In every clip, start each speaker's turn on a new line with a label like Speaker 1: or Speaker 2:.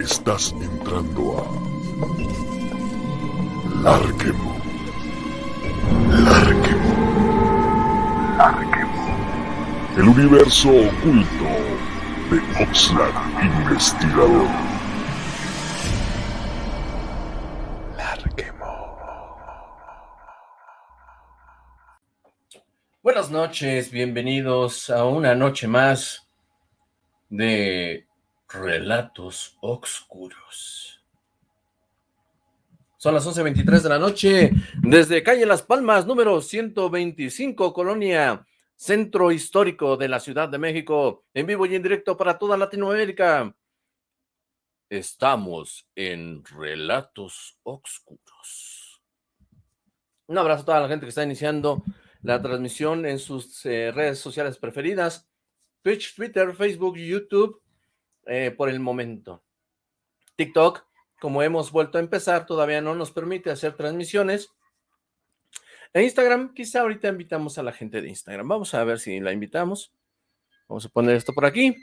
Speaker 1: Estás entrando a Larquemo. Larquemo. Larquemo. El universo oculto de Oxlack Investigador. Larquemo.
Speaker 2: Buenas noches, bienvenidos a una noche más de Relatos Oscuros. Son las 11.23 de la noche, desde calle Las Palmas, número 125, Colonia Centro Histórico de la Ciudad de México, en vivo y en directo para toda Latinoamérica. Estamos en Relatos Oscuros. Un abrazo a toda la gente que está iniciando la transmisión en sus eh, redes sociales preferidas, Twitch, Twitter, Facebook, YouTube, eh, por el momento. TikTok, como hemos vuelto a empezar, todavía no nos permite hacer transmisiones. En Instagram, quizá ahorita invitamos a la gente de Instagram. Vamos a ver si la invitamos. Vamos a poner esto por aquí.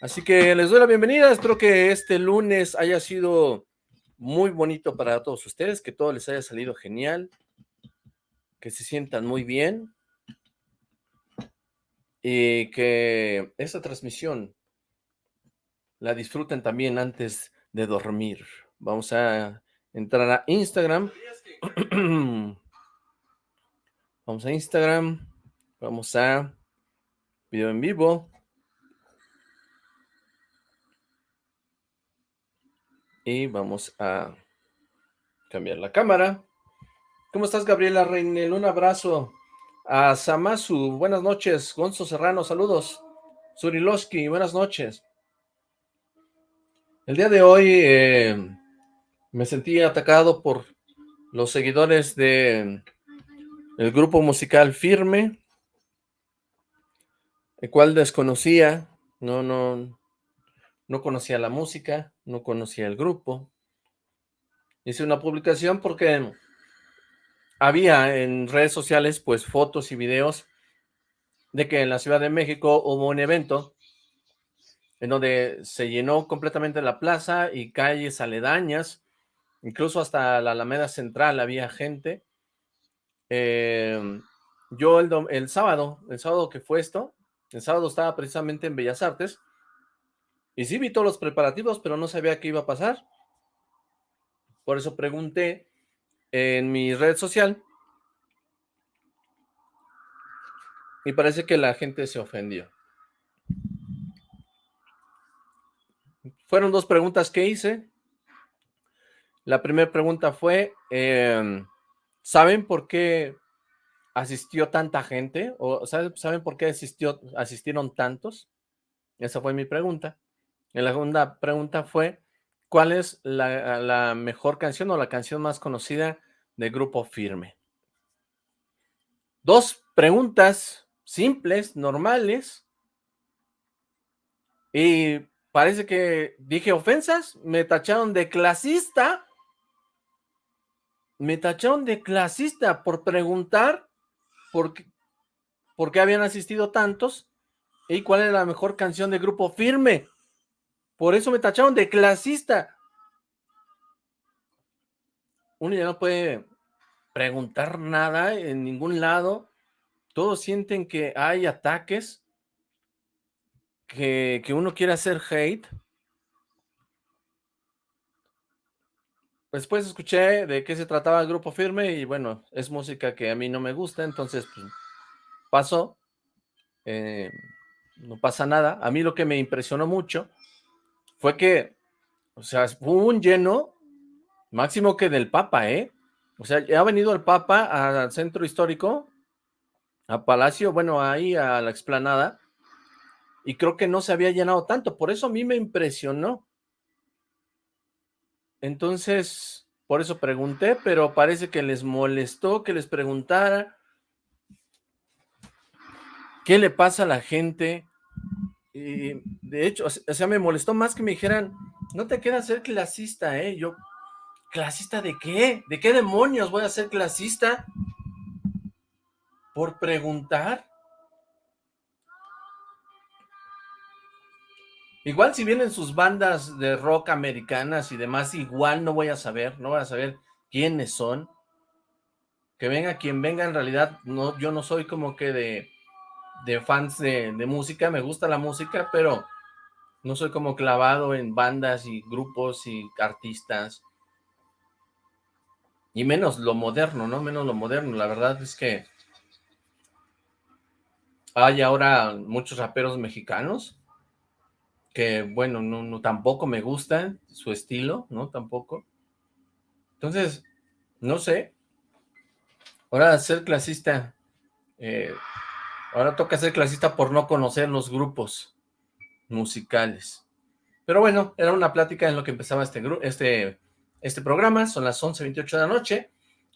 Speaker 2: Así que les doy la bienvenida. Espero que este lunes haya sido muy bonito para todos ustedes, que todo les haya salido genial, que se sientan muy bien y que esta transmisión la disfruten también antes de dormir. Vamos a entrar a Instagram. Vamos a Instagram. Vamos a video en vivo. Y vamos a cambiar la cámara. ¿Cómo estás, Gabriela Reinel? Un abrazo. A Samasu, buenas noches. Gonzo Serrano, saludos. Suriloski, buenas noches. El día de hoy eh, me sentí atacado por los seguidores de el grupo musical Firme, el cual desconocía, no, no, no conocía la música, no conocía el grupo. Hice una publicación porque había en redes sociales pues fotos y videos de que en la Ciudad de México hubo un evento en donde se llenó completamente la plaza y calles aledañas, incluso hasta la Alameda Central había gente. Em, yo el, el sábado, el sábado que fue esto, el sábado estaba precisamente en Bellas Artes, y sí vi todos los preparativos, pero no sabía qué iba a pasar. Por eso pregunté en mi red social, y parece que la gente se ofendió. Fueron dos preguntas que hice. La primera pregunta fue, em, ¿saben por qué asistió tanta gente? ¿O saben por qué asistió, asistieron tantos? Esa fue mi pregunta. la segunda pregunta fue, ¿cuál es la, la mejor canción o la canción más conocida del grupo Firme? Dos preguntas simples, normales, y parece que dije ofensas, me tacharon de clasista, me tacharon de clasista por preguntar por qué, por qué habían asistido tantos y cuál era la mejor canción de Grupo Firme. Por eso me tacharon de clasista. Uno ya no puede preguntar nada en ningún lado. Todos sienten que hay ataques que, uno quiere hacer hate. Después escuché de qué se trataba el grupo firme y bueno, es música que a mí no me gusta, entonces pues, pasó. Eh, no pasa nada. A mí lo que me impresionó mucho fue que, o sea, hubo un lleno máximo que del Papa, ¿eh? O sea, ha venido el Papa al centro histórico, a Palacio, bueno, ahí a la explanada, y creo que no se había llenado tanto, por eso a mí me impresionó. Entonces, por eso pregunté, pero parece que les molestó que les preguntara qué le pasa a la gente. Y de hecho, o sea, me molestó más que me dijeran, no te queda ser clasista, ¿eh? Yo, ¿clasista de qué? ¿De qué demonios voy a ser clasista? ¿Por preguntar? Igual si vienen sus bandas de rock americanas y demás, igual no voy a saber, no voy a saber quiénes son. Que venga quien venga, en realidad no, yo no soy como que de, de fans de, de música, me gusta la música, pero no soy como clavado en bandas y grupos y artistas. Y menos lo moderno, ¿no? Menos lo moderno. La verdad es que hay ahora muchos raperos mexicanos que, bueno, no, no tampoco me gusta su estilo, ¿no? Tampoco. Entonces, no sé. Ahora ser clasista, eh, ahora toca ser clasista por no conocer los grupos musicales. Pero bueno, era una plática en lo que empezaba este, este, este programa, son las 11.28 de la noche.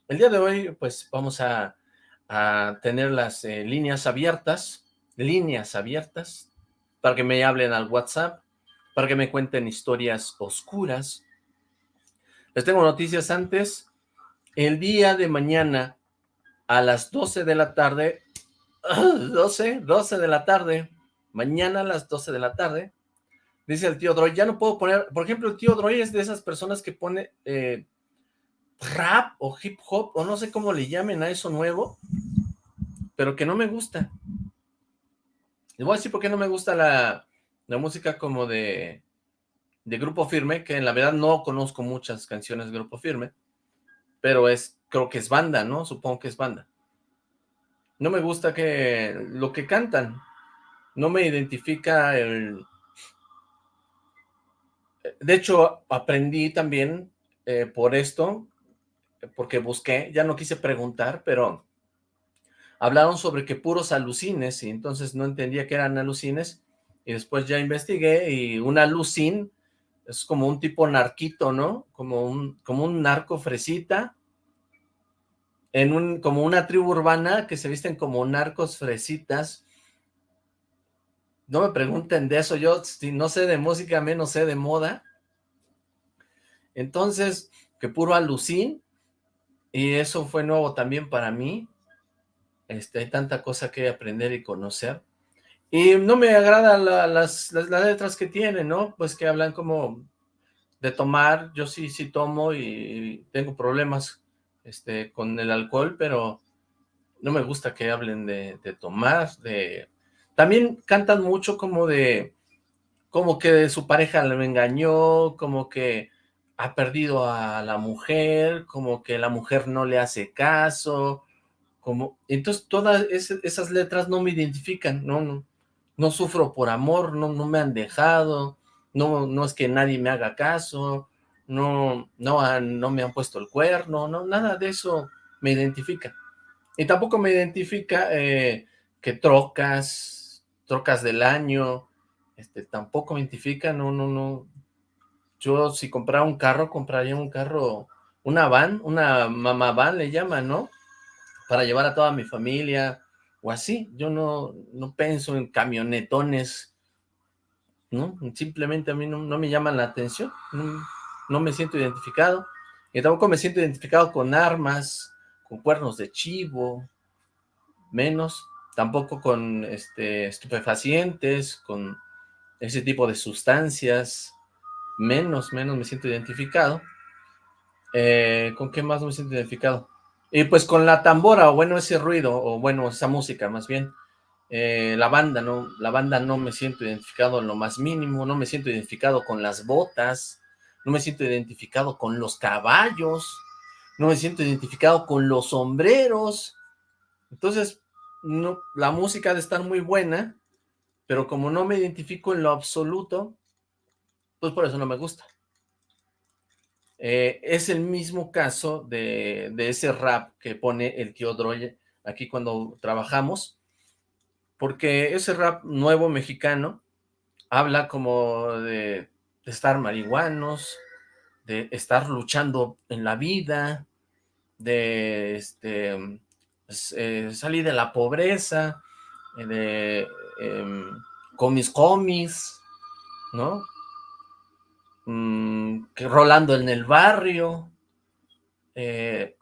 Speaker 2: El día de hoy, pues, vamos a, a tener las eh, líneas abiertas, líneas abiertas, para que me hablen al WhatsApp, para que me cuenten historias oscuras. Les tengo noticias antes. El día de mañana, a las 12 de la tarde, 12, 12 de la tarde, mañana a las 12 de la tarde, dice el tío Droy, ya no puedo poner, por ejemplo, el tío Droy es de esas personas que pone eh, rap o hip hop, o no sé cómo le llamen a eso nuevo, pero que no me gusta. Les voy a decir por qué no me gusta la, la música como de, de Grupo Firme, que en la verdad no conozco muchas canciones de Grupo Firme, pero es, creo que es banda, ¿no? Supongo que es banda. No me gusta que lo que cantan, no me identifica el... De hecho, aprendí también eh, por esto, porque busqué, ya no quise preguntar, pero hablaron sobre que puros alucines, y entonces no entendía que eran alucines, y después ya investigué, y un alucin es como un tipo narquito, ¿no? Como un, como un narco fresita, en un, como una tribu urbana que se visten como narcos fresitas, no me pregunten de eso, yo no sé de música, menos sé de moda. Entonces, que puro alucín, y eso fue nuevo también para mí. Este, hay tanta cosa que aprender y conocer. Y no me agradan las, letras que tienen, ¿no? Pues que hablan como de tomar, yo sí, sí tomo y tengo problemas este, con el alcohol, pero no me gusta que hablen de, de tomar, de también cantan mucho como de, como que su pareja le engañó, como que ha perdido a la mujer, como que la mujer no le hace caso, como, entonces todas esas letras no me identifican, no, no, no sufro por amor, no, no me han dejado, no, no es que nadie me haga caso, no, no, no me han puesto el cuerno, no, nada de eso me identifica. Y tampoco me identifica eh, que trocas, trocas del año, este, tampoco me identifica, no, no, no. Yo si comprara un carro, compraría un carro, una van, una mamá van le llaman, ¿no? Para llevar a toda mi familia, o así. Yo no, no pienso en camionetones, ¿no? Simplemente a mí no, me llaman la atención, no, no me siento identificado. Y tampoco me siento identificado con armas, con cuernos de chivo, menos tampoco con este, estupefacientes, con ese tipo de sustancias, menos, menos me siento identificado. Eh, ¿Con qué más me siento identificado? Y pues con la tambora, o bueno, ese ruido, o bueno, esa música más bien. Eh, la banda, no, la banda no me siento identificado en lo más mínimo, no me siento identificado con las botas, no me siento identificado con los caballos, no me siento identificado con los sombreros. Entonces, no, la música de estar muy buena, pero como no me identifico en lo absoluto, pues por eso no me gusta. Eh, es el mismo caso de, ese rap que pone el tío Droye aquí cuando trabajamos, porque ese rap nuevo mexicano habla como de, estar marihuanos, de estar luchando en la vida, de este pues, eh, salí de la pobreza, eh, de, em, con mis comis, ¿no? Mm, que rolando en el barrio. Eh,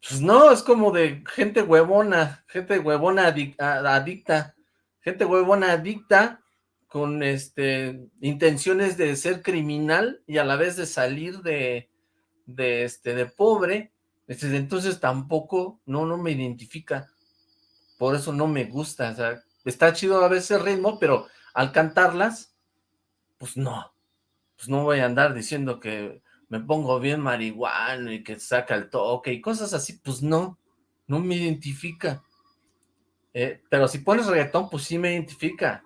Speaker 2: pues no, es como de gente huevona, gente huevona adicta, gente huevona adicta con este, intenciones de ser criminal y a la vez de salir de, de, este, de pobre, este, entonces tampoco, no, no me identifica, por eso no me gusta, o sea, está chido a veces el ritmo, pero al cantarlas, pues no, pues no voy a andar diciendo que me pongo bien marihuana y que saca el toque y cosas así, pues no, no me identifica. Eh, pero si pones reggaetón, pues sí me identifica.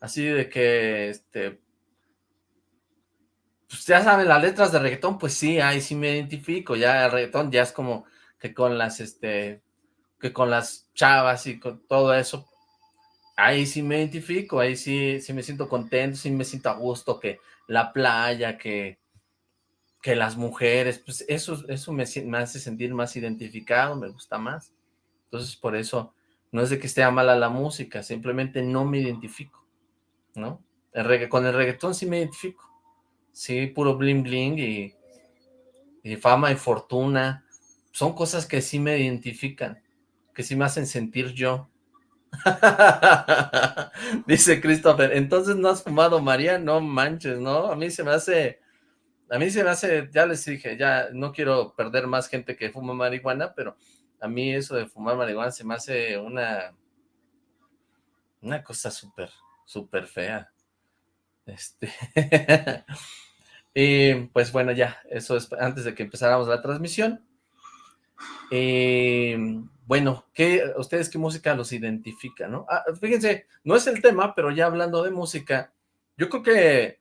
Speaker 2: Así de que, este, pues ya saben, las letras de reggaetón, pues sí, ahí sí me identifico, ya el reggaetón ya es como que con las, este, que con las chavas y con todo eso, ahí sí me identifico, ahí sí, sí me siento contento, sí me siento a gusto, que la playa, que, que las mujeres, pues eso, eso me, hace sentir más identificado, me gusta más. Entonces, por eso, no es de que esté mala la música, simplemente no me identifico. ¿no? Con el reggaetón sí me identifico. Sí, puro bling bling y, y fama y fortuna. Son cosas que sí me identifican, que sí me hacen sentir yo. Dice Christopher, entonces no has fumado María, no manches, ¿no? A mí se me hace, a mí se me hace, ya les dije, ya no quiero perder más gente que fuma marihuana, pero a mí eso de fumar marihuana se me hace una, una cosa súper, súper fea. Este... y pues bueno, ya, eso es antes de que empezáramos la transmisión. Bueno, ¿qué, ¿ustedes qué música los identifica, no? Ah, fíjense, no es el tema, pero ya hablando de música, yo creo que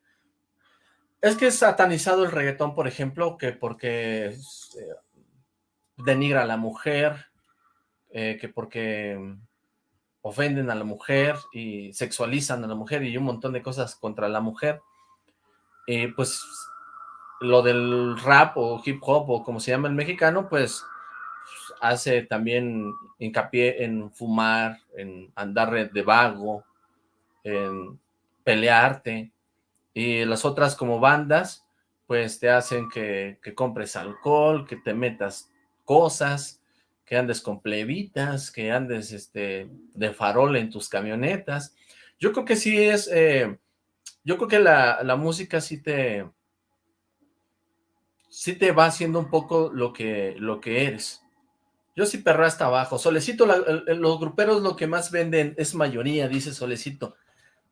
Speaker 2: es que es satanizado el reggaetón, por ejemplo, que porque eh, denigra a la mujer, eh, que porque ofenden a la mujer y sexualizan a la mujer y un montón de cosas contra la mujer, eh, pues lo del rap o hip hop o como se llama el mexicano, pues hace también hincapié en fumar, en andar de vago, en pelearte, y las otras como bandas, pues te hacen que, que compres alcohol, que te metas cosas, que andes con plebitas, que andes este, de farol en tus camionetas. Yo creo que sí es, eh, yo creo que la, la, música sí te, sí te va haciendo un poco lo que, lo que eres. Yo sí perro hasta abajo. Solecito, los gruperos lo que más venden es mayoría, dice Solecito.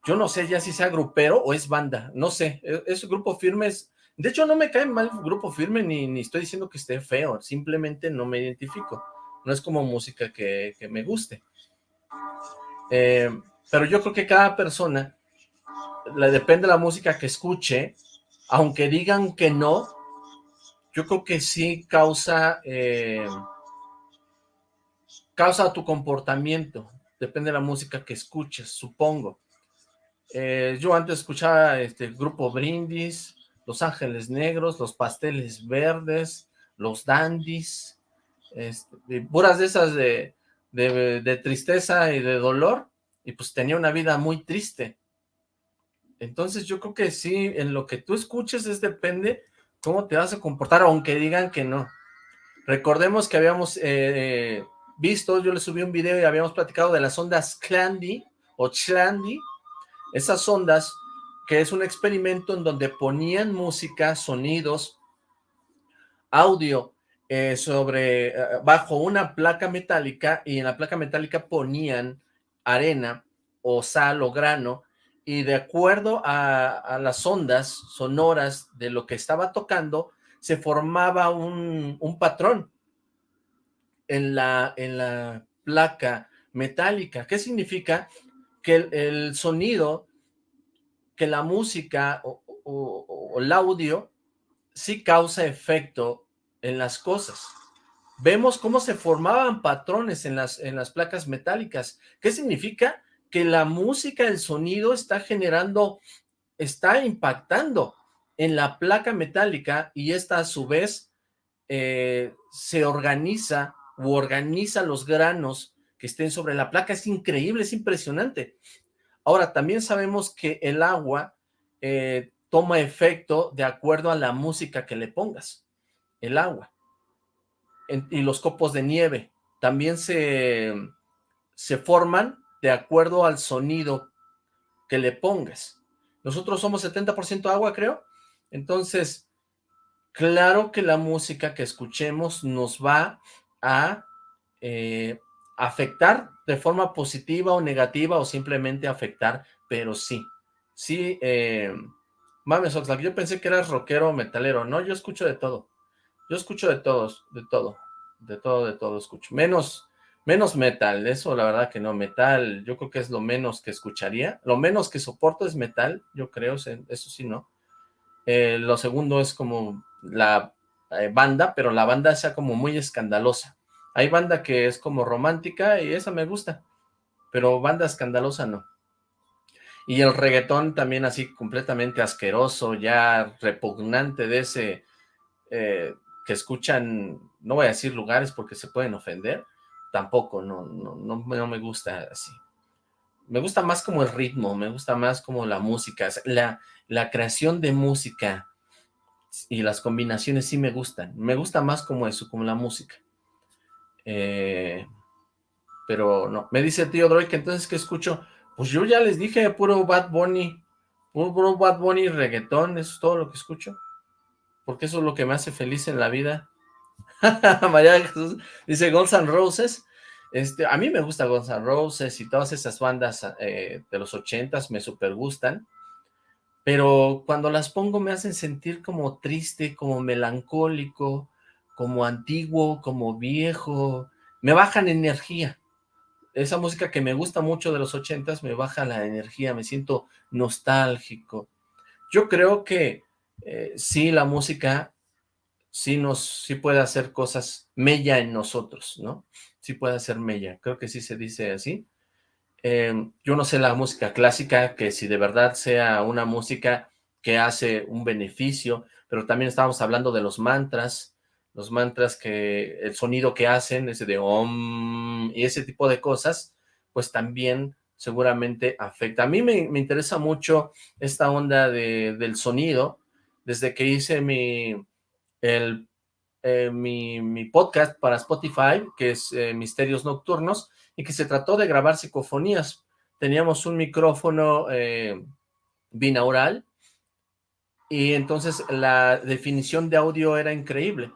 Speaker 2: Yo no sé ya si sea grupero o es banda, no sé, e, es, grupo firme, es, de hecho no me cae mal grupo firme, ni, ni estoy diciendo que esté feo, simplemente no me identifico no es como música que, me guste. Eh, pero yo creo que cada persona, le depende de la música que escuche, aunque digan que no, yo creo que sí causa, eh, causa tu comportamiento, depende de la música que escuches, supongo. Eh, yo antes escuchaba este grupo Brindis, Los Ángeles Negros, Los Pasteles Verdes, Los Dandies, este, puras de esas de, de, tristeza y de dolor, y pues tenía una vida muy triste. Entonces yo creo que sí, en lo que tú escuches es depende cómo te vas a comportar, aunque digan que no. Recordemos que habíamos eh, visto, yo le subí un video y habíamos platicado de las ondas Clandy o Chlandy, esas ondas que es un experimento en donde ponían música, sonidos, audio eh, sobre, eh, bajo una placa metálica y en la placa metálica ponían arena o sal o grano. Y de acuerdo a, las ondas sonoras de lo que estaba tocando, se formaba un, patrón en la, en la placa metálica. ¿Qué significa? Que el, sonido, que la música o, o el audio sí causa efecto en las cosas. Vemos cómo se formaban patrones en las, en las placas metálicas. ¿Qué significa? Que la música, el sonido está generando, está impactando en la placa metálica y esta a su vez eh, se organiza o organiza los granos que estén sobre la placa. Es increíble, es impresionante. Ahora, también sabemos que el agua eh, toma efecto de acuerdo a la música que le pongas el agua. y los copos de nieve también se, se forman de acuerdo al sonido que le pongas. Nosotros somos 70% agua, creo. Entonces, claro que la música que escuchemos nos va a eh, afectar de forma positiva o negativa o simplemente afectar, pero sí, sí, eh, mames Oxlack, yo pensé que eras rockero o metalero, no, yo escucho de todo, yo escucho de todos, de todo, de todo, de todo escucho, menos, menos metal, eso la verdad que no, metal, yo creo que es lo menos que escucharía, lo menos que soporto es metal, yo creo, eso sí, ¿no? Eh, lo segundo es como la eh, banda, pero la banda sea como muy escandalosa, hay banda que es como romántica y esa me gusta, pero banda escandalosa no. Y el reggaetón también así completamente asqueroso, ya repugnante de ese eh, que escuchan, no voy a decir lugares porque se pueden ofender, tampoco, no, no, no, me gusta así. Me gusta más como el ritmo, me gusta más como la música, la, la creación de música y las combinaciones sí me gustan, me gusta más como eso, como la música. Eh, pero no, me dice tío Droid que entonces, ¿qué escucho? Pues yo ya les dije, puro Bad Bunny, puro, Bad Bunny reggaetón, eso es todo lo que escucho. Porque eso es lo que me hace feliz en la vida. María Jesús dice Guns N' Roses. Este, a mí me gusta Guns N' Roses y todas esas bandas eh, de los ochentas me super gustan. Pero cuando las pongo me hacen sentir como triste, como melancólico, como antiguo, como viejo, me bajan energía. Esa música que me gusta mucho de los ochentas me baja la energía, me siento nostálgico. Yo creo que eh, sí, la música sí nos, sí puede hacer cosas mella en nosotros, ¿no? Sí puede hacer mella, creo que sí se dice así. Yo no sé la música clásica, que si de verdad sea una música que hace un beneficio, pero también estábamos hablando de los mantras, los mantras que, el sonido que hacen, ese de om, y ese tipo de cosas, pues también seguramente afecta. A mí me, interesa mucho esta onda de, del sonido, desde que hice mi, el, eh, mi, podcast para Spotify, que es eh, Misterios Nocturnos, y que se trató de grabar psicofonías. Teníamos un micrófono eh, binaural, y entonces la definición de audio era increíble.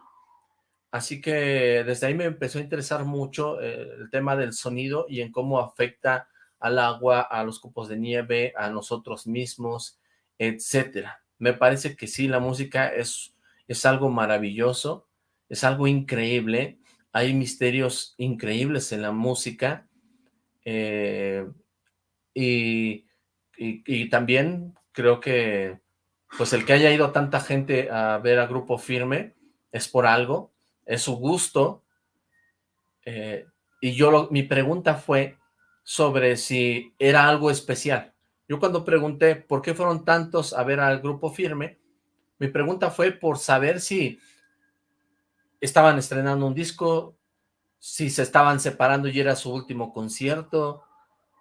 Speaker 2: Así que desde ahí me empezó a interesar mucho el tema del sonido y en cómo afecta al agua, a los copos de nieve, a nosotros mismos, etcétera. Me parece que sí, la música es, es algo maravilloso, es algo increíble, hay misterios increíbles en la música, eh, y, y, también creo que pues el que haya ido tanta gente a ver a Grupo Firme es por algo, es su gusto, eh, y yo mi pregunta fue sobre si era algo especial. Yo cuando pregunté por qué fueron tantos a ver al grupo firme, mi pregunta fue por saber si estaban estrenando un disco, si se estaban separando y era su último concierto,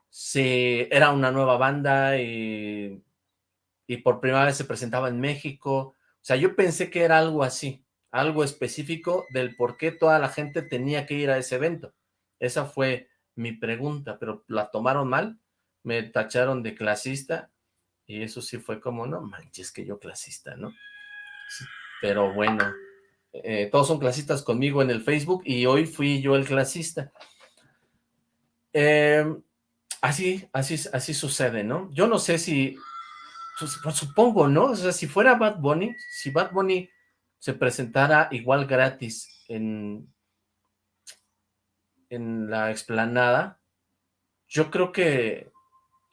Speaker 2: si era una nueva banda y, y por primera vez se presentaba en México. O sea, yo pensé que era algo así algo específico del por qué toda la gente tenía que ir a ese evento. Esa fue mi pregunta, pero la tomaron mal, me tacharon de clasista, y eso sí fue como, no manches que yo clasista, ¿no? pero bueno, eh, todos son clasistas conmigo en el Facebook, y hoy fui yo el clasista. Em, así, así, así sucede, ¿no? Yo no sé si, pues, supongo, ¿no? O sea, si fuera Bad Bunny, si Bad Bunny se presentara igual gratis en, en la explanada, yo creo que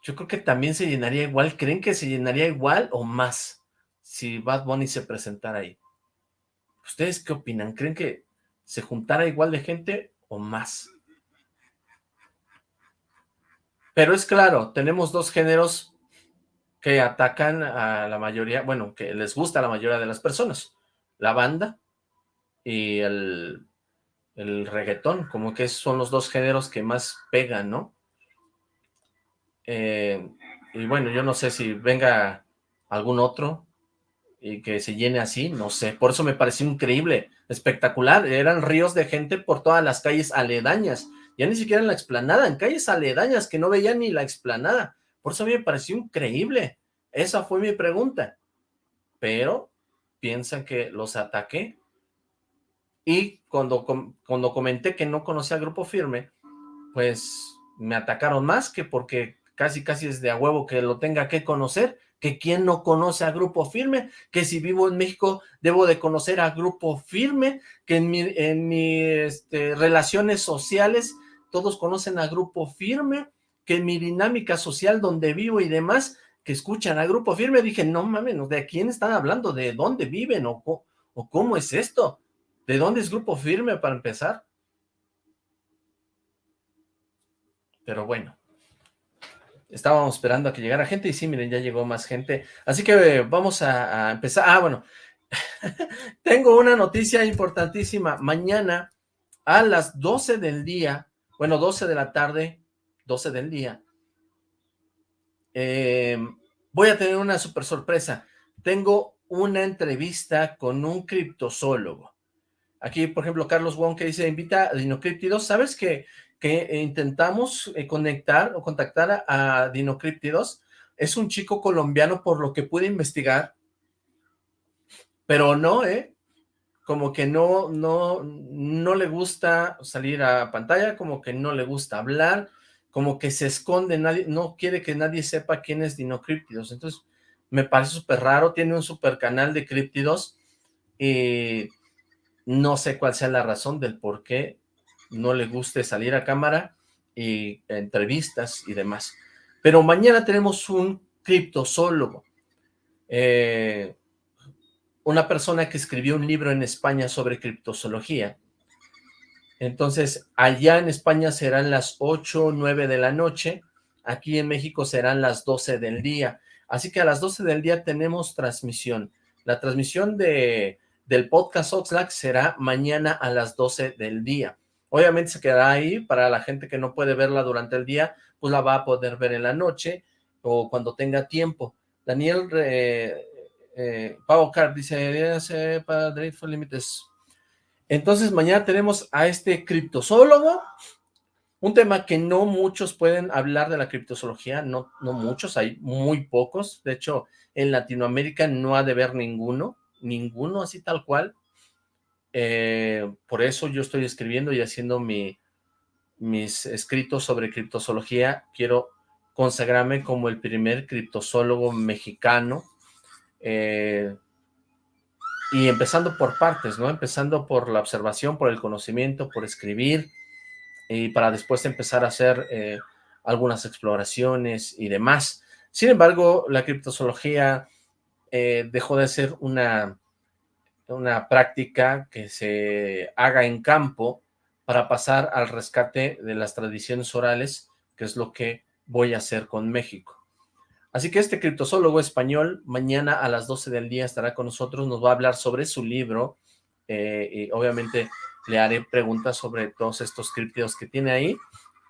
Speaker 2: yo creo que también se llenaría igual. ¿Creen que se llenaría igual o más si Bad Bunny se presentara ahí? ¿Ustedes qué opinan? ¿Creen que se juntara igual de gente o más? Pero es claro, tenemos dos géneros que atacan a la mayoría, bueno, que les gusta a la mayoría de las personas la banda y el, el reggaetón, como que son los dos géneros que más pegan, ¿no? Eh, y bueno, yo no sé si venga algún otro y que se llene así, no sé, por eso me pareció increíble, espectacular, eran ríos de gente por todas las calles aledañas, ya ni siquiera en la explanada, en calles aledañas que no veían ni la explanada, Por eso a me pareció increíble. Esa fue mi pregunta. Pero piensan que los ataqué. Y cuando, cuando comenté que no conocía Grupo Firme, pues me atacaron más que porque casi casi es de a huevo que lo tenga que conocer, que quien no conoce a Grupo Firme, que si vivo en México debo de conocer a Grupo Firme, que en mis en mi, este, relaciones sociales todos conocen a Grupo Firme, que en mi dinámica social donde vivo y demás, que escuchan a Grupo Firme, dije, no mames, ¿de quién están hablando? ¿De dónde viven? ¿O, o cómo es esto? ¿De dónde es Grupo Firme para empezar? Pero bueno, estábamos esperando a que llegara gente y sí, miren, ya llegó más gente. Así que vamos a, empezar. Ah, bueno, tengo una noticia importantísima. Mañana a las 12 del día bueno, 12 de la tarde, 12 del día, eh, voy a tener una super sorpresa. Tengo una entrevista con un criptozoólogo. Aquí, por ejemplo, Carlos Wong que dice, invita a Dinocríptidos. ¿Sabes que, que intentamos eh, conectar o contactar a, a? Es un chico colombiano por lo que pude investigar, pero no, ¿eh? como que no, no, no le gusta salir a pantalla, como que no le gusta hablar, como que se esconde, nadie, no quiere que nadie sepa quién es Dinocríptidos, entonces me parece súper raro, tiene un super canal de críptidos, y no sé cuál sea la razón del por qué no le guste salir a cámara y entrevistas y demás. Pero mañana tenemos un criptozoólogo, eh, una persona que escribió un libro en España sobre criptozoología. Entonces, allá en España serán las 8 o 9 de la noche, aquí en México serán las 12 del día. Así que a las 12 del día tenemos transmisión. La transmisión de, del podcast Oxlack será mañana a las 12 del día. Obviamente se quedará ahí para la gente que no puede verla durante el día, pues la va a poder ver en la noche o cuando tenga tiempo. Daniel eh, eh, Pau Car dice, para Dreadful Límites. Entonces mañana tenemos a este criptozoólogo, un tema que no muchos pueden hablar de la criptozoología, no, no muchos, hay muy pocos, de hecho en Latinoamérica no ha de haber ninguno, ninguno así tal cual, eh, por eso yo estoy escribiendo y haciendo mi, mis escritos sobre criptozoología, quiero consagrarme como el primer criptozoólogo mexicano, eh, y empezando por partes, ¿no? Empezando por la observación, por el conocimiento, por escribir, y para después empezar a hacer eh, algunas exploraciones y demás. Sin embargo, la criptozoología dejó de ser una, una práctica que se haga en campo para pasar al rescate de las tradiciones orales, que es lo que voy a hacer con México. Así que este criptozoólogo español mañana a las 12 del día estará con nosotros, nos va a hablar sobre su libro eh, y obviamente le haré preguntas sobre todos estos criptidos que tiene ahí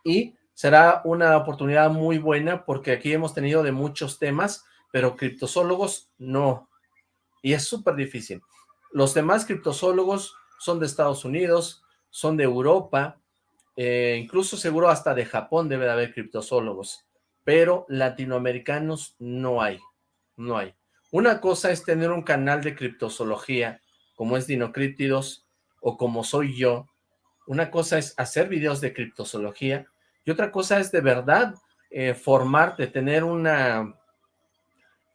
Speaker 2: y será una oportunidad muy buena porque aquí hemos tenido de muchos temas, pero criptozoólogos no, y es súper difícil. Los demás criptozoólogos son de Estados Unidos, son de Europa, eh, incluso seguro hasta de Japón debe de haber criptozoólogos pero latinoamericanos no hay, no hay. Una cosa es tener un canal de criptozoología, como es Dinocríptidos, o como soy yo. Una cosa es hacer videos de criptozoología, y otra cosa es de verdad eh, formarte, tener una,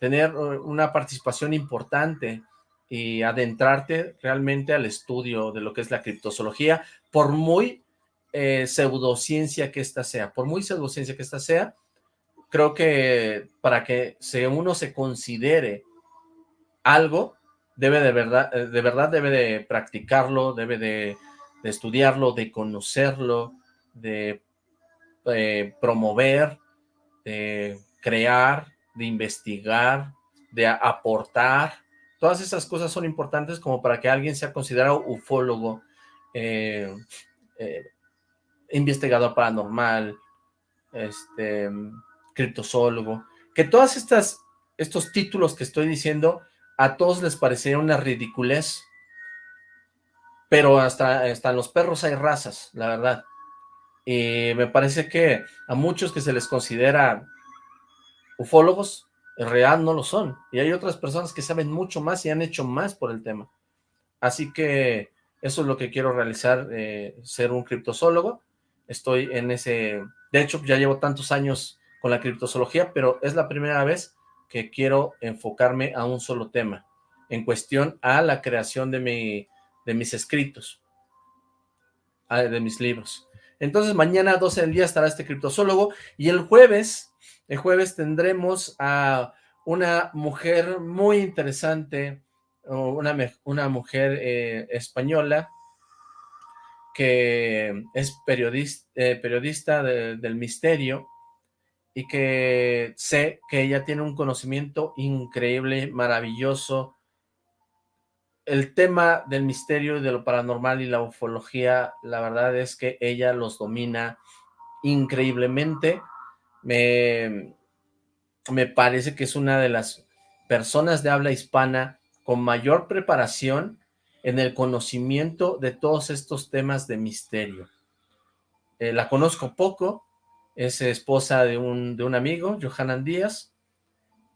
Speaker 2: tener una participación importante y adentrarte realmente al estudio de lo que es la criptozoología, por muy eh, pseudociencia que ésta sea, por muy pseudociencia que ésta sea, creo que para que uno se considere algo, debe de verdad, eh, de verdad debe de practicarlo, debe de, estudiarlo, de conocerlo, de eh, promover, de crear, de investigar, de aportar. Todas esas cosas son importantes como para que alguien sea considerado ufólogo, eh, investigador paranormal, este criptozoólogo, que todas estas, estos títulos que estoy diciendo, a todos les parecería una ridiculez, pero hasta, hasta los perros hay razas, la verdad. Y me parece que a muchos que se les considera ufólogos en realidad no lo son, y hay otras personas que saben mucho más y han hecho más por el tema. Así que eso es lo que quiero realizar, eh, ser un criptozoólogo. Estoy en ese... De hecho, ya llevo tantos años con la criptozoología, pero es la primera vez que quiero enfocarme a un solo tema, en cuestión a la creación de, mi, de mis escritos, de mis libros. Entonces mañana a 12 del día estará este criptozoólogo y el jueves, el jueves tendremos a una mujer muy interesante, una, una mujer eh, española que es periodista, eh, periodista del misterio y que sé que ella tiene un conocimiento increíble, maravilloso. El tema del misterio y de lo paranormal y la ufología, la verdad es que ella los domina increíblemente. Me, me parece que es una de las personas de habla hispana con mayor preparación en el conocimiento de todos estos temas de misterio. Eh, la conozco poco, es esposa de un, de un amigo, Johanan Díaz,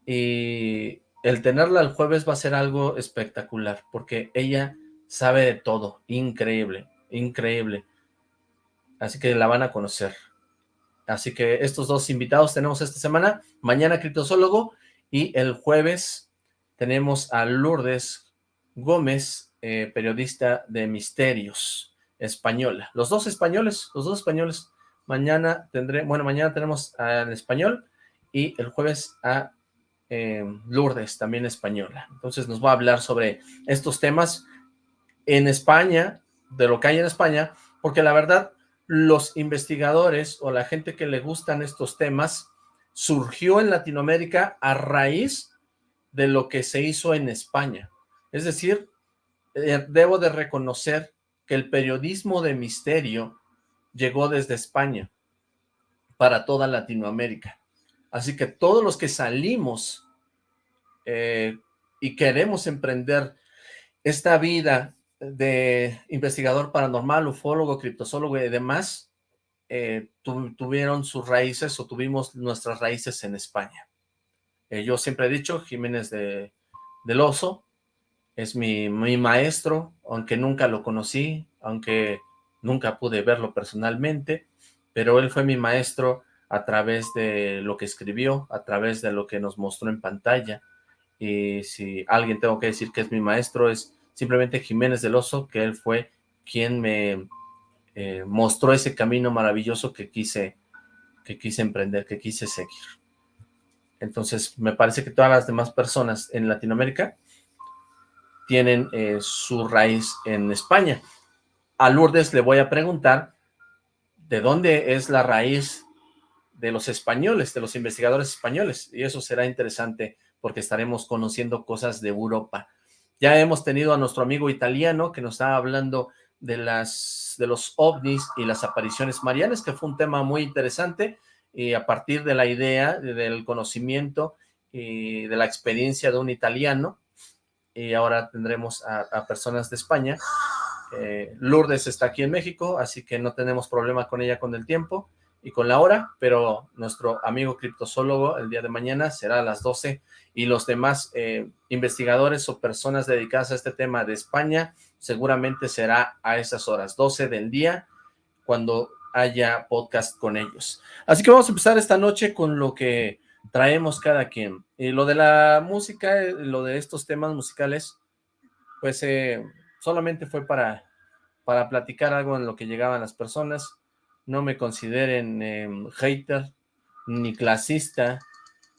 Speaker 2: y el tenerla el jueves va a ser algo espectacular, porque ella sabe de todo, increíble, increíble. Así que la van a conocer. Así que estos dos invitados tenemos esta semana, mañana criptozoólogo y el jueves tenemos a Lourdes Gómez, eh, periodista de misterios, española. Los dos españoles, los dos españoles. Mañana tendré, bueno, mañana tenemos al español y el jueves a eh, Lourdes, también española. Entonces nos va a hablar sobre estos temas en España, de lo que hay en España, porque la verdad los investigadores o la gente que le gustan estos temas surgió en Latinoamérica a raíz de lo que se hizo en España. Es decir, eh, debo de reconocer que el periodismo de misterio llegó desde España para toda Latinoamérica. Así que todos los que salimos eh, y queremos emprender esta vida de investigador paranormal, ufólogo, criptozoólogo y demás, eh, tuvieron sus raíces o tuvimos nuestras raíces en España. Eh, yo siempre he dicho, Jiménez de, del Oso es mi, mi, maestro, aunque nunca lo conocí, aunque nunca pude verlo personalmente, pero él fue mi maestro a través de lo que escribió, a través de lo que nos mostró en pantalla, y si alguien tengo que decir que es mi maestro, es simplemente Jiménez del Oso, que él fue quien me eh, mostró ese camino maravilloso que quise, que quise emprender, que quise seguir. Entonces, me parece que todas las demás personas en Latinoamérica tienen eh, su raíz en España. A Lourdes le voy a preguntar de dónde es la raíz de los españoles, de los investigadores españoles, y eso será interesante porque estaremos conociendo cosas de Europa. Ya hemos tenido a nuestro amigo italiano que nos estaba hablando de, las, de los ovnis y las apariciones marianas, que fue un tema muy interesante, y a partir de la idea, del conocimiento y de la experiencia de un italiano, y ahora tendremos a, personas de España. Eh, Lourdes está aquí en México, así que no tenemos problema con ella con el tiempo y con la hora, pero nuestro amigo criptozoólogo el día de mañana será a las 12 y los demás eh, investigadores o personas dedicadas a este tema de España seguramente será a esas horas, 12 del día, cuando haya podcast con ellos. Así que vamos a empezar esta noche con lo que traemos cada quien. Y lo de la música, eh, lo de estos temas musicales, pues eh, solamente fue para, para platicar algo en lo que llegaban las personas. No me consideren em, hater, ni clasista,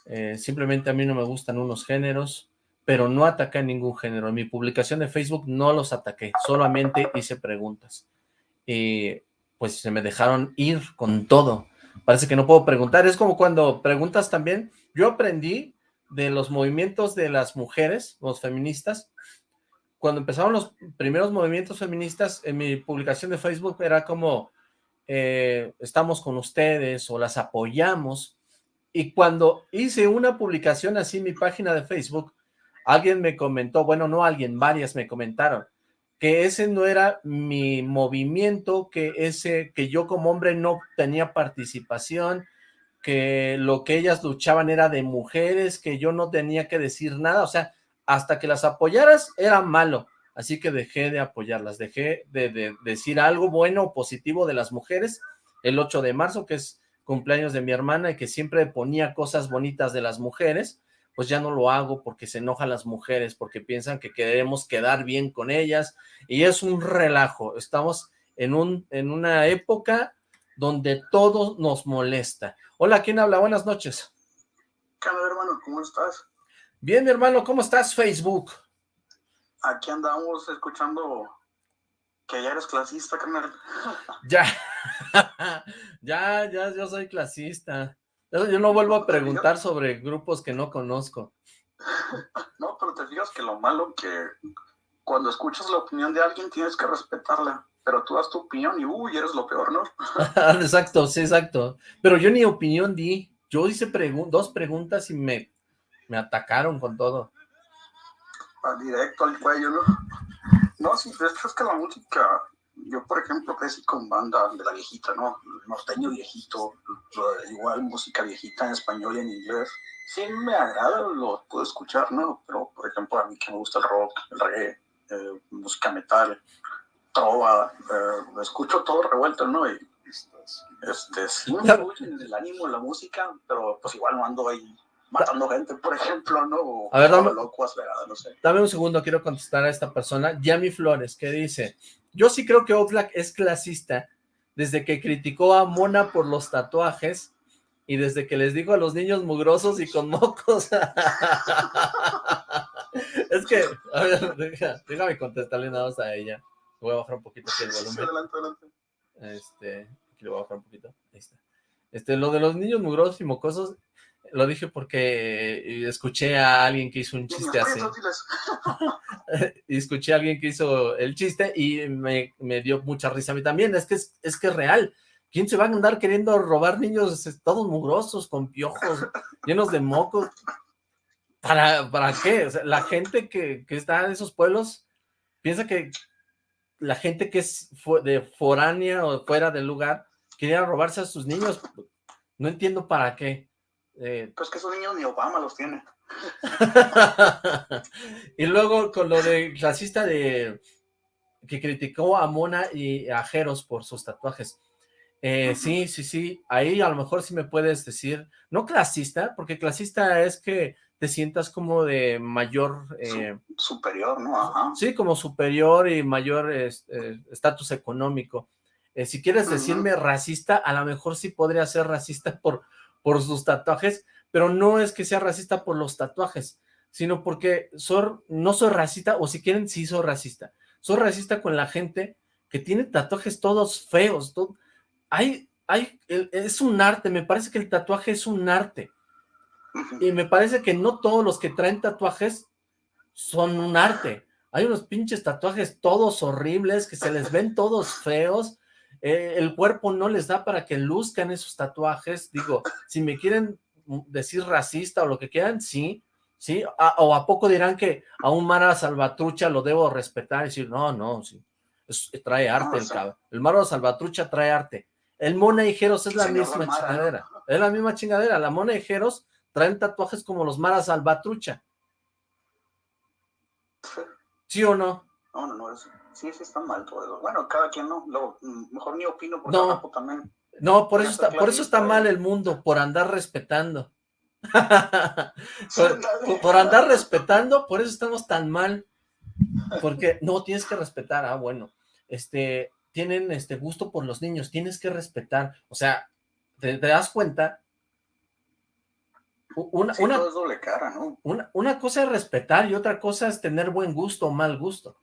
Speaker 2: eh, simplemente a mí no me gustan unos géneros, pero no ataqué ningún género. En mi publicación de Facebook no los ataqué, solamente hice preguntas. Y pues se me dejaron ir con todo. Parece que no puedo preguntar. Es como cuando preguntas también. Yo aprendí de los movimientos de las mujeres, los feministas. Cuando empezaron los primeros movimientos feministas, en mi publicación de Facebook era como, eh, estamos con ustedes o las apoyamos. Y cuando hice una publicación así en mi página de Facebook, alguien me comentó, bueno, no alguien, varias me comentaron, que ese no era mi movimiento, que ese, que yo como hombre no tenía participación, que lo que ellas luchaban era de mujeres, que yo no tenía que decir nada, o sea, hasta que las apoyaras era malo, así que dejé de apoyarlas, dejé de, decir algo bueno o positivo de las mujeres el 8 de marzo, que es cumpleaños de mi hermana y que siempre ponía cosas bonitas de las mujeres, pues ya no lo hago porque se enojan las mujeres, porque piensan que queremos quedar bien con ellas, y es un relajo, estamos en, un, en una época donde todo nos molesta. Hola, ¿quién habla? Buenas noches.
Speaker 3: ¿Qué onda, hermano? ¿Cómo estás?
Speaker 2: Bien, mi hermano, ¿cómo estás, Facebook?
Speaker 3: Aquí andamos escuchando que ya eres clasista, carnal.
Speaker 2: Ya, ya, ya, yo soy clasista. Yo no vuelvo a preguntar sobre grupos que no conozco.
Speaker 3: No, pero te fijas que lo malo que cuando escuchas la opinión de alguien tienes que respetarla pero tú das tu opinión y uy, eres lo peor, ¿no?
Speaker 2: exacto, sí, exacto. Pero yo ni opinión di, yo hice dos preguntas y me, me atacaron con todo.
Speaker 3: Al directo, al cuello, ¿no? No, sí, es que la música, yo por ejemplo crecí con banda de la viejita, ¿no? Norteño viejito, igual música viejita en español y en inglés. Sí me agrada, lo puedo escuchar, ¿no? Pero por ejemplo a mí que me gusta el rock, el reggae, eh, música metal, trova, eh, escucho todo revuelto, ¿no? Y este, sí me en el ánimo, la música, pero pues igual no ando ahí matando gente, por ejemplo, ¿no?
Speaker 2: a ver, dame, no sé. dame un segundo, quiero contestar a esta persona, Yami Flores, que dice, yo sí creo que Oxlack es clasista desde que criticó a Mona por los tatuajes y desde que les dijo a los niños mugrosos y con mocos. es que, a ver, déjame contestarle nada más a ella. Voy a bajar un poquito aquí el volumen.
Speaker 3: adelante, adelante.
Speaker 2: Este, aquí lo voy a bajar un poquito. Ahí está. Este, lo de los niños mugrosos y mocosos, lo dije porque escuché a alguien que hizo un chiste así. y escuché a alguien que hizo el chiste y me, me, dio mucha risa a mí también. Es que es, es que es real. ¿Quién se va a andar queriendo robar niños todos mugrosos, con piojos, llenos de mocos? ¿Para, para qué? O sea, la gente que, que está en esos pueblos piensa que la gente que es de foránea o fuera del lugar quería robarse a sus niños. No entiendo para qué.
Speaker 3: Eh, pues que esos niños ni Obama los tiene.
Speaker 2: y luego con lo de racista de que criticó a Mona y a Jeros por sus tatuajes. Eh, sí, sí, sí, ahí a lo mejor sí me puedes decir, no clasista, porque clasista es que te sientas como de mayor... Eh,
Speaker 3: superior, ¿no?
Speaker 2: Sí, como superior y mayor estatus económico. Si quieres decirme racista, a lo mejor sí podría ser racista por, por sus tatuajes, pero no es que sea racista por los tatuajes, sino porque no soy racista, o si quieren, sí soy racista. Soy racista con la gente que tiene tatuajes todos feos. hay, hay, es un arte, me parece que el tatuaje es un arte. Y me parece que no todos los que traen tatuajes son un arte. Hay unos pinches tatuajes todos horribles, que se les ven todos feos. Eh, el cuerpo no les da para que luzcan esos tatuajes. Digo, si me quieren decir racista o lo que quieran, sí, sí. o a poco dirán que a un Mara Salvatrucha lo debo respetar y decir, no, no, sí. trae arte el cabrón. El Mara Salvatrucha trae arte. El Mona Ijeros es la misma chingadera. Es la misma chingadera. La Mona Ijeros traen tatuajes como los Maras Salvatrucha. ¿Sí o
Speaker 3: no? No, no, no, sí, sí están mal todo. Bueno, cada quien no, lo, mejor ni opino porque no, también.
Speaker 2: No, por eso está, por eso está mal el mundo, por andar respetando. por, andar respetando, por eso estamos tan mal. Porque no, tienes que respetar, ah, bueno, este, tienen este gusto por los niños, tienes que respetar, o sea, te das cuenta
Speaker 3: una, una, doble cara, ¿no?
Speaker 2: Una, cosa es respetar y otra cosa es tener buen gusto o mal gusto.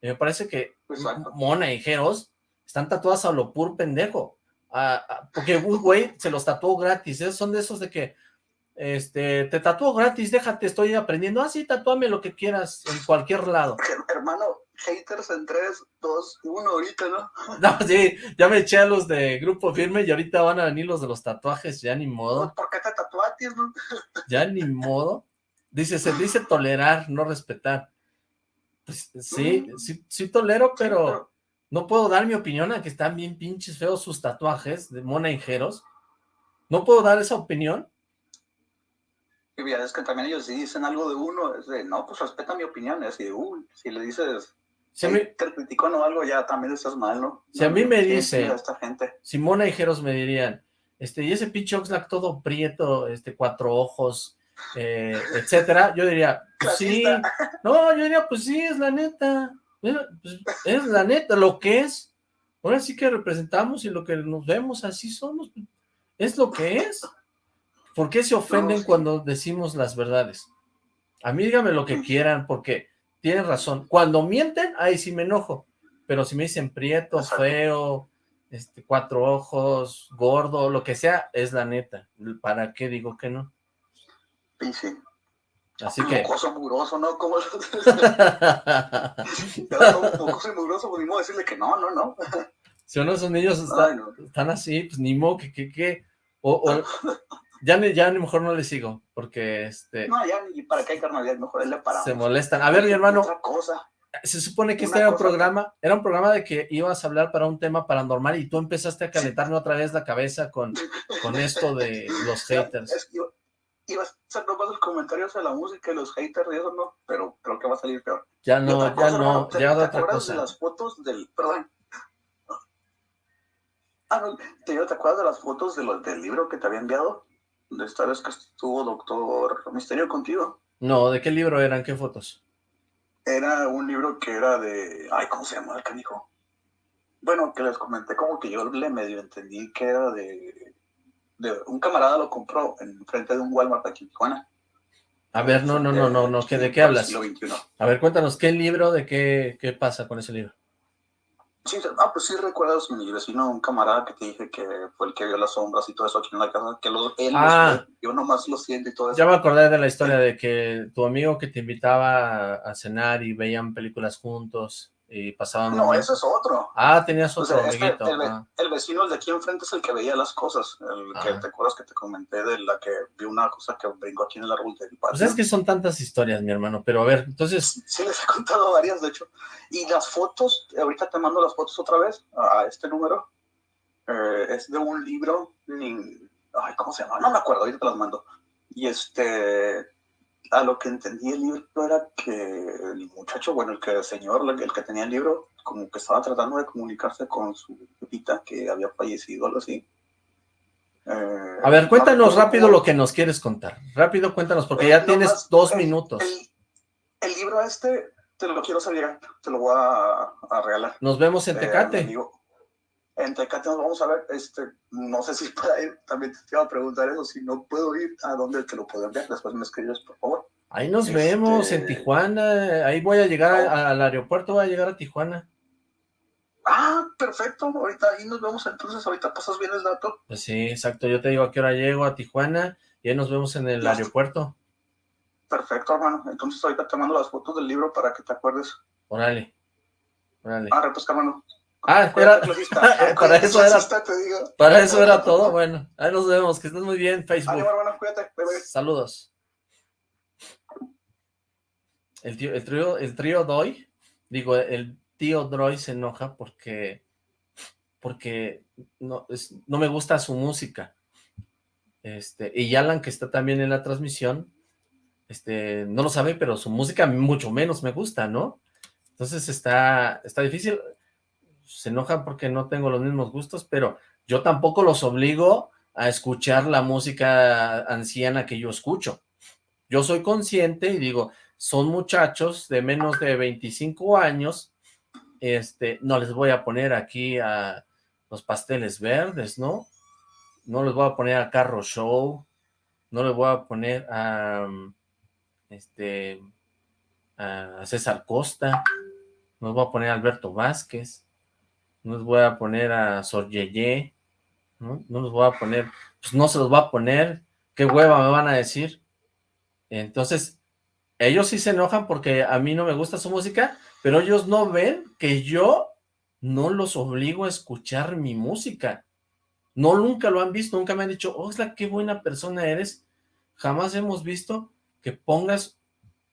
Speaker 2: Me parece que Mona y Jeros están tatuadas a lo pur pendejo. porque güey se los tatuó gratis. ¿eh? Son de esos de que este, te tatuó gratis, déjate, estoy aprendiendo. Ah, sí, tatúame lo que quieras en cualquier lado.
Speaker 3: Hermano, haters en 3, 2, 1 ahorita, ¿no?
Speaker 2: No, sí, ya me eché a los de Grupo Firme y ahorita van a venir los de los tatuajes, ya ni modo.
Speaker 3: ¿Por qué te tatuaste, no?
Speaker 2: Ya ni modo. Dice, se dice tolerar, no respetar. Pues sí, sí, sí tolero, pero, no puedo dar mi opinión a que están bien pinches feos sus tatuajes de mona ¿No puedo dar esa opinión?
Speaker 3: Y es que también ellos si dicen algo de uno, es de, no, pues respeta mi opinión, es de, uy, si le dices, si a mí, te criticó o algo, ya también estás mal, ¿no?
Speaker 2: Si a mí me dice,
Speaker 3: esta gente.
Speaker 2: Simona y Jeros me dirían, este, y ese pinche Oxlack todo prieto, este, cuatro ojos, eh, etcétera, yo diría, pues sí, no, yo diría, pues sí, es la neta, pues, es la neta, lo que es, ahora sí que representamos y lo que nos vemos, así somos, es lo que es. ¿Por qué se ofenden cuando decimos las verdades? A mí dígame lo que quieran, porque tienen razón. Cuando mienten, ahí sí me enojo. Pero si me dicen prieto, feo, este, cuatro ojos, gordo, lo que sea, es la neta. ¿Para qué digo que no?
Speaker 3: Sí.
Speaker 2: Así que...
Speaker 3: Mocoso mugroso, ¿no? ¿Cómo? mocoso y mugroso, pues ni modo decirle que no, no, no.
Speaker 2: Si uno de esos niños están así, pues ni modo que, que, que... O, o, ya, ni, ya ni mejor no le sigo, porque este...
Speaker 3: No, ya ni para qué hay carnalidad, mejor él le para.
Speaker 2: Se molestan. A ver, mi hermano...
Speaker 3: Otra cosa.
Speaker 2: Se supone que este era un programa, era un programa de que ibas a hablar para un tema paranormal y tú empezaste a calentarme otra vez la cabeza con, con esto de los haters.
Speaker 3: Es que iba, a hacer nomás los comentarios de la música y los haters y eso no, pero creo que va a salir peor.
Speaker 2: Ya no, ya no, ya
Speaker 3: ¿te,
Speaker 2: otra
Speaker 3: cosa. de las fotos del, perdón, Ah, no, ¿te, acuerdas de las fotos de lo, del libro que te había enviado? De esta vez que estuvo Doctor Misterio contigo.
Speaker 2: No, ¿de qué libro eran? ¿Qué fotos?
Speaker 3: Era un libro que era de... Ay, ¿cómo se llama el canijo? Bueno, que les comenté como que yo le medio entendí que era de... de un camarada lo compró en frente de un Walmart aquí en Tijuana.
Speaker 2: A ver, no, no, no, no, no, ¿de qué hablas? A ver, cuéntanos, ¿qué libro, de qué, qué pasa con ese libro?
Speaker 3: Sí, ah, pues sí recuerdas mi vecino, un camarada que te dije que fue el que vio las sombras y todo eso aquí en la casa, que lo, él
Speaker 2: ah,
Speaker 3: yo nomás lo siento y todo eso.
Speaker 2: Ya me acordé de la historia de que tu amigo que te invitaba a cenar y veían películas juntos y pasaban...
Speaker 3: No, ese es otro.
Speaker 2: Ah, tenías otro
Speaker 3: este, el, vecino, el de aquí enfrente es el que veía las cosas, el que ah. te acuerdas que te comenté de la que vi una cosa que brincó aquí en el árbol del
Speaker 2: patio. Pues es que son tantas historias, mi hermano, pero a ver, entonces...
Speaker 3: Sí, les he contado varias, de hecho. Y las fotos, ahorita te mando las fotos otra vez a este número, eh, es de un libro, ay, ¿cómo se llama? No me acuerdo, ahorita te las mando. Y este, a lo que entendí el libro era que el muchacho, bueno, el que el señor, el que tenía el libro, como que estaba tratando de comunicarse con su pepita que había fallecido, algo así.
Speaker 2: Eh, a ver, cuéntanos rápido lo que nos quieres contar. Rápido, cuéntanos, porque ya tienes dos minutos.
Speaker 3: El, libro este te lo quiero salir, te lo voy a, regalar.
Speaker 2: Nos vemos en eh, Tecate.
Speaker 3: En Tecate nos vamos a ver, este, no sé si para ir, también te iba a preguntar eso, si no puedo ir, ¿a dónde te lo puedo enviar? Después me escribes, por favor.
Speaker 2: Ahí nos vemos, en este, Tijuana, ahí voy a llegar al aeropuerto, voy a llegar a Tijuana.
Speaker 3: Ah, perfecto, ahorita ahí nos vemos, entonces ahorita pasas bien el dato.
Speaker 2: Pues sí, exacto, yo te digo a qué hora llego a Tijuana y ahí nos vemos en el aeropuerto.
Speaker 3: Perfecto, hermano, entonces ahorita te mando las fotos del libro para que te acuerdes.
Speaker 2: Órale, órale.
Speaker 3: Ah, pues hermano.
Speaker 2: Ah, era, para eso era, para eso era todo, bueno, ahí nos vemos, que estés muy bien, Facebook.
Speaker 3: hermano, cuídate,
Speaker 2: Saludos. El, tío, el trío, el trío Doy, digo, el tío Droy se enoja porque, porque no, no me gusta su música. Este, y Alan, que está también en la transmisión, este, no lo sabe, pero su música mucho menos me gusta, ¿no? Entonces está, está difícil se enojan porque no tengo los mismos gustos, pero yo tampoco los obligo a escuchar la música anciana que yo escucho. Yo soy consciente y digo, son muchachos de menos de 25 años, este, no les voy a poner aquí a los pasteles verdes, ¿no? No les voy a poner a Carro Show, no les voy a poner a, este, a César Costa, no les voy a poner a Alberto Vázquez, no les voy a poner a Sor Yeye, ¿no? No los voy a poner, pues no se los va a poner, qué hueva me van a decir. Entonces, ellos sí se enojan porque a mí no me gusta su música, pero ellos no ven que yo no los obligo a escuchar mi música. No, nunca lo han visto, nunca me han dicho, Oxla, qué buena persona eres. Jamás hemos visto que pongas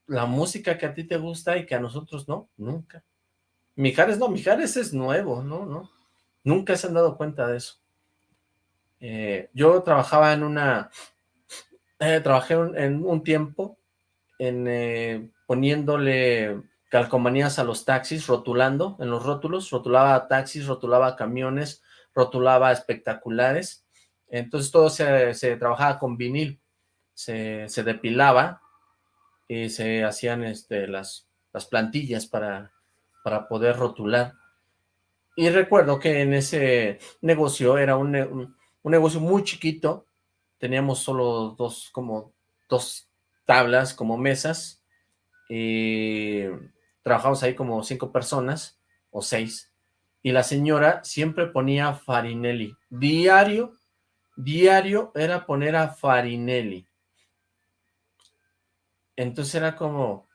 Speaker 2: la música que a ti te gusta y que a nosotros no, nunca. Mijares no, Mijares es nuevo, ¿no? ¿no? Nunca se han dado cuenta de eso. Eh, yo trabajaba en una, eh, trabajé en un tiempo en eh, poniéndole calcomanías a los taxis, rotulando en los rótulos, rotulaba taxis, rotulaba camiones, rotulaba espectaculares, entonces todo se, trabajaba con vinil, se, depilaba y se hacían este, las, las plantillas para, para poder rotular. Y recuerdo que en ese negocio era un, un, negocio muy chiquito, teníamos solo dos, como dos tablas, como mesas, y trabajamos ahí como cinco personas, o seis, y la señora siempre ponía Farinelli, diario, diario era poner a Farinelli. Entonces era como...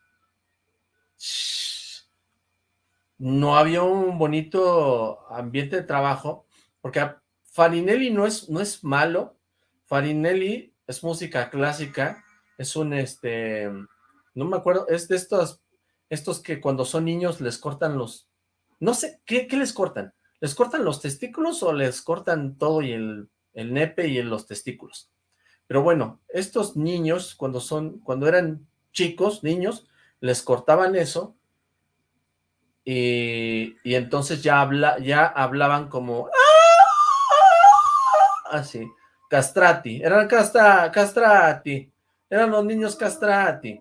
Speaker 2: No había un bonito ambiente de trabajo, porque Farinelli no es, no es malo, Farinelli es música clásica, es un, este, no me acuerdo, es de estos, estos que cuando son niños les cortan los, no sé, ¿qué, les cortan? ¿Les cortan los testículos o les cortan todo y el, el nepe y los testículos? Pero bueno, estos niños, cuando son, cuando eran chicos, niños, les cortaban eso y, entonces ya, habla, ya hablaban como así, castrati, eran casta, castrati, eran los niños castrati,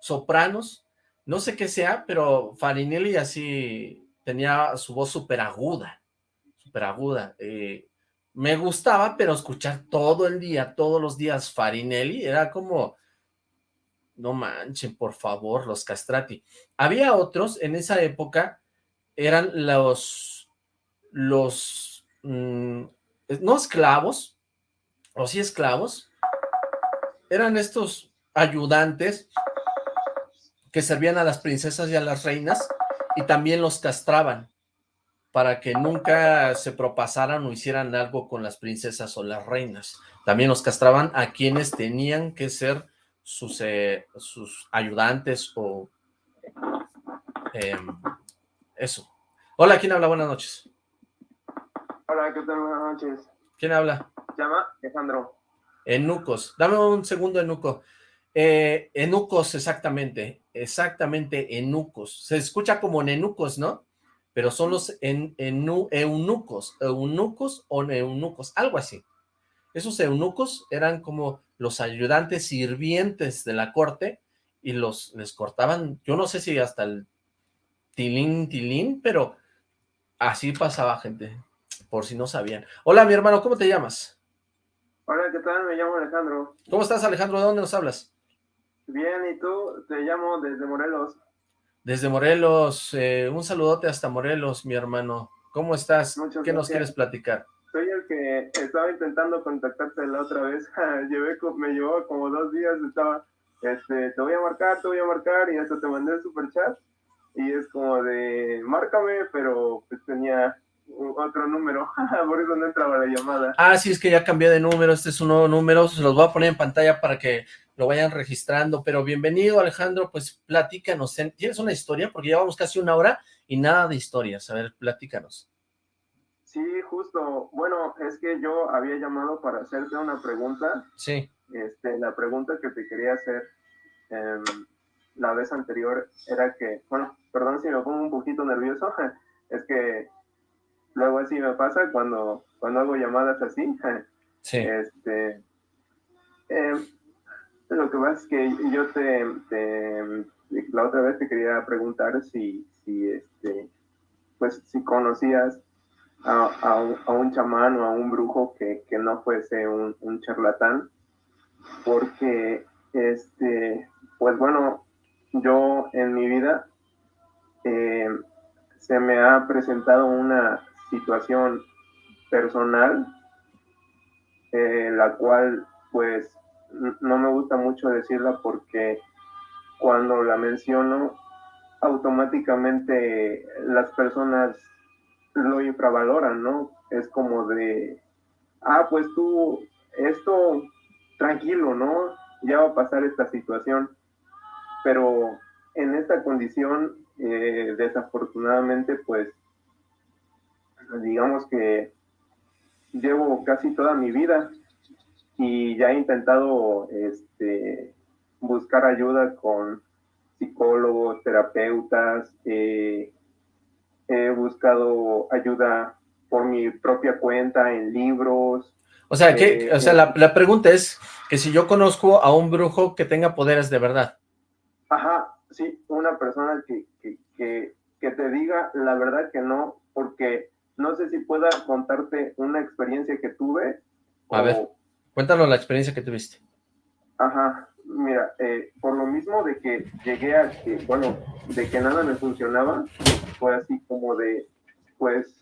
Speaker 2: sopranos, no sé qué sea, pero Farinelli así tenía su voz súper aguda, súper aguda. Eh, me gustaba, pero escuchar todo el día, todos los días Farinelli, era como, no manchen, por favor, los castrati. Había otros, en esa época, eran los, los, mm, no esclavos, o sí esclavos, eran estos ayudantes que servían a las princesas y a las reinas y también los castraban para que nunca se propasaran o hicieran algo con las princesas o las reinas. También los castraban a quienes tenían que ser sus, eh, sus ayudantes o em, eso. Hola, ¿quién habla? Buenas noches.
Speaker 4: Hola, ¿qué tal? Buenas noches.
Speaker 2: ¿Quién habla?
Speaker 4: llama Alejandro.
Speaker 2: Enucos. Dame un segundo, Enuco. Eh, enucos, exactamente. Exactamente, enucos. Se escucha como nenucos, ¿no? Pero son los en, eunucos. Eunucos o eunucos, algo así. Esos eunucos eran como los ayudantes sirvientes de la corte y los les cortaban, yo no sé si hasta el tilín, tilín, pero así pasaba gente, por si no sabían. Hola, mi hermano, ¿cómo te llamas?
Speaker 4: Hola, ¿qué tal? Me llamo Alejandro.
Speaker 2: ¿Cómo estás, Alejandro? ¿De dónde nos hablas?
Speaker 4: Bien, ¿y tú? Te llamo desde Morelos.
Speaker 2: Desde Morelos. Eh, un saludote hasta Morelos, mi hermano. ¿Cómo estás? ¿Qué nos quieres platicar?
Speaker 4: Soy el que estaba intentando contactarte la otra vez. Me llevó como dos días, estaba, este, te voy a marcar, te voy a marcar, y hasta te mandé el super chat. Y es como de, márcame, pero pues tenía otro número, por eso no entraba la llamada.
Speaker 2: Ah, sí, es que ya cambié de número, este es un nuevo número, se los voy a poner en pantalla para que lo vayan registrando, pero bienvenido Alejandro, pues platícanos, ¿tienes una historia? Porque llevamos casi una hora y nada de historias, a ver, platícanos.
Speaker 4: Sí, justo, bueno, es que yo había llamado para hacerte una pregunta.
Speaker 2: Sí.
Speaker 4: Este, la pregunta que te quería hacer em, la vez anterior era que, bueno, perdón si me pongo un poquito nervioso, es que luego así me pasa cuando, cuando hago llamadas así.
Speaker 2: Sí.
Speaker 4: Este, em, lo que pasa es que yo te, la otra vez te quería preguntar si, si este, pues si conocías a, un, chamán o a un brujo que, no fuese un, charlatán, porque este, pues bueno, yo en mi vida eh, se me ha presentado una situación personal, eh, la cual pues no me gusta mucho decirla porque cuando la menciono automáticamente las personas lo infravaloran, ¿no? Es como de, ah, pues tú, esto tranquilo, ¿no? Ya va a pasar esta situación. Pero en esta condición, eh, desafortunadamente, pues digamos que llevo casi toda mi vida y ya he intentado este, buscar ayuda con psicólogos, terapeutas, eh, he buscado ayuda por mi propia cuenta en libros.
Speaker 2: O sea, que, o sea la, la, pregunta es que si yo conozco a un brujo que tenga poderes de verdad.
Speaker 4: Ajá, sí, una persona que, que, que, que te diga la verdad que no, porque no sé si pueda contarte una experiencia que tuve.
Speaker 2: A ver, cuéntanos la experiencia que tuviste.
Speaker 4: Ajá, mira, eh, por lo mismo de que llegué a que, bueno, de que nada me funcionaba, fue así como de, pues,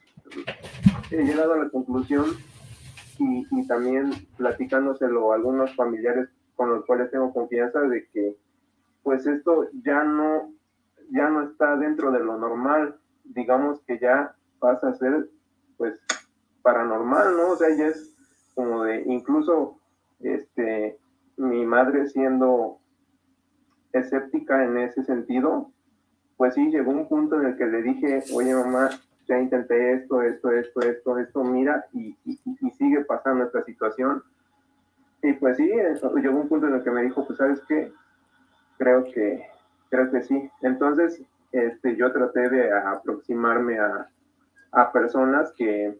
Speaker 4: he llegado a la conclusión y, también platicándoselo a algunos familiares con los cuales tengo confianza de que, pues, esto ya no, ya no está dentro de lo normal, digamos que ya pasa a ser, pues, paranormal, ¿no? O sea, ya es como de, incluso, este, mi madre siendo escéptica en ese sentido, pues sí, llegó un punto en el que le dije, oye mamá, ya intenté esto, esto, esto, esto, esto, mira, y, sigue pasando esta situación. Y pues sí, llegó un punto en el que me dijo, pues sabes qué, creo que, creo que sí. Entonces, este, yo traté de aproximarme a, a personas que,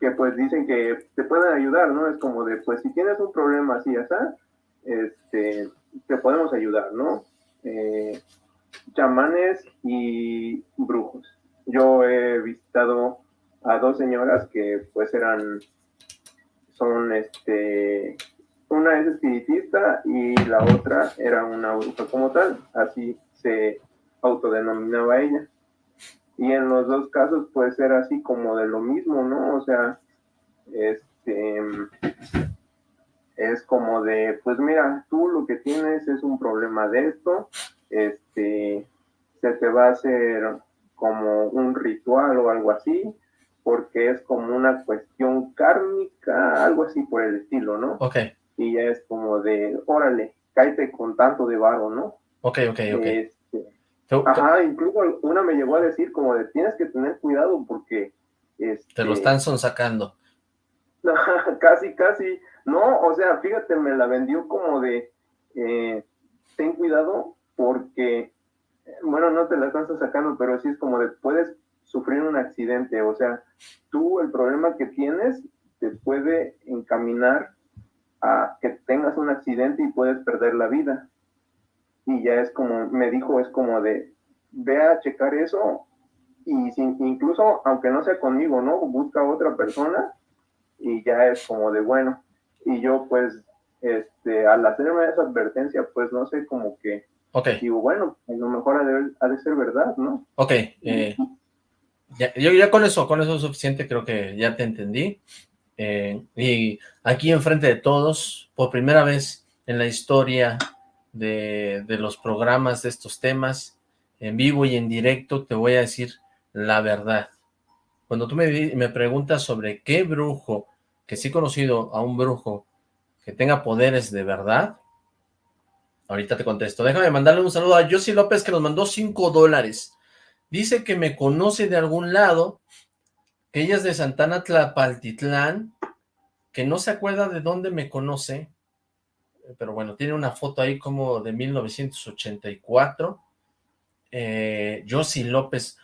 Speaker 4: que pues dicen que te pueden ayudar, ¿no? Es como de, pues si tienes un problema así, está, este, te podemos ayudar, ¿no? Eh, chamanes y brujos. Yo he visitado a dos señoras que pues eran, son este, una es espiritista y la otra era una bruja como tal, así se autodenominaba ella y en los dos casos puede ser así como de lo mismo, ¿no? O sea, este es como de, pues mira, tú lo que tienes es un problema de esto, este, se te va a hacer como un ritual o algo así, porque es como una cuestión kármica, algo así por el estilo, ¿no?
Speaker 2: Ok.
Speaker 4: Y ya es como de, órale, cállate con tanto de varo, ¿no?
Speaker 2: Ok, ok, ok.
Speaker 4: Ajá, incluso una me llegó a decir como de tienes que tener cuidado porque... Este,
Speaker 2: Te lo están sonsacando.
Speaker 4: casi, casi. No, o sea, fíjate, me la vendió como de eh, ten cuidado porque, bueno, no te la están sacando, pero sí es como de puedes sufrir un accidente. O sea, tú el problema que tienes te puede encaminar a que tengas un accidente y puedes perder la vida y ya es como, me dijo, es como de, ve a checar eso y sin, incluso, aunque no sea conmigo, ¿no? Busca a otra persona y ya es como de, bueno, y yo pues, este, al hacerme esa advertencia, pues no sé, como que,
Speaker 2: okay.
Speaker 4: digo, bueno, a lo mejor ha de, ser verdad, ¿no?
Speaker 2: Ok, eh, ya, yo ya con eso, con eso es suficiente, creo que ya te entendí. Eh, y aquí enfrente de todos, por primera vez en la historia de, los programas de estos temas, en vivo y en directo, te voy a decir la verdad. Cuando tú me, me preguntas sobre qué brujo, que sí he conocido a un brujo que tenga poderes de verdad, ahorita te contesto. Déjame mandarle un saludo a Josie López que nos mandó 5 dólares. Dice que me conoce de algún lado, que ella es de Santana Tlapaltitlán, que no se acuerda de dónde me conoce, pero bueno, tiene una foto ahí como de 1984. Eh, López,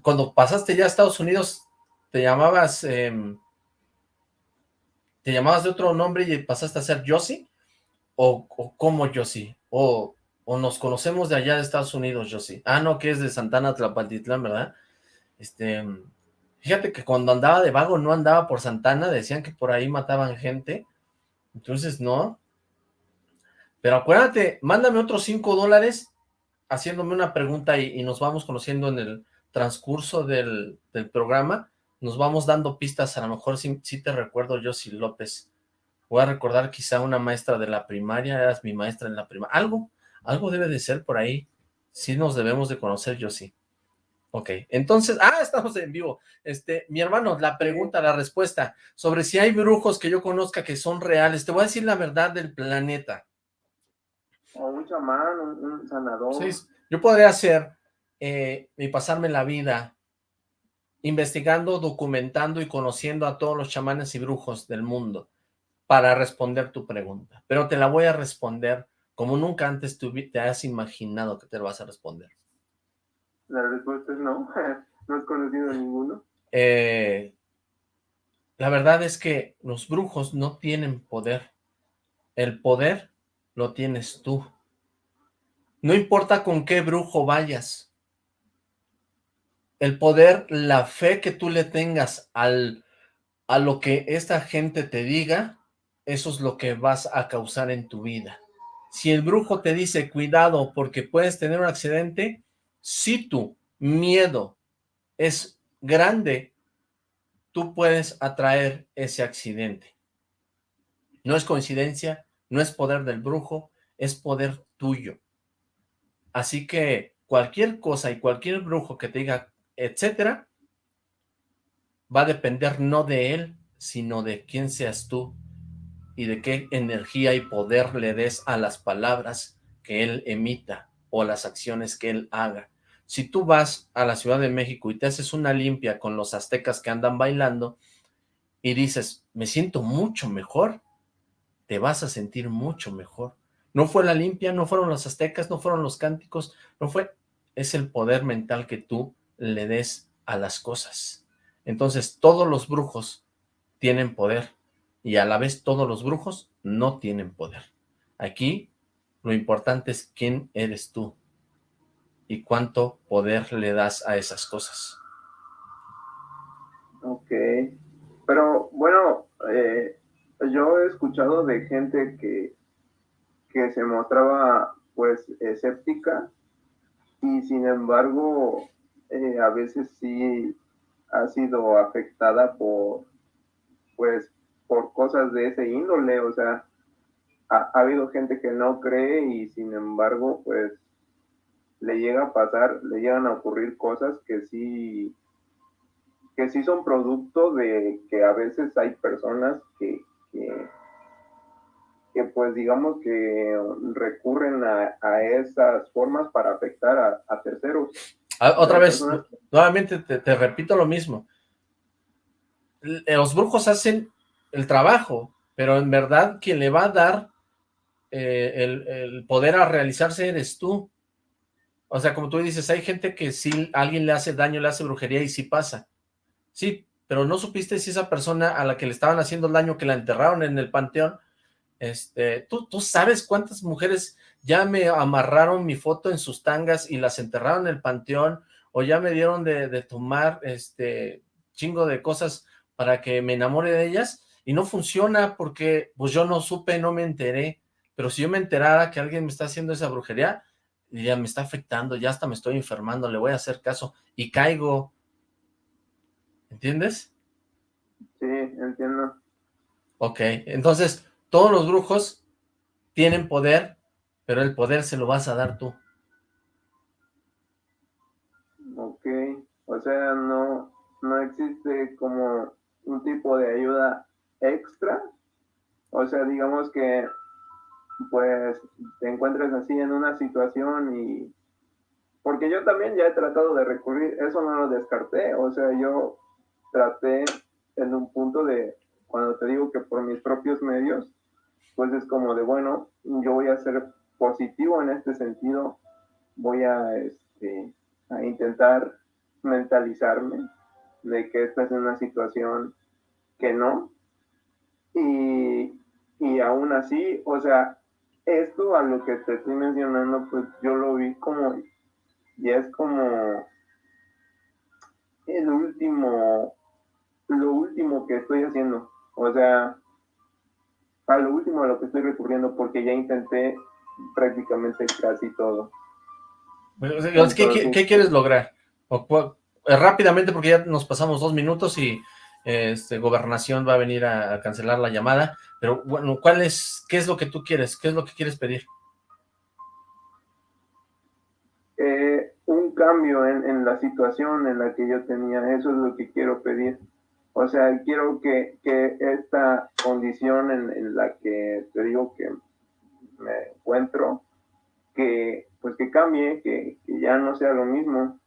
Speaker 2: cuando pasaste ya a Estados Unidos, te llamabas, em, te llamabas de otro nombre y pasaste a ser Josie, o, o cómo Josie, o, o nos conocemos de allá de Estados Unidos, Josie. Ah, no, que es de Santana Tlapaltitlán, ¿verdad? Este, fíjate que cuando andaba de vago no andaba por Santana, decían que por ahí mataban gente, entonces no, pero acuérdate, mándame otros 5 dólares haciéndome una pregunta y, nos vamos conociendo en el transcurso del, programa. Nos vamos dando pistas, a lo mejor sí, te recuerdo yo, si López. Voy a recordar quizá una maestra de la primaria, eras mi maestra en la primaria. Algo, algo debe de ser por ahí. Sí nos debemos de conocer, yo sí. Ok, entonces, ah, estamos en vivo. Este, mi hermano, la pregunta, la respuesta, sobre si hay brujos que yo conozca que son reales. Te voy a decir la verdad del planeta
Speaker 4: o un chamán, un, sanador.
Speaker 2: Sí, yo podría hacer eh, y pasarme la vida investigando, documentando y conociendo a todos los chamanes y brujos del mundo para responder tu pregunta, pero te la voy a responder como nunca antes te has imaginado que te lo vas a responder.
Speaker 4: La respuesta es no, no has conocido a ninguno.
Speaker 2: Eh, la verdad es que los brujos no tienen poder. El poder lo tienes tú. No importa con qué brujo vayas. El poder, la fe que tú le tengas al, a lo que esta gente te diga, eso es lo que vas a causar en tu vida. Si el brujo te dice, cuidado, porque puedes tener un accidente, si tu miedo es grande, tú puedes atraer ese accidente. No es coincidencia, no es poder del brujo, es poder tuyo. Así que cualquier cosa y cualquier brujo que te diga, etcétera, va a depender no de él, sino de quién seas tú y de qué energía y poder le des a las palabras que él emita o las acciones que él haga. Si tú vas a la Ciudad de México y te haces una limpia con los aztecas que andan bailando y dices, me siento mucho mejor, te vas a sentir mucho mejor. No fue la limpia, no fueron los aztecas, no fueron los cánticos, no fue, es el poder mental que tú le des a las cosas. Entonces, todos los brujos tienen poder y a la vez todos los brujos no tienen poder. Aquí lo importante es quién eres tú y cuánto poder le das a esas cosas.
Speaker 4: Ok, pero bueno, eh, yo he escuchado de gente que, que se mostraba pues escéptica y sin embargo eh, a veces sí ha sido afectada por pues por cosas de ese índole, o sea, ha, habido gente que no cree y sin embargo, pues, le llega a pasar, le llegan a ocurrir cosas que sí, que sí son producto de que a veces hay personas que, que, pues digamos que recurren a, esas formas para afectar a, terceros.
Speaker 2: Ah, otra vez, nuevamente te repito lo mismo. Los brujos hacen el trabajo, pero en verdad quien le va a dar eh, el, poder a realizarse eres tú. O sea, como tú dices, hay gente que si alguien le hace daño, le hace brujería y sí pasa. Sí, pero no supiste si esa persona a la que le estaban haciendo el daño, que la enterraron en el panteón, este, ¿tú, tú sabes cuántas mujeres ya me amarraron mi foto en sus tangas y las enterraron en el panteón, o ya me dieron de, tomar este chingo de cosas para que me enamore de ellas, y no funciona porque pues yo no supe, no me enteré, pero si yo me enterara que alguien me está haciendo esa brujería, ya me está afectando, ya hasta me estoy enfermando, le voy a hacer caso y caigo. ¿Entiendes?
Speaker 4: Sí, entiendo.
Speaker 2: Ok, entonces todos los brujos tienen poder, pero el poder se lo vas a dar tú.
Speaker 4: Ok, o sea, no, no existe como un tipo de ayuda extra. O sea, digamos que pues te encuentres así en una situación y... Porque yo también ya he tratado de recurrir, eso no lo descarté, o sea, yo traté en un punto de, cuando te digo que por mis propios medios, pues es como de, bueno, yo voy a ser positivo en este sentido, voy a, este, a intentar mentalizarme de que esta es una situación que no, y, y aún así, o sea, esto a lo que te estoy mencionando, pues yo lo vi como, ya es como el último, lo último que estoy haciendo. O sea, a lo último a lo que estoy recurriendo, porque ya intenté prácticamente casi todo.
Speaker 2: ¿qué, ¿qué, quieres lograr? O, rápidamente, porque ya nos pasamos dos minutos y este, gobernación va a venir a, cancelar la llamada, pero bueno, ¿cuál es, qué es lo que tú quieres? ¿Qué es lo que quieres pedir?
Speaker 4: Eh, un cambio en, la situación en la que yo tenía, eso es lo que quiero pedir. O sea, quiero que, esta condición en, la que te digo que me encuentro, que pues que cambie, que, que ya no sea lo mismo,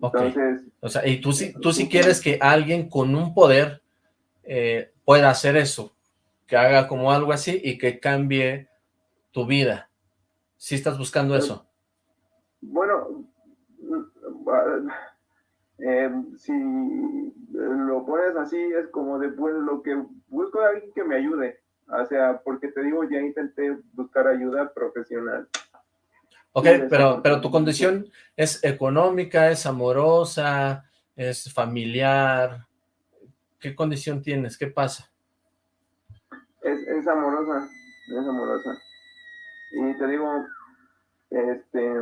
Speaker 2: Entonces... O sea, y tú sí, tú sí quieres que alguien con un poder eh, pueda hacer eso, que haga como algo así y que cambie tu vida. ¿Sí estás buscando eso?
Speaker 4: Bueno, eh, si lo pones así, es como después lo que busco a alguien que me ayude. O sea, porque te digo, ya intenté buscar ayuda profesional.
Speaker 2: Ok, pero, pero tu condición es económica, es amorosa, es familiar. ¿Qué condición tienes? ¿Qué pasa?
Speaker 4: Es, es amorosa, es amorosa. Y te digo, este,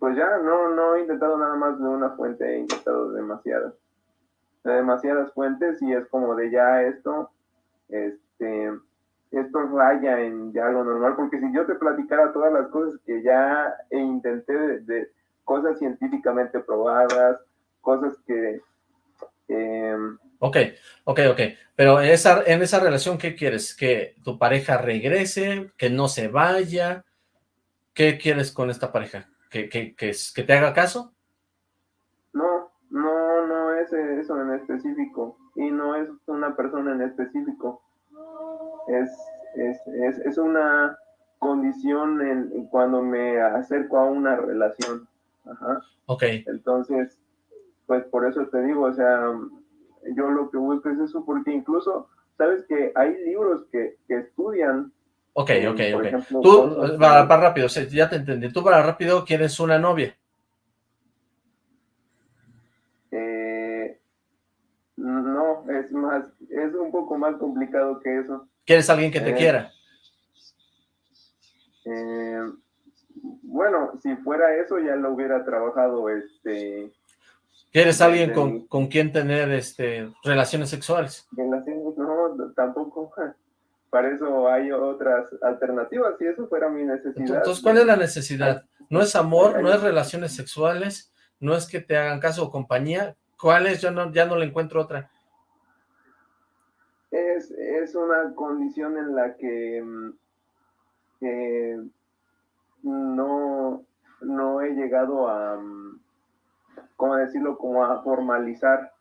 Speaker 4: pues ya no, no he intentado nada más de una fuente, he intentado demasiadas. De demasiadas fuentes y es como de ya esto, este, esto raya en ya algo normal, porque si yo te platicara todas las cosas que ya intenté de, cosas científicamente probadas, cosas que...
Speaker 2: Em, ok, ok, ok, pero en esa, en esa relación, ¿qué quieres? ¿Que tu pareja regrese? ¿Que no se vaya? ¿Qué quieres con esta pareja? ¿Que, que, que, que te haga caso?
Speaker 4: No, no, no es eso en específico, y no es una persona en específico es, es, es, una condición en, cuando me acerco a una relación. Ajá.
Speaker 2: Ok.
Speaker 4: Entonces, pues por eso te digo, o sea, yo lo que busco es eso, porque incluso, sabes que hay libros que, que estudian.
Speaker 2: Ok, ok, ok. Tú, para, para, rápido, ya te entendí. Tú para rápido quieres una novia.
Speaker 4: Eh, no, es más, es un poco más complicado que eso.
Speaker 2: ¿Quieres alguien que te eh, quiera?
Speaker 4: Eh, bueno, si fuera eso ya lo hubiera trabajado, este...
Speaker 2: ¿Quieres alguien con, con, quien tener este relaciones sexuales?
Speaker 4: no, tampoco. Para eso hay otras alternativas, si eso fuera mi necesidad.
Speaker 2: Entonces, ¿cuál es la necesidad? ¿No es amor? ¿No es relaciones sexuales? ¿No es que te hagan caso o compañía? ¿Cuál es? Yo no, ya no le encuentro otra
Speaker 4: es, es una condición en la que mm, no, no he llegado a, mm, ¿cómo decirlo? Como a formalizar.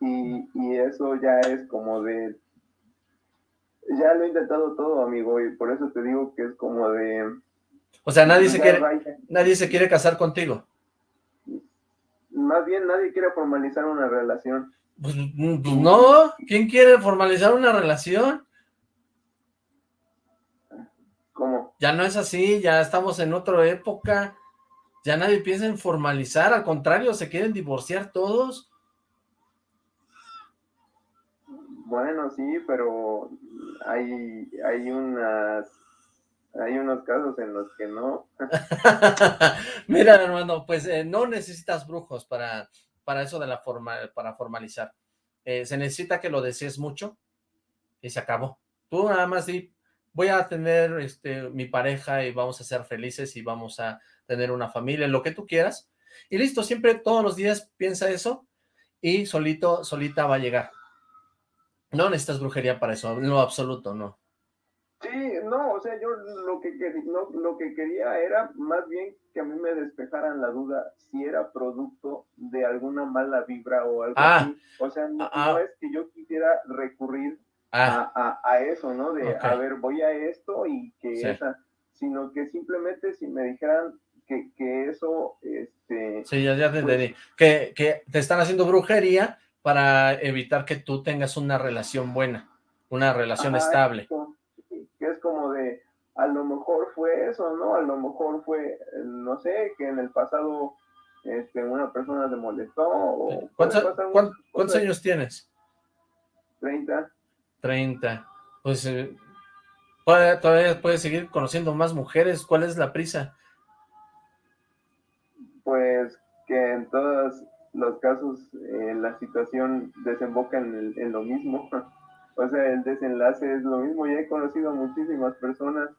Speaker 4: Y, y eso ya es como de... Ya lo he intentado todo, amigo, y por eso te digo que es como de...
Speaker 2: O sea, nadie se quiere, nadie se quiere casar contigo.
Speaker 4: Más bien, nadie quiere formalizar una relación.
Speaker 2: Pues, mm, pues, no, ¿quién quiere formalizar una relación?
Speaker 4: ¿Cómo?
Speaker 2: Ya no es así, ya estamos en otra época, ya nadie piensa en formalizar, al contrario, se quieren divorciar todos.
Speaker 4: Bueno, sí, pero hay, hay unas hay unos casos en los que no.
Speaker 2: Mira, hermano, pues eh, no necesitas brujos para para eso de la forma, para formalizar. Eh, se necesita que lo desees mucho y se acabó. Tú nada más di, voy a tener este, mi pareja y vamos a ser felices y vamos a tener una familia, lo que tú quieras. Y listo, siempre todos los días piensa eso y solito, solita va a llegar. No necesitas brujería para eso, en lo absoluto, no.
Speaker 4: Sí, no, o sea, yo lo que, no, lo que quería era más bien que a mí me despejaran la duda si era producto de alguna mala vibra o algo ah, así. O sea, no, ah, ah. es que yo quisiera recurrir a, a, eso, ¿no? De, a ver, voy a esto y que esa, sino que simplemente si me dijeran que, que eso, este...
Speaker 2: Sí, ya, ya te pues entendí. Que, que te están haciendo brujería para evitar que tú tengas una relación buena, una relación estable
Speaker 4: que es como de, a lo mejor fue eso, ¿no? A lo mejor fue, no sé, que en el pasado este, una persona te molestó.
Speaker 2: ¿Cuántos, años tienes?
Speaker 4: 30.
Speaker 2: 30. Pues eh, todavía puedes seguir conociendo más mujeres. ¿Cuál es la prisa?
Speaker 4: Pues que en todos los casos eh, la situación desemboca en, en lo mismo. O sea, el desenlace es lo mismo. Ya he conocido a muchísimas personas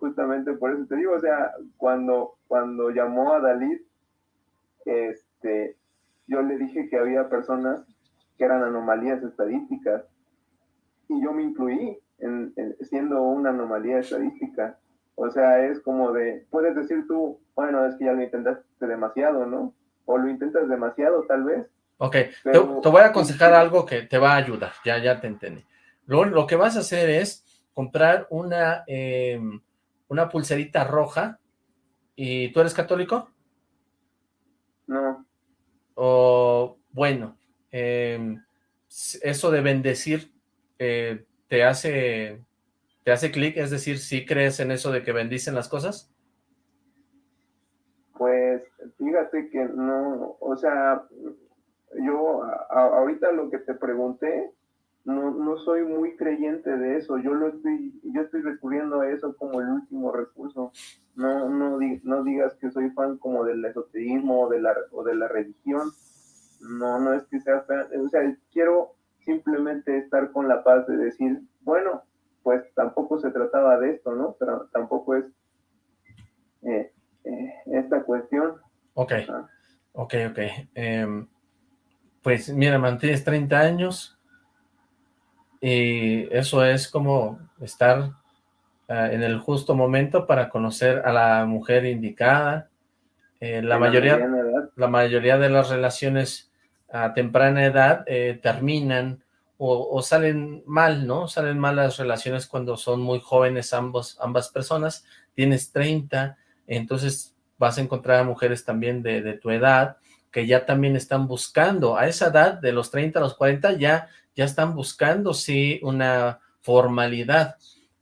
Speaker 4: justamente por eso te digo, o sea, cuando, cuando llamó a Dalit, este, yo le dije que había personas que eran anomalías estadísticas y yo me incluí en, siendo una anomalía estadística. O sea, es como de, puedes decir tú, bueno, es que ya lo intentaste demasiado, ¿no? O lo intentas demasiado tal vez.
Speaker 2: Ok, te, voy a aconsejar algo que te va a ayudar, ya, ya te entendí. Lo, lo que vas a hacer es comprar una, em, una pulserita roja. ¿Y tú eres católico?
Speaker 4: No.
Speaker 2: O, bueno, em, eso de bendecir eh, te hace, te hace clic, es decir, ¿sí crees en eso de que bendicen las cosas?
Speaker 4: Pues, fíjate no, o sea, yo ahorita lo que te pregunté, no, no soy muy creyente de eso, yo lo estoy, yo estoy recurriendo a eso como el último recurso. No, no, no digas que soy fan como del esoterismo o de la, o de la religión. No, no es que sea fan, o sea, quiero simplemente estar con la paz de decir, bueno, pues tampoco se trataba de esto, ¿no? Pero tampoco es eh, eh, esta cuestión.
Speaker 2: Ok, ok, ok. Em, pues mira, mantienes 30 años, y eso es como estar ah, en el justo momento para conocer a la mujer indicada. Eh, la, mayoría, la mayoría de las relaciones a temprana edad eh, terminan o, salen mal, ¿no? Salen mal las relaciones cuando son muy jóvenes ambos, ambas personas. Tienes 30, entonces vas a encontrar a mujeres también de, tu edad que ya también están buscando. A esa edad, de los 30 a los 40, ya ya están buscando, sí, una formalidad.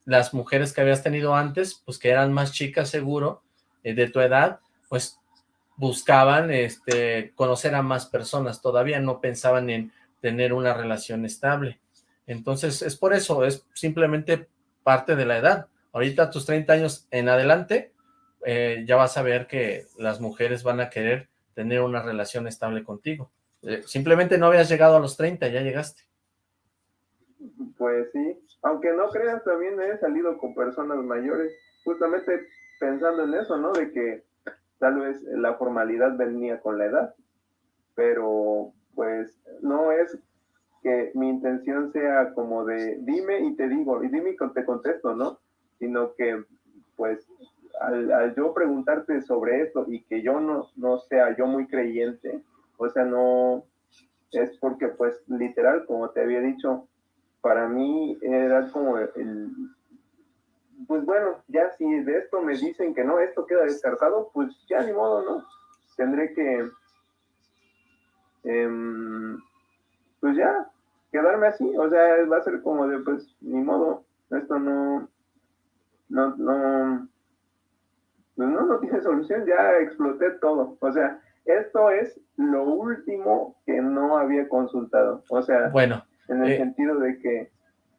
Speaker 2: Las mujeres que habías tenido antes, pues que eran más chicas seguro, eh, de tu edad, pues buscaban este, conocer a más personas, todavía no pensaban en tener una relación estable. Entonces, es por eso, es simplemente parte de la edad. Ahorita tus 30 años en adelante, eh, ya vas a ver que las mujeres van a querer tener una relación estable contigo. Eh, simplemente no habías llegado a los 30, ya llegaste.
Speaker 4: Pues sí, aunque no creas, también he salido con personas mayores, justamente pensando en eso, ¿no? De que tal vez la formalidad venía con la edad, pero pues no es que mi intención sea como de dime y te digo, y dime y te contesto, ¿no? Sino que pues al, yo preguntarte sobre esto y que yo no, no sea yo muy creyente, o sea, no es porque pues literal, como te había dicho, para mí era como el, pues bueno, ya si de esto me dicen que no, esto queda descartado, pues ya ni modo, ¿no? Tendré que, em, pues ya, quedarme así, o sea, va a ser como de, pues, ni modo, esto no, no, no, pues no, no tiene solución, ya exploté todo, o sea, esto es lo último que no había consultado, o sea,
Speaker 2: bueno,
Speaker 4: en el eh, sentido de que,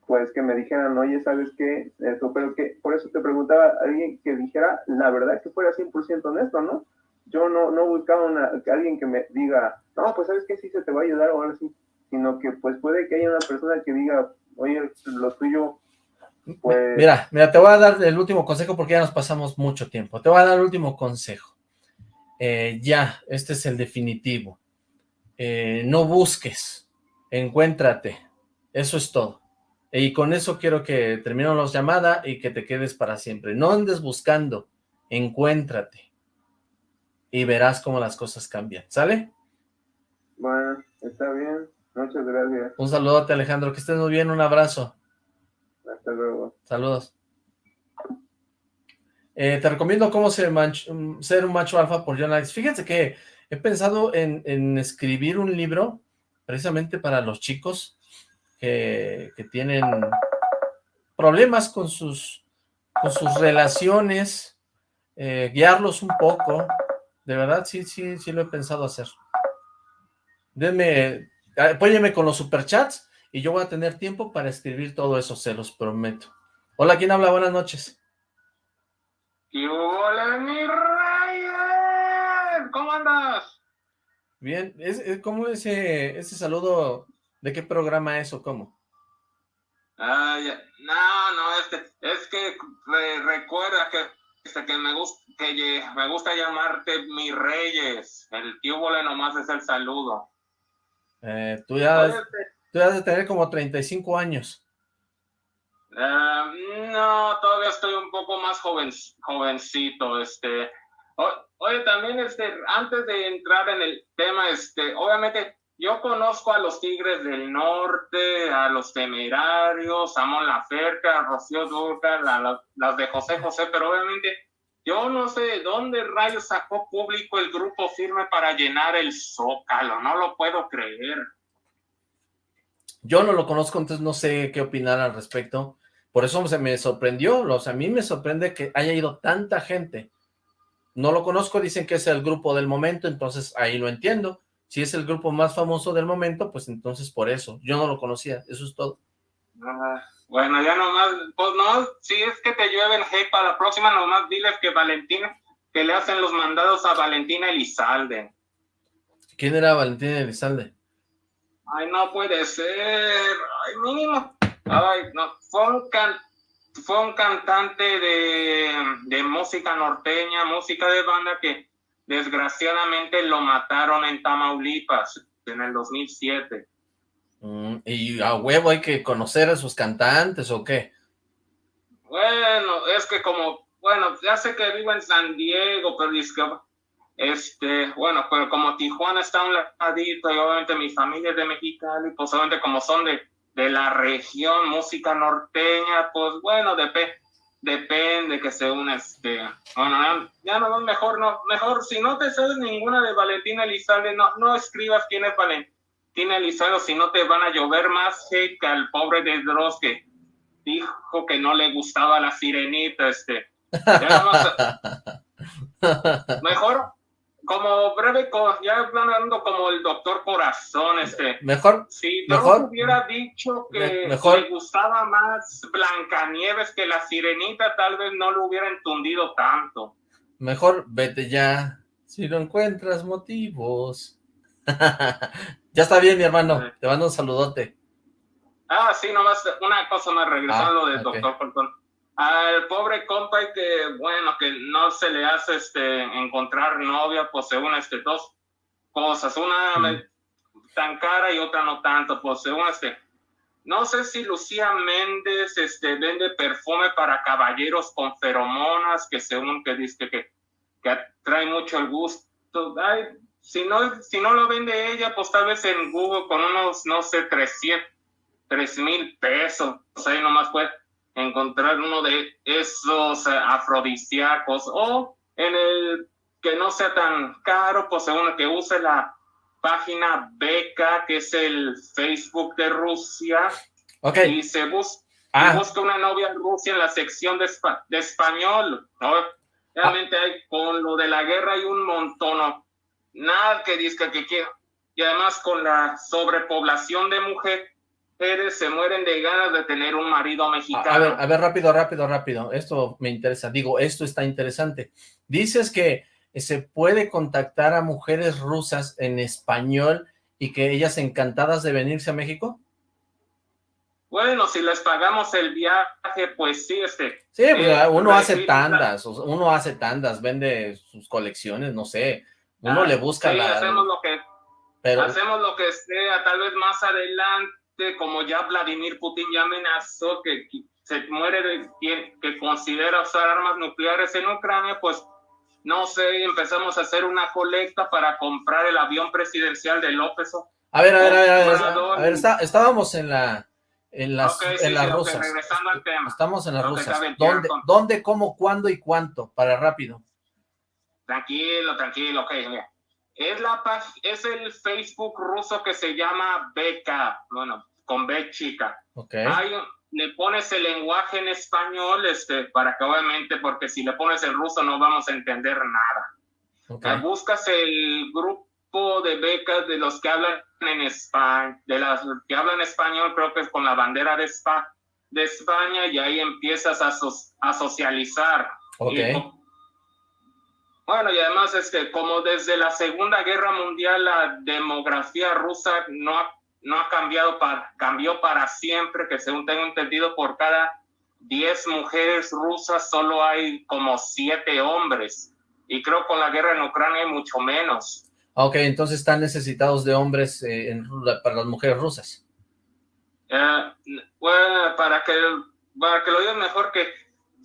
Speaker 4: pues, que me dijeran, oye, ¿sabes qué? Esto, pero que, por eso te preguntaba, alguien que dijera la verdad, que fuera 100% honesto, ¿no? Yo no, no buscaba una, alguien que me diga, no, pues, ¿sabes qué? Sí se te va a ayudar ahora sí, sino que, pues, puede que haya una persona que diga, oye, lo tuyo, pues...
Speaker 2: Mira, mira, te voy a dar el último consejo porque ya nos pasamos mucho tiempo. Te voy a dar el último consejo. Eh, ya, este es el definitivo. Eh, no busques, encuéntrate, eso es todo. Y con eso quiero que terminemos la llamada y que te quedes para siempre. No andes buscando, encuéntrate y verás cómo las cosas cambian, ¿sale?
Speaker 4: Bueno, está bien, muchas gracias.
Speaker 2: Un saludote Alejandro, que estés muy bien, un abrazo.
Speaker 4: Hasta luego.
Speaker 2: Saludos. Eh, te recomiendo cómo ser, ser un macho alfa por John Alex. Fíjense que he pensado en, en escribir un libro precisamente para los chicos que, tienen problemas con sus, con sus relaciones, eh, guiarlos un poco, de verdad, sí, sí, sí lo he pensado hacer. Denme, apóyeme con los superchats y yo voy a tener tiempo para escribir todo eso, se los prometo. Hola, ¿quién habla? Buenas noches.
Speaker 5: hola, mi ¿Cómo andas?
Speaker 2: Bien, ¿es, es ¿cómo ese, ese saludo? ¿De qué programa es o cómo?
Speaker 5: Ah, no, no, este, es que recuerda que, este, que, me gusta, que me gusta llamarte mi reyes. El tío Bole nomás es el saludo.
Speaker 2: Eh, tú, ya tú ya de tener como 35 años.
Speaker 5: Ah, no, todavía estoy un poco más joven, jovencito, este, oye, también, este, antes de entrar en el tema, este, obviamente, yo conozco a los Tigres del Norte, a los Temerarios, a Mon Laferca, a Rocío Durca, las de José José, pero obviamente yo no sé de dónde rayos sacó público el grupo firme para llenar el zócalo, no lo puedo creer.
Speaker 2: Yo no lo conozco, entonces no sé qué opinar al respecto. Por eso se me sorprendió, o sea, a mí me sorprende que haya ido tanta gente. No lo conozco, dicen que es el grupo del momento, entonces ahí lo entiendo. Si es el grupo más famoso del momento, pues entonces por eso. Yo no lo conocía, eso es todo.
Speaker 5: Ah, bueno, ya nomás, pues no, si es que te llueven hey para la próxima, nomás diles que Valentina, que le hacen los mandados a Valentina Elizalde.
Speaker 2: ¿Quién era Valentina Elizalde?
Speaker 5: Ay, no puede ser, ay, mínimo. Ay, no, fue un, fue un cantante de, de música norteña, música de banda que desgraciadamente lo mataron en Tamaulipas en el 2007.
Speaker 2: Mm, ¿Y a huevo hay que conocer a sus cantantes o qué?
Speaker 5: Bueno, es que como, bueno, ya sé que vivo en San Diego, pero es que, este, bueno, pero como Tijuana está un ladito y obviamente mi familia es de Mexicali, pues obviamente como son de, de la región, música norteña, pues bueno, depende depende que se una este bueno ya no mejor no mejor si no te sabes ninguna de Valentina Elizalde no no escribas quién es Valentina Elizalde si no te van a llover más hate que al pobre de Dross que dijo que no le gustaba la sirenita este. Mejor como breve, ya hablando como el doctor Corazón, este.
Speaker 2: Mejor.
Speaker 5: Si no hubiera dicho que mejor, le gustaba más Blancanieves que la sirenita, tal vez no lo hubiera entundido tanto.
Speaker 2: Mejor vete ya, si no encuentras motivos. ya está bien, mi hermano, te mando un saludote.
Speaker 5: Ah, sí, nomás una cosa más, regresando ah, del doctor Corazón al pobre compa que, bueno, que no se le hace este, encontrar novia, pues según este, dos cosas, una tan cara y otra no tanto, pues según este, no sé si Lucía Méndez este, vende perfume para caballeros con feromonas, que según que dice que, que atrae mucho el gusto. Ay, si, no, si no lo vende ella, pues tal vez en Google con unos, no sé, 300, 3 mil pesos, ahí nomás puede encontrar uno de esos eh, afrodisíacos o en el que no sea tan caro, pues uno que use la página Beca, que es el Facebook de Rusia, y se ah. busca una novia Rusia en la sección de, de español, ¿no? Realmente hay, con lo de la guerra hay un montón, nada que diga que quiera, y además con la sobrepoblación de mujeres, se mueren de ganas de tener un marido mexicano.
Speaker 2: A ver, a ver, rápido, rápido, rápido. Esto me interesa. Digo, esto está interesante. Dices que se puede contactar a mujeres rusas en español y que ellas encantadas de venirse a México.
Speaker 5: Bueno, si les pagamos el viaje, pues sí, este...
Speaker 2: Sí, pues, eh, uno hace tandas, uno hace tandas, vende sus colecciones, no sé, uno ah, le busca la...
Speaker 5: hacemos lo que... Pero... Hacemos lo que sea, tal vez más adelante como ya Vladimir Putin ya amenazó que se muere de que considera usar armas nucleares en Ucrania, pues no sé, empezamos a hacer una colecta para comprar el avión presidencial de López.
Speaker 2: A ver, a ver, a ver, a ver, estábamos en la en las, en las rusas. Estamos en las rusas. ¿Dónde, ¿Dónde, cómo, cuándo y cuánto? Para rápido.
Speaker 5: Tranquilo, tranquilo, ok, Es, la, es el Facebook ruso que se llama Beca, bueno, con B chica.
Speaker 2: Okay.
Speaker 5: le pones el lenguaje en español, este, para que obviamente, porque si le pones el ruso no vamos a entender nada. Okay. Buscas el grupo de becas de los que hablan en España, de las que hablan español, creo que es con la bandera de, Spa, de España, y ahí empiezas a, a socializar.
Speaker 2: Okay.
Speaker 5: Bueno, y además es que como desde la Segunda Guerra Mundial la demografía rusa no ha no ha cambiado, para, cambió para siempre, que según tengo entendido, por cada 10 mujeres rusas solo hay como 7 hombres. Y creo con la guerra en Ucrania hay mucho menos.
Speaker 2: Ok, entonces están necesitados de hombres eh, para las mujeres rusas.
Speaker 5: Eh, bueno, para que, para que lo digas mejor que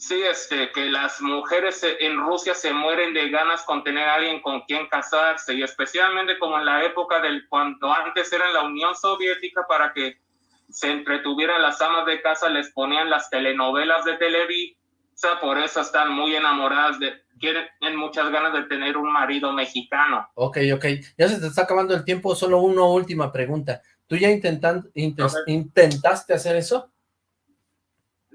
Speaker 5: sí, este, que las mujeres en Rusia se mueren de ganas con tener a alguien con quien casarse, y especialmente como en la época del cuando antes era la Unión Soviética para que se entretuvieran las amas de casa, les ponían las telenovelas de Televisa, por eso están muy enamoradas de, quieren muchas ganas de tener un marido mexicano.
Speaker 2: Ok, ok, ya se te está acabando el tiempo, solo una última pregunta. ¿Tú ya intentan, intentaste hacer eso?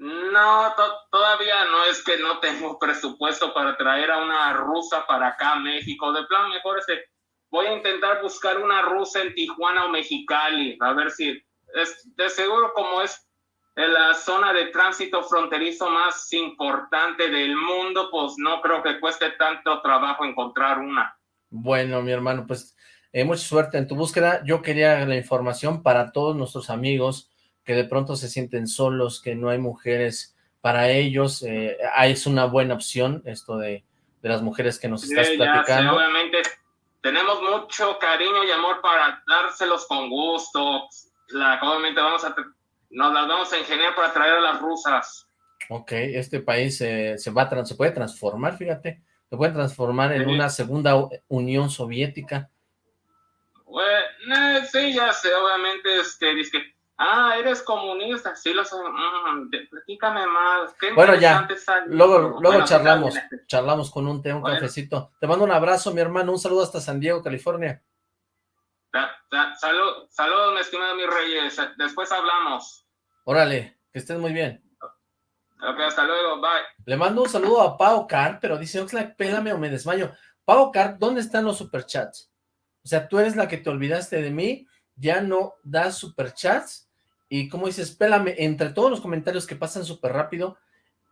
Speaker 5: No, todavía no es que no tengo presupuesto para traer a una rusa para acá a México. De plan, mejor este, voy a intentar buscar una rusa en Tijuana o Mexicali, a ver si, es, de seguro como es la zona de tránsito fronterizo más importante del mundo, pues no creo que cueste tanto trabajo encontrar una.
Speaker 2: Bueno, mi hermano, pues eh, mucha suerte en tu búsqueda. Yo quería la información para todos nuestros amigos que de pronto se sienten solos, que no hay mujeres para ellos, eh, es una buena opción esto de, de las mujeres que nos estás platicando.
Speaker 5: obviamente tenemos mucho cariño y amor para dárselos con gusto. La, obviamente vamos a, nos las vamos a ingeniar para traer a las rusas.
Speaker 2: Ok, este país se, va se puede transformar, fíjate, se puede transformar en una segunda Unión Soviética.
Speaker 5: Bueno, sí, ya sé, obviamente, este, dice Ah, eres comunista, sí lo sé. Mm, platícame más.
Speaker 2: bueno, ya, luego, luego charlamos, charlamos con un té, un cafecito. Te mando un abrazo, mi hermano, un saludo hasta San Diego, California.
Speaker 5: salud, salud, mi estimado mi reyes, después hablamos.
Speaker 2: Órale, que estés muy bien.
Speaker 5: Ok, hasta luego, bye.
Speaker 2: Le mando un saludo a Pau Car, pero dice, Oxlack, pélame o me desmayo. Pau Car, ¿dónde están los superchats? O sea, tú eres la que te olvidaste de mí, ya no das superchats, y como dices, espérame, entre todos los comentarios que pasan súper rápido,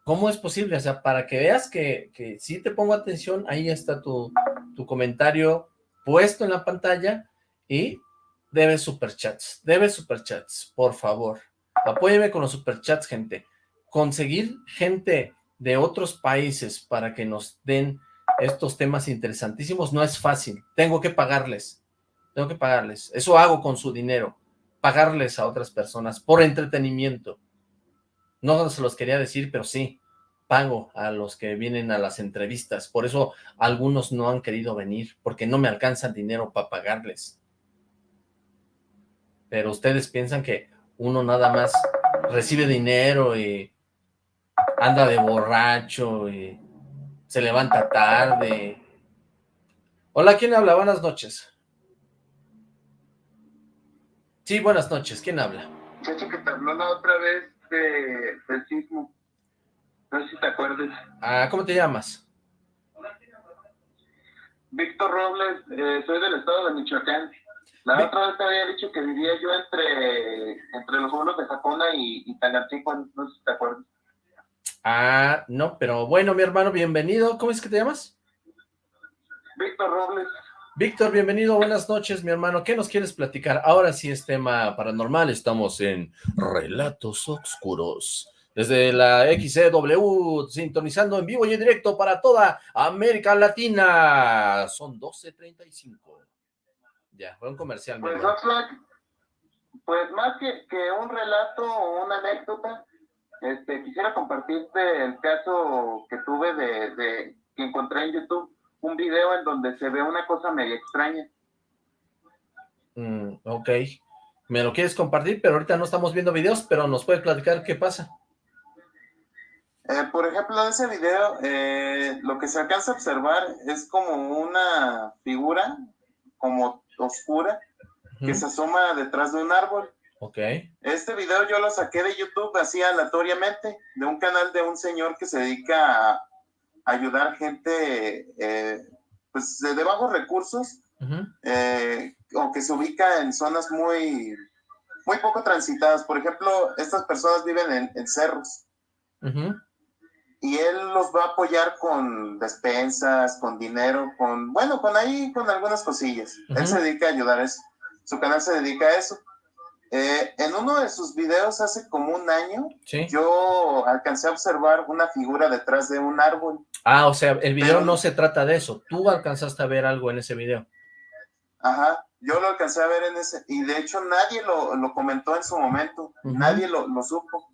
Speaker 2: ¿cómo es posible? O sea, para que veas que, que sí te pongo atención, ahí está tu, tu comentario puesto en la pantalla y debes superchats, debes superchats, por favor. Apóyeme con los superchats, gente. Conseguir gente de otros países para que nos den estos temas interesantísimos no es fácil. Tengo que pagarles, tengo que pagarles. Eso hago con su dinero pagarles a otras personas por entretenimiento. No se los quería decir, pero sí, pago a los que vienen a las entrevistas. Por eso algunos no han querido venir, porque no me alcanza dinero para pagarles. Pero ustedes piensan que uno nada más recibe dinero y anda de borracho y se levanta tarde. Hola, ¿quién habla? Buenas noches. Sí, buenas noches. ¿Quién habla?
Speaker 6: Muchacho que te habló la otra vez de, del sismo. No sé si te acuerdas.
Speaker 2: Ah, ¿cómo te llamas?
Speaker 6: Víctor Robles, eh, soy del estado de Michoacán. La otra vez te había dicho que vivía yo entre, entre los pueblos de Jacona y, y no sé si te acuerdas.
Speaker 2: Ah, no, pero bueno, mi hermano, bienvenido. ¿Cómo es que te llamas?
Speaker 6: Víctor Robles.
Speaker 2: Víctor, bienvenido, buenas noches, mi hermano. ¿Qué nos quieres platicar? Ahora sí es tema paranormal, estamos en Relatos Oscuros. Desde la XCW, sintonizando en vivo y en directo para toda América Latina. Son 12.35. Ya, fue un comercial.
Speaker 6: Pues, pues más que, que, un relato o una anécdota, este, quisiera compartirte el caso que tuve de, de que encontré en YouTube un video en donde se ve una cosa medio extraña.
Speaker 2: Mm, ok. Me lo quieres compartir, pero ahorita no estamos viendo videos, pero nos puedes platicar qué pasa.
Speaker 6: Eh, por ejemplo, en ese video, eh, lo que se alcanza a observar es como una figura, como oscura, que se asoma detrás de un árbol.
Speaker 2: Ok.
Speaker 6: Este video yo lo saqué de YouTube así aleatoriamente, de un canal de un señor que se dedica a, ayudar gente eh, pues de, bajos recursos eh, o que se ubica en zonas muy, muy poco transitadas. Por ejemplo, estas personas viven en, cerros. Y él los va a apoyar con despensas, con dinero, con, bueno, con ahí, con algunas cosillas. Él se dedica a ayudar a eso. Su canal se dedica a eso. Eh, en uno de sus videos hace como un año, yo alcancé a observar una figura detrás de un árbol.
Speaker 2: Ah, o sea, el video no se trata de eso. Tú alcanzaste a ver algo en ese video.
Speaker 6: Ajá, yo lo alcancé a ver en ese, y de hecho nadie lo, comentó en su momento, nadie lo, supo.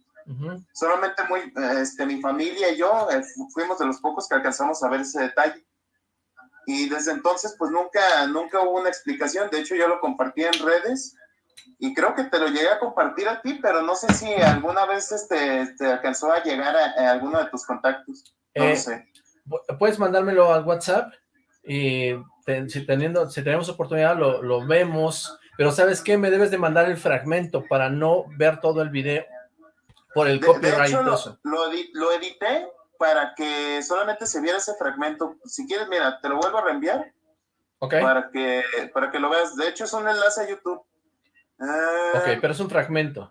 Speaker 6: Solamente muy, este, mi familia y yo eh, fuimos de los pocos que alcanzamos a ver ese detalle. Y desde entonces, pues nunca, nunca hubo una explicación. De hecho, yo lo compartí en redes y creo que te lo llegué a compartir a ti, pero no sé si alguna vez este, te alcanzó a llegar a, alguno de tus contactos. No
Speaker 2: eh,
Speaker 6: sé.
Speaker 2: Puedes mandármelo al WhatsApp y si, teniendo, si tenemos oportunidad lo, lo, vemos, pero ¿sabes qué? Me debes de mandar el fragmento para no ver todo el video por el copyright.
Speaker 6: De hecho, lo, lo, edité para que solamente se viera ese fragmento. Si quieres, mira, te lo vuelvo a reenviar.
Speaker 2: Ok.
Speaker 6: Para que, para que lo veas. De hecho, es un enlace a YouTube.
Speaker 2: ok, eh, pero es un fragmento.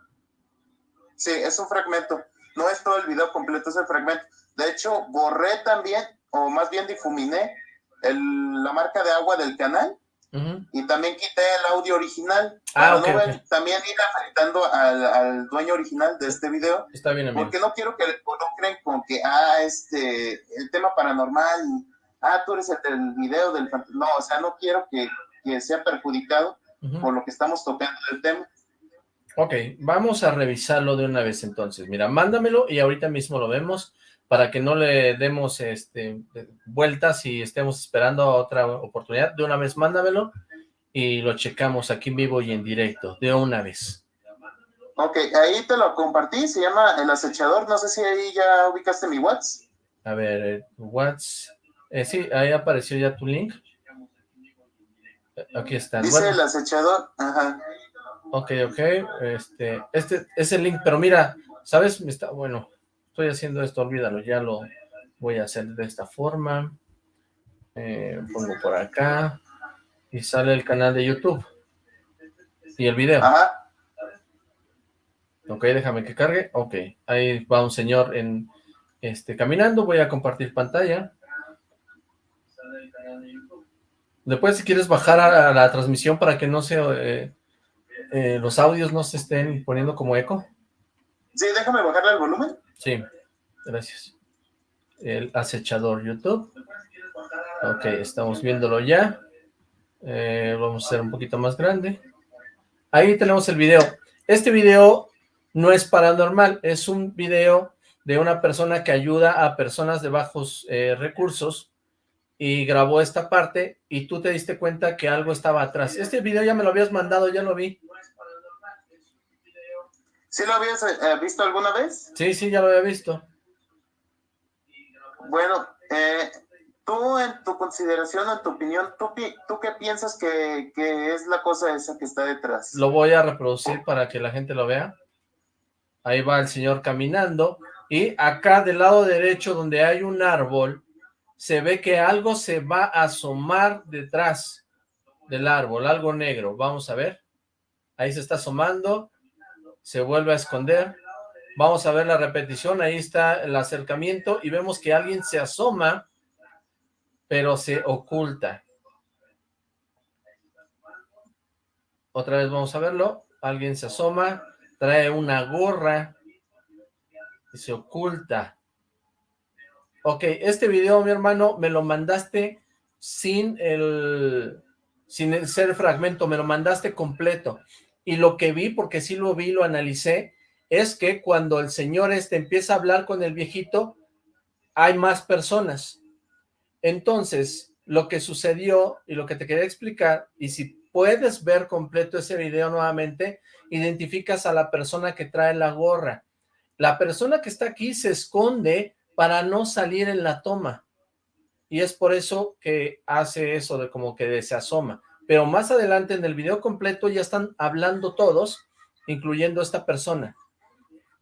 Speaker 6: Sí, es un fragmento. No es todo el video completo, es el fragmento. De hecho, borré también, o más bien difuminé, el, la marca de agua del canal y también quité el audio original.
Speaker 2: Ah,
Speaker 6: también ir afectando al, al, dueño original de este video.
Speaker 2: Está bien,
Speaker 6: Porque no quiero que no creen con que, ah, este, el tema paranormal, ah, tú eres el del video del... No, o sea, no quiero que, que sea perjudicado por lo que estamos tocando del tema.
Speaker 2: Ok, vamos a revisarlo de una vez entonces. Mira, mándamelo y ahorita mismo lo vemos para que no le demos este, vueltas y estemos esperando otra oportunidad. De una vez mándamelo y lo checamos aquí en vivo y en directo, de una vez.
Speaker 6: Ok, ahí te lo compartí, se llama El Acechador, no sé si ahí ya ubicaste mi WhatsApp.
Speaker 2: A ver, eh, WhatsApp, eh, sí, ahí apareció ya tu link. Aquí está.
Speaker 6: Dice El Acechador, ajá.
Speaker 2: Ok, ok, este, este es el link, pero mira, ¿sabes? Está, bueno, estoy haciendo esto, olvídalo, ya lo voy a hacer de esta forma. Eh, pongo por acá y sale el canal de YouTube y el video.
Speaker 6: Ajá.
Speaker 2: Ok, déjame que cargue. Ok, ahí va un señor en este caminando. Voy a compartir pantalla. Después, si quieres bajar a la transmisión para que no se eh, eh, los audios no se estén poniendo como eco.
Speaker 6: Sí, déjame bajarle el volumen.
Speaker 2: Sí, gracias. El acechador YouTube. Ok, estamos viéndolo ya. Eh, vamos a hacer un poquito más grande. Ahí tenemos el video. Este video no es paranormal, es un video de una persona que ayuda a personas de bajos eh, recursos y grabó esta parte y tú te diste cuenta que algo estaba atrás. Este video ya me lo habías mandado, ya lo vi.
Speaker 6: ¿Sí lo habías eh, visto alguna vez?
Speaker 2: Sí, sí, ya lo había visto.
Speaker 6: Bueno, eh, tú en tu consideración, en tu opinión, ¿tú, tú qué piensas que, que, es la cosa esa que está detrás?
Speaker 2: Lo voy a reproducir para que la gente lo vea. Ahí va el señor caminando. Y acá del lado derecho, donde hay un árbol, se ve que algo se va a asomar detrás del árbol, algo negro. Vamos a ver. Ahí se está asomando se vuelve a esconder. Vamos a ver la repetición, ahí está el acercamiento y vemos que alguien se asoma, pero se oculta. Otra vez vamos a verlo, alguien se asoma, trae una gorra y se oculta. Ok, este video, mi hermano, me lo mandaste sin el, sin el ser fragmento, me lo mandaste completo y lo que vi, porque sí lo vi, lo analicé, es que cuando el señor este empieza a hablar con el viejito, hay más personas. Entonces, lo que sucedió y lo que te quería explicar, y si puedes ver completo ese video nuevamente, identificas a la persona que trae la gorra. La persona que está aquí se esconde para no salir en la toma. Y es por eso que hace eso de como que se asoma pero más adelante en el video completo ya están hablando todos, incluyendo esta persona.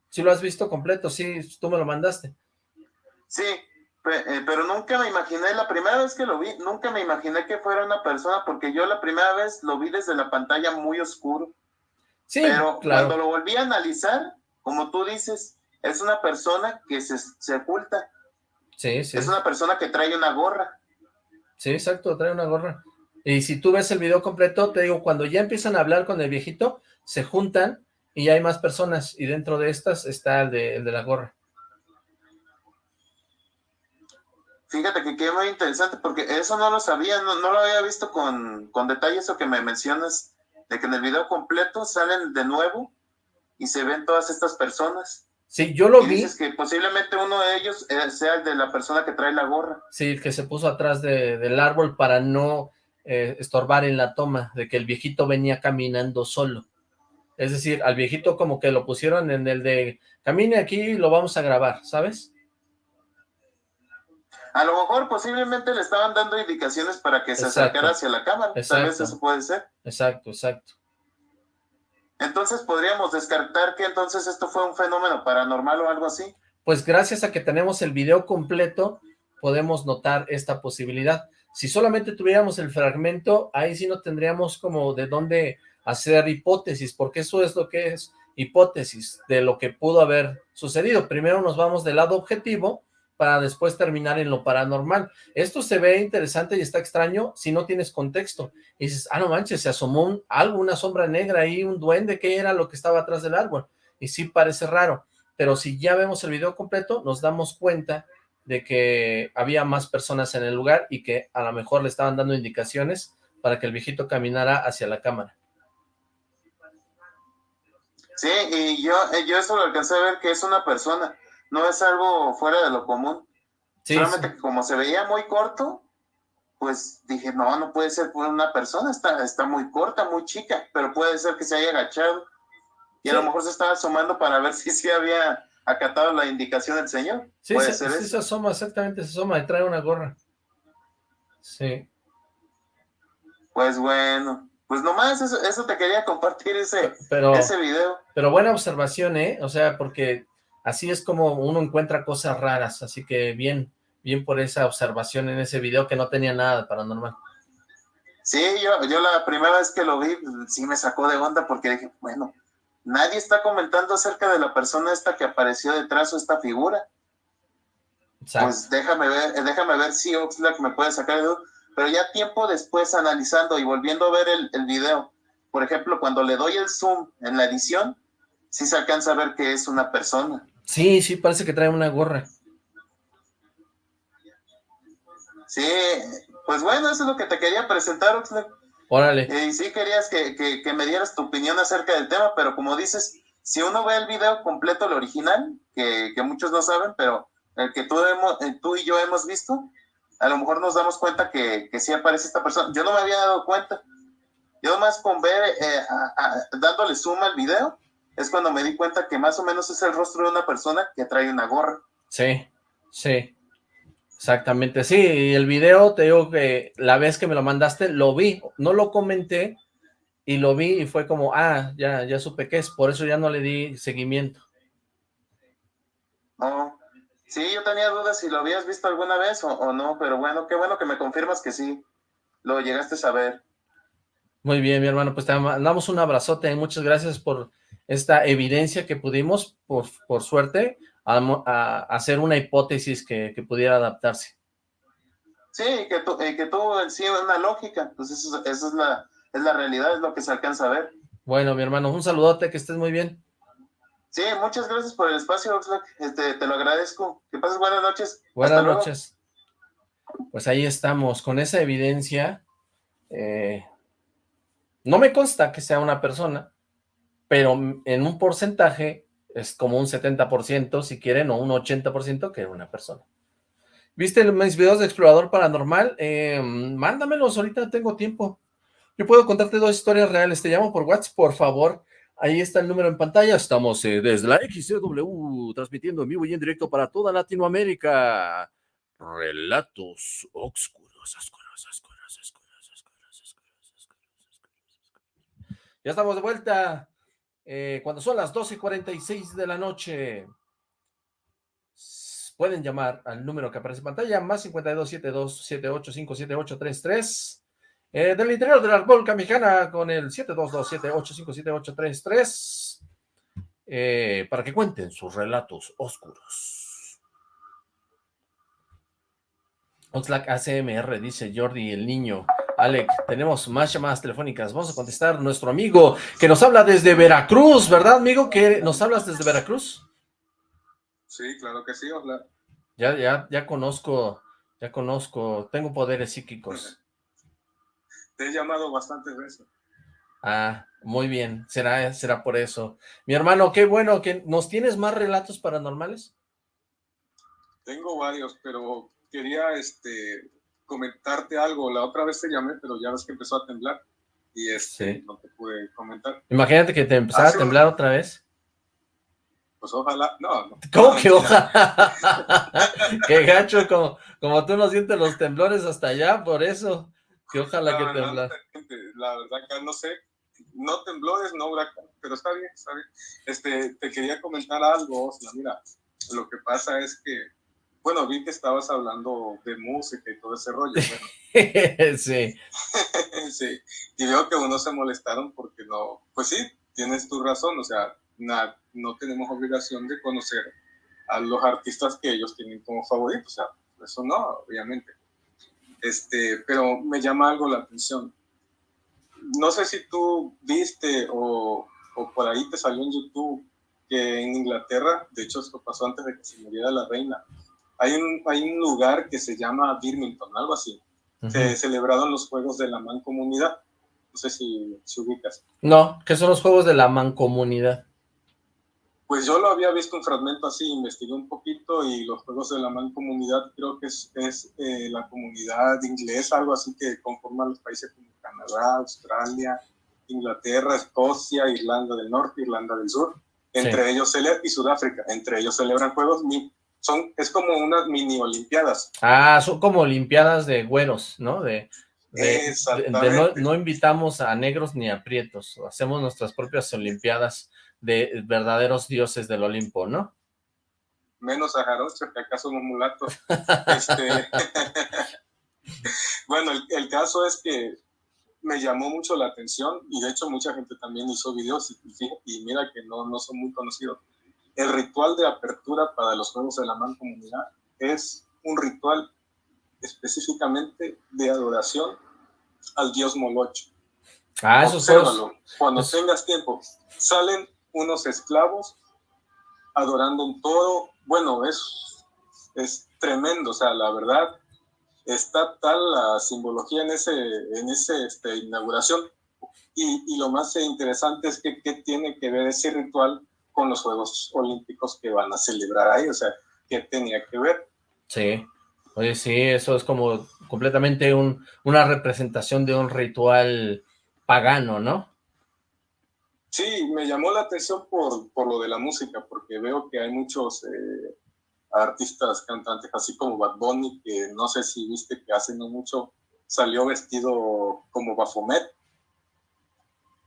Speaker 2: ¿Sí lo has visto completo? Sí, tú me lo mandaste.
Speaker 6: Sí, eh, pero nunca me imaginé, la primera vez que lo vi, nunca me imaginé que fuera una persona, porque yo la primera vez lo vi desde la pantalla muy oscuro.
Speaker 2: Sí,
Speaker 6: pero cuando lo volví a analizar, como tú dices, es una persona que se, se oculta.
Speaker 2: Sí, sí.
Speaker 6: Es una persona que trae una gorra.
Speaker 2: Sí, exacto, trae una gorra. Y si tú ves el video completo, te digo, cuando ya empiezan a hablar con el viejito, se juntan y hay más personas, y dentro de estas está el de, el de la gorra.
Speaker 6: Fíjate que qué muy interesante, porque eso no lo sabía, no, lo había visto con, con detalle eso que me mencionas, de que en el video completo salen de nuevo y se ven todas estas personas.
Speaker 2: Sí, yo lo
Speaker 6: y
Speaker 2: vi.
Speaker 6: dices que posiblemente uno de ellos eh, sea el de la persona que trae la gorra.
Speaker 2: Sí, que se puso atrás de, del árbol para no eh, estorbar en la toma, de que el viejito venía caminando solo. Es decir, al viejito como que lo pusieron en el de, camine aquí y lo vamos a grabar, ¿sabes?
Speaker 6: A lo mejor posiblemente le estaban dando indicaciones para que se
Speaker 2: Exacto.
Speaker 6: acercara hacia la cámara. Tal vez eso puede ser.
Speaker 2: Exacto, exacto.
Speaker 6: Entonces podríamos descartar que entonces esto fue un fenómeno paranormal o algo así.
Speaker 2: Pues gracias a que tenemos el video completo, podemos notar esta posibilidad. Si solamente tuviéramos el fragmento, ahí sí no tendríamos como de dónde hacer hipótesis, porque eso es lo que es hipótesis de lo que pudo haber sucedido. Primero nos vamos del lado objetivo para después terminar en lo paranormal. Esto se ve interesante y está extraño si no tienes contexto. Y dices, ah, no manches, se asomó algo, una sombra negra ahí, un duende, ¿qué era lo que estaba atrás del árbol? Y sí parece raro, pero si ya vemos el video completo, nos damos cuenta de que había más personas en el lugar y que a lo mejor le estaban dando indicaciones para que el viejito caminara hacia la cámara.
Speaker 6: Sí, y yo, eh, yo eso lo alcancé a ver que es una persona, no es algo fuera de lo común.
Speaker 2: Sí,
Speaker 6: Solamente
Speaker 2: sí.
Speaker 6: que como se veía muy corto, pues dije, no, no puede ser por una persona, está, está muy corta, muy chica, pero puede ser que se haya agachado. Y a lo mejor se estaba asomando para ver si sí había acatado la indicación del señor.
Speaker 2: Sí,
Speaker 6: puede
Speaker 2: se,
Speaker 6: ser
Speaker 2: sí
Speaker 6: eso.
Speaker 2: se asoma, exactamente, se asoma y trae una gorra. Sí.
Speaker 6: Pues bueno, pues nomás eso, eso te quería compartir ese,
Speaker 2: Pero,
Speaker 6: ese video.
Speaker 2: pero buena observación, ¿eh? O sea, porque así es como uno encuentra cosas raras, así que bien, bien por esa observación en ese video que no tenía nada de paranormal.
Speaker 6: Sí, yo, yo la primera vez que lo vi, sí me sacó de onda porque dije, bueno, nadie está comentando acerca de la persona esta que apareció detrás o esta figura.
Speaker 2: Exacto.
Speaker 6: Pues déjame ver, eh, déjame ver si Oxlack me puede sacar de duda. Pero ya tiempo después analizando y volviendo a ver el, el video, por ejemplo, cuando le doy el zoom en la edición, sí se alcanza a ver que es una persona.
Speaker 2: Sí, sí, parece que trae una gorra.
Speaker 6: Sí, pues bueno, eso es lo que te quería presentar, Oxlack.
Speaker 2: Órale.
Speaker 6: Y sí querías que, que, que me dieras tu opinión acerca del tema, pero como dices, si uno ve el video completo, el original, que, que muchos no saben, pero el que tú, hemos, eh, tú y yo hemos visto, a lo mejor nos damos cuenta que, que sí aparece esta persona. Yo no me había dado cuenta. Yo nomás con ver, eh, a- a- dándole zoom al video, es cuando me di cuenta que más o menos es el rostro de una persona que trae una gorra.
Speaker 2: Sí, sí. Exactamente, sí, y el video, te digo que la vez que me lo mandaste, lo vi, no lo comenté, y lo vi y fue como, ah, ya, ya supe qué es, por eso ya no le di seguimiento.
Speaker 6: No. Sí, yo tenía dudas si lo habías visto alguna vez o, o no, pero bueno, qué bueno que me confirmas que sí, lo llegaste a saber.
Speaker 2: Muy bien, mi hermano, pues te mandamos un abrazote, y muchas gracias por esta evidencia que pudimos, por, por suerte, a, hacer una hipótesis que, que pudiera adaptarse.
Speaker 6: Sí, y que, tu, y que tuvo en sí una lógica, pues eso, eso es, la, es la realidad, es lo que se alcanza a ver.
Speaker 2: Bueno, mi hermano, un saludote, que estés muy bien.
Speaker 6: Sí, muchas gracias por el espacio, Oxlack, este, te lo agradezco. Que pases buenas noches.
Speaker 2: Buenas
Speaker 6: Hasta luego.
Speaker 2: noches. Pues ahí estamos, con esa evidencia. eh, no me consta que sea una persona, pero en un porcentaje es como un 70%, si quieren, o un 80% que una persona. ¿Viste mis videos de explorador paranormal? Eh, mándamelos, ahorita tengo tiempo. Yo puedo contarte dos historias reales. Te llamo por WhatsApp, por favor. Ahí está el número en pantalla. Estamos eh, desde la XCW, transmitiendo en vivo y en directo para toda Latinoamérica. Relatos oscuros, oscuros, oscuros, oscuros, oscuros, oscuros, oscuros. Ya estamos de vuelta. Eh, cuando son las 12.46 de la noche. Pueden llamar al número que aparece en pantalla, más 527278578333. Eh, del interior de la República Mexicana con el 72278578333 eh, para que cuenten sus relatos oscuros. Oxlack ACMR, dice Jordi el niño. Alec, tenemos más llamadas telefónicas. Vamos a contestar nuestro amigo que nos habla desde Veracruz, ¿verdad, amigo? ¿Que nos hablas desde Veracruz?
Speaker 7: Sí, claro que sí, Oxlack.
Speaker 2: Ya, ya, ya conozco, ya conozco, tengo poderes psíquicos.
Speaker 7: Te he llamado bastantes veces.
Speaker 2: Ah, muy bien, será, será por eso. Mi hermano, qué bueno, que ¿nos tienes más relatos paranormales?
Speaker 7: Tengo varios, pero quería este, comentarte algo. La otra vez te llamé, pero ya ves que empezó a temblar y este, no te pude comentar.
Speaker 2: Imagínate que te empezara a temblar otra vez.
Speaker 7: Pues ojalá, no, no.
Speaker 2: ¿Cómo que ojalá? Qué gacho, como, como tú no sientes los temblores hasta allá, por eso. Que ojalá que temblar.
Speaker 7: la verdad que no sé, no temblores, no huracán, pero está bien, está bien. Este, te quería comentar algo, Osla, mira, lo que pasa es que, bueno, vi que estabas hablando de música y todo ese rollo.
Speaker 2: sí.
Speaker 7: sí, y veo que unos se molestaron porque no, pues sí, tienes tu razón, o sea, no tenemos obligación de conocer a los artistas que ellos tienen como favoritos, o sea, eso no, obviamente. Este, pero me llama algo la atención. No sé si tú viste o, o por ahí te salió en YouTube que en Inglaterra, de hecho esto pasó antes de que se muriera la reina, hay un, hay un lugar que se llama Birmingham, algo así. Se celebraron los Juegos de la Mancomunidad. No sé si, si ubicas.
Speaker 2: No, ¿qué son los Juegos de la Mancomunidad?
Speaker 7: Pues yo lo había visto un fragmento así, investigué un poquito y los Juegos de la Mancomunidad creo que es, es eh, la comunidad inglesa, algo así que conforman los países como Canadá, Australia, Inglaterra, Escocia, Irlanda del Norte, Irlanda del Sur, entre ellos y Sudáfrica, entre ellos celebran juegos, son, es como unas mini olimpiadas.
Speaker 2: Ah, son como olimpiadas de güeros, ¿no? De, no, no, invitamos a negros ni a prietos, hacemos nuestras propias olimpiadas de verdaderos dioses del Olimpo, ¿no?
Speaker 7: Menos a Jarocho, que acá somos mulatos. este... bueno, el, caso es que me llamó mucho la atención y de hecho mucha gente también hizo videos y, mira que no, no son muy conocidos. El ritual de apertura para los Juegos de la Mancomunidad es un ritual específicamente de adoración al dios Molocho.
Speaker 2: Ah, eso
Speaker 7: Obsérvalo. Cuando tengas tiempo, salen unos esclavos adorando un toro. Bueno, es, es tremendo, o sea, la verdad, está tal la simbología en ese, en ese este, inauguración. Y, y, lo más interesante es que, que tiene que ver ese ritual con los Juegos Olímpicos que van a celebrar ahí, o sea, ¿qué tenía que ver?
Speaker 2: Sí, oye, sí, eso es como completamente un, una representación de un ritual pagano, ¿no?
Speaker 7: Sí, me llamó la atención por, por lo de la música, porque veo que hay muchos eh, artistas, cantantes, así como Bad Bunny, que no sé si viste que hace no mucho salió vestido como Bafomet,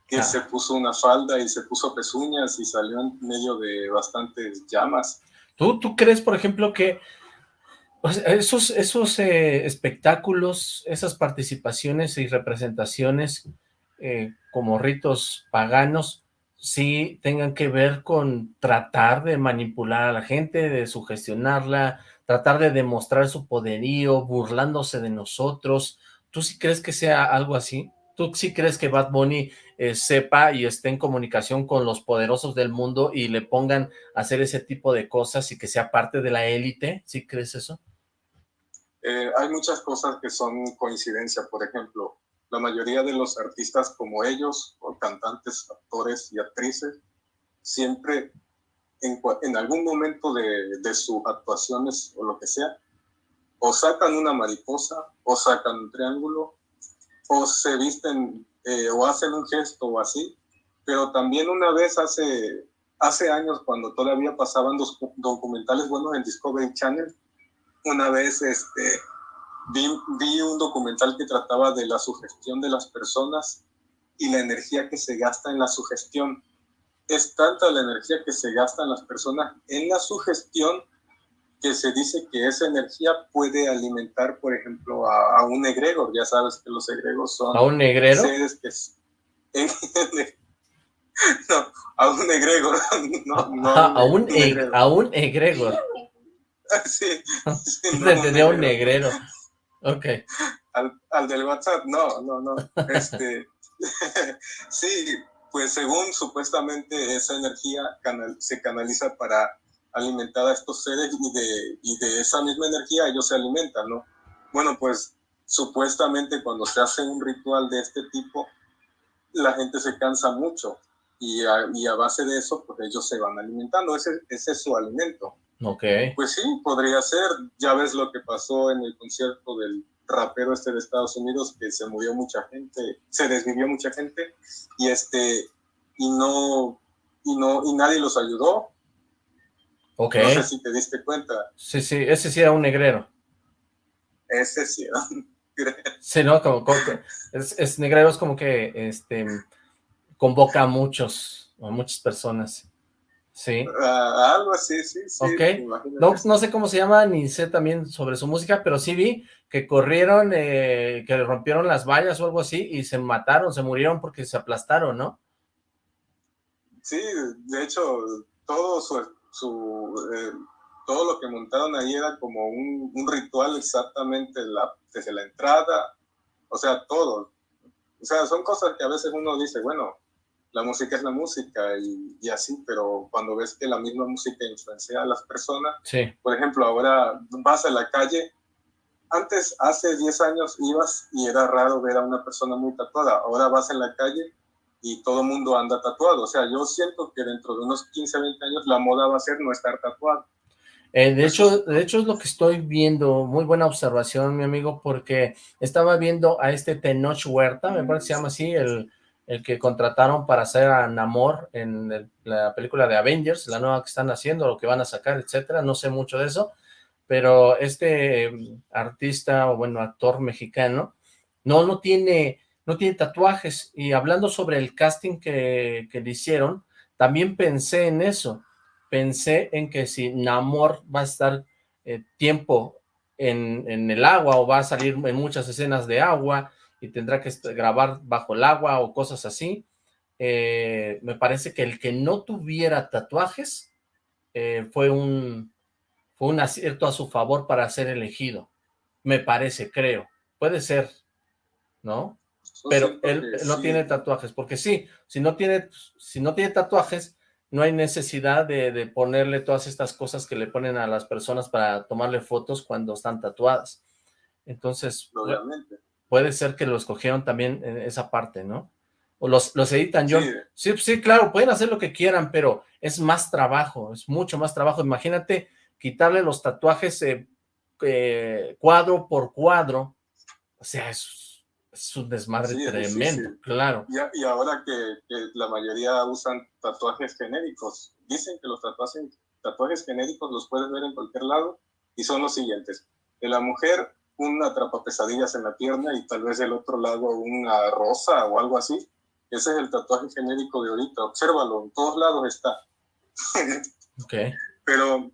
Speaker 7: que se puso una falda y se puso pezuñas y salió en medio de bastantes llamas.
Speaker 2: ¿Tú, tú crees, por ejemplo, que esos, esos eh, espectáculos, esas participaciones y representaciones eh, como ritos paganos, sí tengan que ver con tratar de manipular a la gente, de sugestionarla, tratar de demostrar su poderío, burlándose de nosotros. ¿Tú sí crees que sea algo así? ¿Tú sí crees que Bad Bunny eh, sepa y esté en comunicación con los poderosos del mundo y le pongan a hacer ese tipo de cosas y que sea parte de la élite? ¿Sí crees eso?
Speaker 7: Eh, hay muchas cosas que son coincidencia, por ejemplo, la mayoría de los artistas como ellos, o cantantes, actores y actrices, siempre en, algún momento de, de, sus actuaciones o lo que sea, o sacan una mariposa, o sacan un triángulo, o se visten eh, o hacen un gesto o así, pero también una vez hace, hace años cuando todavía pasaban los documentales buenos en Discovery Channel, una vez este, Vi, un documental que trataba de la sugestión de las personas y la energía que se gasta en la sugestión. Es tanta la energía que se gasta en las personas en la sugestión que se dice que esa energía puede alimentar, por ejemplo, a, un egregor. Ya sabes que los egregos son...
Speaker 2: ¿A un negrero?
Speaker 7: Seres que... no, a un egregor. No, no,
Speaker 2: a, un, a un egregor.
Speaker 7: sí. sí
Speaker 2: no, un negrero. Ok.
Speaker 7: Al, al, del WhatsApp, no, no, no. Este, sí, pues según supuestamente esa energía canal, se canaliza para alimentar a estos seres y de, y de esa misma energía ellos se alimentan, ¿no? Bueno, pues supuestamente cuando se hace un ritual de este tipo, la gente se cansa mucho y a, y a base de eso, pues ellos se van alimentando, ese, ese es su alimento.
Speaker 2: Ok.
Speaker 7: Pues sí, podría ser. Ya ves lo que pasó en el concierto del rapero este de Estados Unidos, que se murió mucha gente, se desvivió mucha gente, y este, y no, y no, y nadie los ayudó.
Speaker 2: Ok.
Speaker 7: No sé si te diste cuenta.
Speaker 2: Sí, sí, ese sí era un negrero.
Speaker 7: Ese sí era un negrero.
Speaker 2: Sí, ¿no? Como, como es, es, negrero es como que este convoca a muchos, a muchas personas. Sí.
Speaker 7: Uh, algo así, sí, sí.
Speaker 2: Ok. No, no, sé cómo se llama, ni sé también sobre su música, pero sí vi que corrieron, eh, que rompieron las vallas o algo así y se mataron, se murieron porque se aplastaron, ¿no?
Speaker 7: Sí, de hecho, todo su, su eh, todo lo que montaron ahí era como un, un ritual exactamente la, desde la entrada, o sea, todo. O sea, son cosas que a veces uno dice, bueno, la música es la música y, y, así, pero cuando ves que la misma música influencia a las personas,
Speaker 2: sí.
Speaker 7: por ejemplo, ahora vas a la calle, antes, hace 10 años ibas y era raro ver a una persona muy tatuada, ahora vas en la calle y todo el mundo anda tatuado, o sea, yo siento que dentro de unos 15, 20 años la moda va a ser no estar tatuado.
Speaker 2: Eh, de hecho, de hecho es lo que estoy viendo, muy buena observación, mi amigo, porque estaba viendo a este Tenoch Huerta, me parece que se llama así, el, el que contrataron para hacer a Namor en el, la película de Avengers, la nueva que están haciendo, lo que van a sacar, etcétera, no sé mucho de eso, pero este artista, o bueno, actor mexicano, no, no tiene, no tiene tatuajes, y hablando sobre el casting que, que le hicieron, también pensé en eso, pensé en que si Namor va a estar eh, tiempo en, en el agua, o va a salir en muchas escenas de agua, y tendrá que grabar bajo el agua o cosas así. Eh, me parece que el que no tuviera tatuajes eh, fue un fue un acierto a su favor para ser elegido. Me parece, creo. Puede ser, ¿no? Pero él no sí. tiene tatuajes, porque sí, si no tiene, si no tiene tatuajes, no hay necesidad de, de, ponerle todas estas cosas que le ponen a las personas para tomarle fotos cuando están tatuadas. Entonces,
Speaker 7: Obviamente
Speaker 2: puede ser que lo escogieron también en esa parte, ¿no? O los, los editan yo. Sí. sí, sí, claro, pueden hacer lo que quieran, pero es más trabajo, es mucho más trabajo. Imagínate quitarle los tatuajes eh, eh, cuadro por cuadro, o sea, es, es un desmadre sí, tremendo, claro.
Speaker 7: Y, y ahora que, que, la mayoría usan tatuajes genéricos, dicen que los tatuajes, tatuajes genéricos los puedes ver en cualquier lado y son los siguientes. De la mujer una atrapapesadillas en la pierna y tal vez del otro lado una rosa o algo así. Ese es el tatuaje genérico de ahorita. Obsérvalo, en todos lados está.
Speaker 2: ok.
Speaker 7: Pero,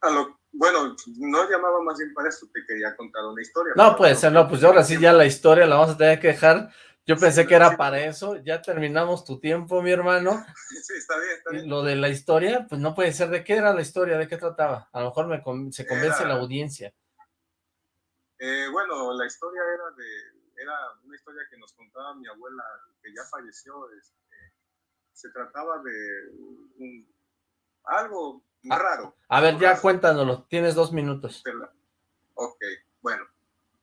Speaker 7: a lo, bueno, no llamaba más bien para esto, te quería contar una historia.
Speaker 2: No, puede ser, no, pues ahora sí ya la historia la vamos a tener que dejar. Yo pensé que era para eso, ya terminamos tu tiempo, mi hermano.
Speaker 7: Sí, está bien, está bien.
Speaker 2: Lo de la historia, pues no puede ser. ¿De qué era la historia? ¿De qué trataba? A lo mejor me se convence era... la audiencia.
Speaker 7: Eh, bueno, la historia era de, era una historia que nos contaba mi abuela, que ya falleció. Este, se trataba de un, algo
Speaker 2: ah,
Speaker 7: raro.
Speaker 2: A ver, ya raro. cuéntanoslo, tienes dos minutos.
Speaker 7: Ok, bueno,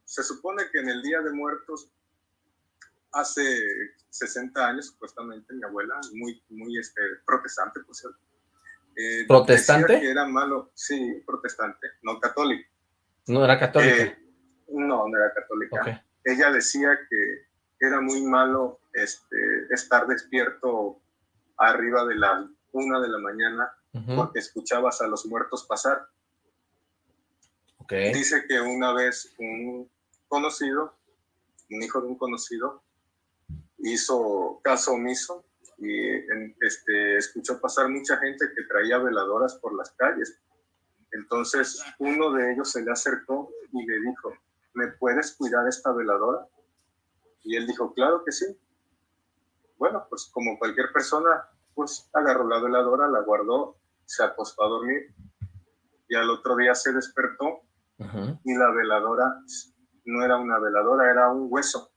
Speaker 7: se supone que en el Día de Muertos, hace 60 años, supuestamente, mi abuela, muy, muy este, protestante, por cierto.
Speaker 2: Eh, ¿Protestante?
Speaker 7: Que era malo, sí, protestante, no católico.
Speaker 2: No era católica.
Speaker 7: Eh, no, no era católica.
Speaker 2: Okay.
Speaker 7: Ella decía que era muy malo este, estar despierto arriba de la una de la mañana uh -huh. porque escuchabas a los muertos pasar.
Speaker 2: Okay.
Speaker 7: Dice que una vez un conocido, un hijo de un conocido, hizo caso omiso y este, escuchó pasar mucha gente que traía veladoras por las calles. Entonces uno de ellos se le acercó y le dijo, ¿me puedes cuidar esta veladora? Y él dijo, claro que sí. Bueno, pues como cualquier persona, pues agarró la veladora, la guardó, se acostó a dormir y al otro día se despertó uh -huh. y la veladora no era una veladora, era un hueso.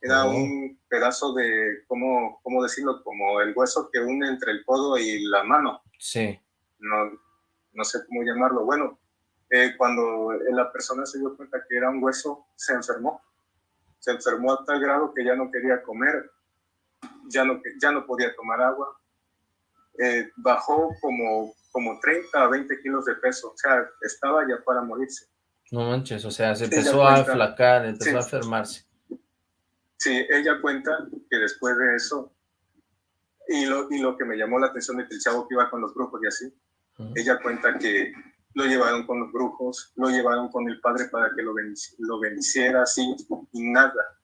Speaker 7: Era uh -huh. un pedazo de, ¿cómo, ¿cómo decirlo? Como el hueso que une entre el codo y la mano.
Speaker 2: Sí.
Speaker 7: No, no sé cómo llamarlo. Bueno, eh, cuando la persona se dio cuenta que era un hueso, se enfermó. Se enfermó a tal grado que ya no quería comer. ya no, ya no podía tomar agua, eh, bajó como, como 30 a 20 kilos de peso, o sea, estaba ya para morirse.
Speaker 2: No manches, o sea, se empezó a aflacar, empezó a enfermarse.
Speaker 7: Sí, ella cuenta que después de eso, y lo, y lo que me llamó la atención de que el chavo que iba con los brujos y así, ella cuenta que lo llevaron con los brujos, lo llevaron con el padre para que lo, lo bendiciera, así, y nada.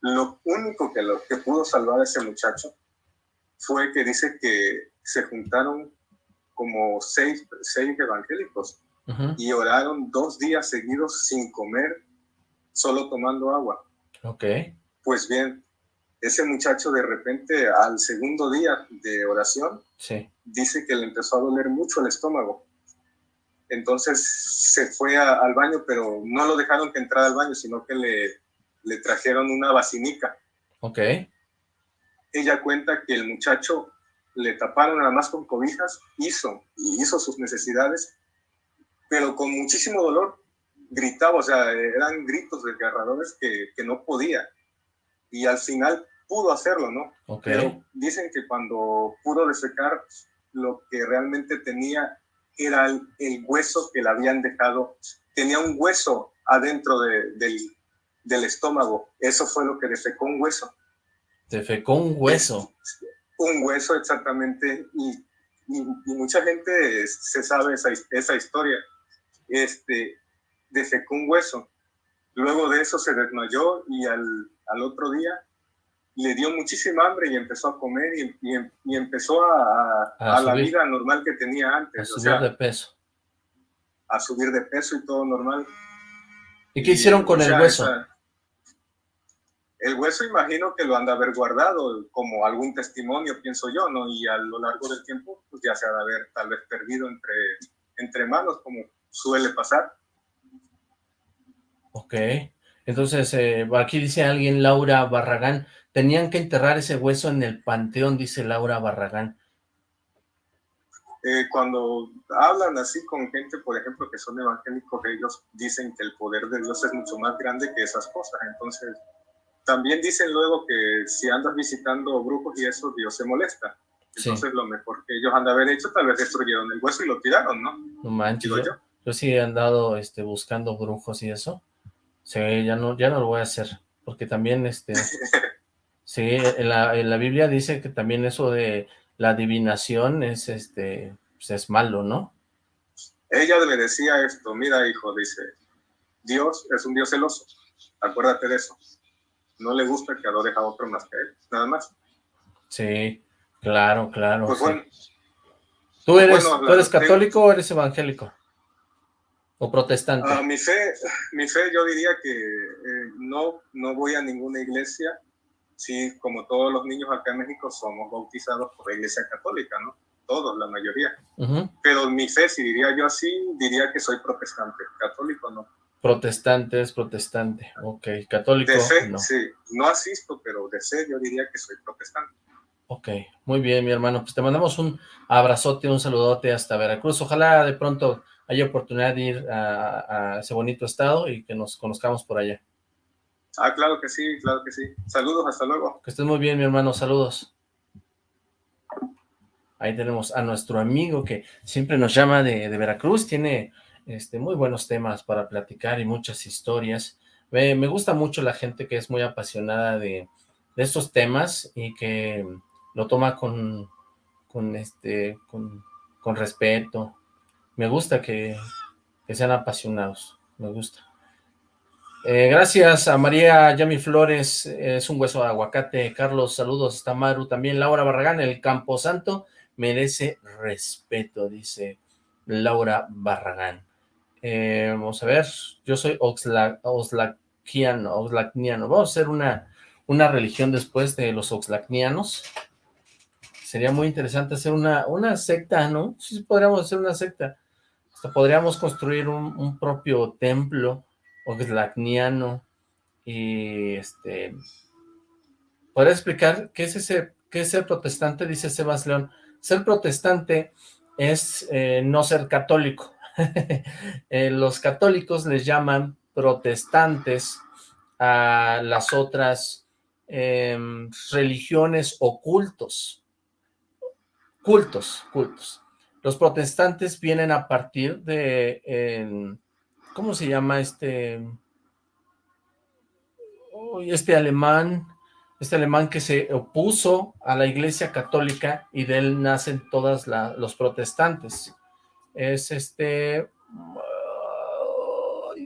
Speaker 7: Lo único que, lo, que pudo salvar a ese muchacho fue que dice que se juntaron como seis, seis evangélicos y oraron dos días seguidos sin comer, solo tomando agua.
Speaker 2: Ok.
Speaker 7: Pues bien, ese muchacho de repente al segundo día de oración
Speaker 2: sí.
Speaker 7: dice que le empezó a doler mucho el estómago. Entonces se fue al baño, pero no lo dejaron que entrara al baño, sino que le, le trajeron una vacinica.
Speaker 2: Ok.
Speaker 7: Ella cuenta que el muchacho le taparon nada más con cobijas, hizo y hizo sus necesidades, pero con muchísimo dolor gritaba, o sea, eran gritos desgarradores que, que no podía. Y al final pudo hacerlo, ¿no? Pero dicen que cuando pudo desecar, lo que realmente tenía era el, hueso que le habían dejado, tenía un hueso adentro del, del, estómago, eso fue lo que defecó un hueso.
Speaker 2: Defecó un hueso.
Speaker 7: Un hueso exactamente, y, y, mucha gente se sabe esa, esa historia. Este, defecó un hueso. Luego de eso se desmayó y al, al otro día le dio muchísima hambre y empezó a comer y, y, empezó a, a, la vida normal que tenía antes.
Speaker 2: A subir de peso.
Speaker 7: A subir de peso y todo normal.
Speaker 2: ¿Y qué hicieron con el hueso?
Speaker 7: El hueso imagino que lo han de haber guardado como algún testimonio, pienso yo, ¿no? Y a lo largo del tiempo, pues ya se ha de haber tal vez perdido entre, entre manos, como suele pasar.
Speaker 2: Ok. Entonces, eh, aquí dice alguien, Laura Barragán, tenían que enterrar ese hueso en el panteón, dice Laura Barragán.
Speaker 7: Eh, cuando hablan así con gente, por ejemplo, que son evangélicos, ellos dicen que el poder de Dios es mucho más grande que esas cosas. Entonces, también dicen luego que si andas visitando brujos y eso, Dios se molesta. Entonces, lo mejor que ellos han de haber hecho, tal vez destruyeron el hueso y lo tiraron, ¿no?
Speaker 2: No manches, yo, yo, sí he andado este, buscando brujos y eso. Sí, ya no, ya no lo voy a hacer, porque también, este, sí, en la, en la Biblia dice que también eso de la adivinación es, este, pues es malo, ¿no?
Speaker 7: Ella le decía esto, mira hijo, dice, Dios es un Dios celoso, acuérdate de eso, no le gusta que adore a otro más que él, nada más.
Speaker 2: Sí, claro, claro. Pues bueno. ¿Tú eres, ¿tú eres católico o eres evangélico? ¿O protestante?
Speaker 7: Ah, mi, fe, mi fe yo diría que eh, no, no voy a ninguna iglesia. Sí, como todos los niños acá en México somos bautizados por la iglesia católica, ¿no? Todos, la mayoría. Pero mi fe, si diría yo así, diría que soy protestante. Católico no.
Speaker 2: Protestante es protestante, ok. Católico
Speaker 7: de fe, no. sí. No asisto, pero de fe yo diría que soy protestante.
Speaker 2: Ok, muy bien, mi hermano. Pues te mandamos un abrazote, un saludote hasta Veracruz. Ojalá de pronto haya oportunidad de ir a, ese bonito estado y que nos conozcamos por allá.
Speaker 7: Ah, claro que sí, claro que sí. Saludos, hasta luego.
Speaker 2: Que estés muy bien, mi hermano, saludos. Ahí tenemos a nuestro amigo que siempre nos llama de, Veracruz, tiene este, muy buenos temas para platicar y muchas historias. Me, gusta mucho la gente que es muy apasionada de, estos temas y que lo toma con, con, este, con, con respeto, me gusta que, sean apasionados, me gusta. Eh, gracias a María Yami Flores, es un hueso de aguacate. Carlos, saludos, está Maru también. Laura Barragán, el Camposanto merece respeto, dice Laura Barragán. Eh, vamos a ver, yo soy oxlacniano. Vamos a hacer una, una religión después de los oxlacnianos. Sería muy interesante hacer una, una secta, ¿no? Sí, podríamos hacer una secta podríamos construir un, propio templo oxlacniano y este ¿Podría explicar qué es ese qué es ser protestante? Dice Sebas León. Ser protestante es eh, no ser católico. Eh, los católicos les llaman protestantes a las otras em, religiones o cultos. Cultos, cultos. Los protestantes vienen a partir de, ¿cómo se llama este? este alemán, este alemán que se opuso a la iglesia católica y de él nacen todos los protestantes. Es este,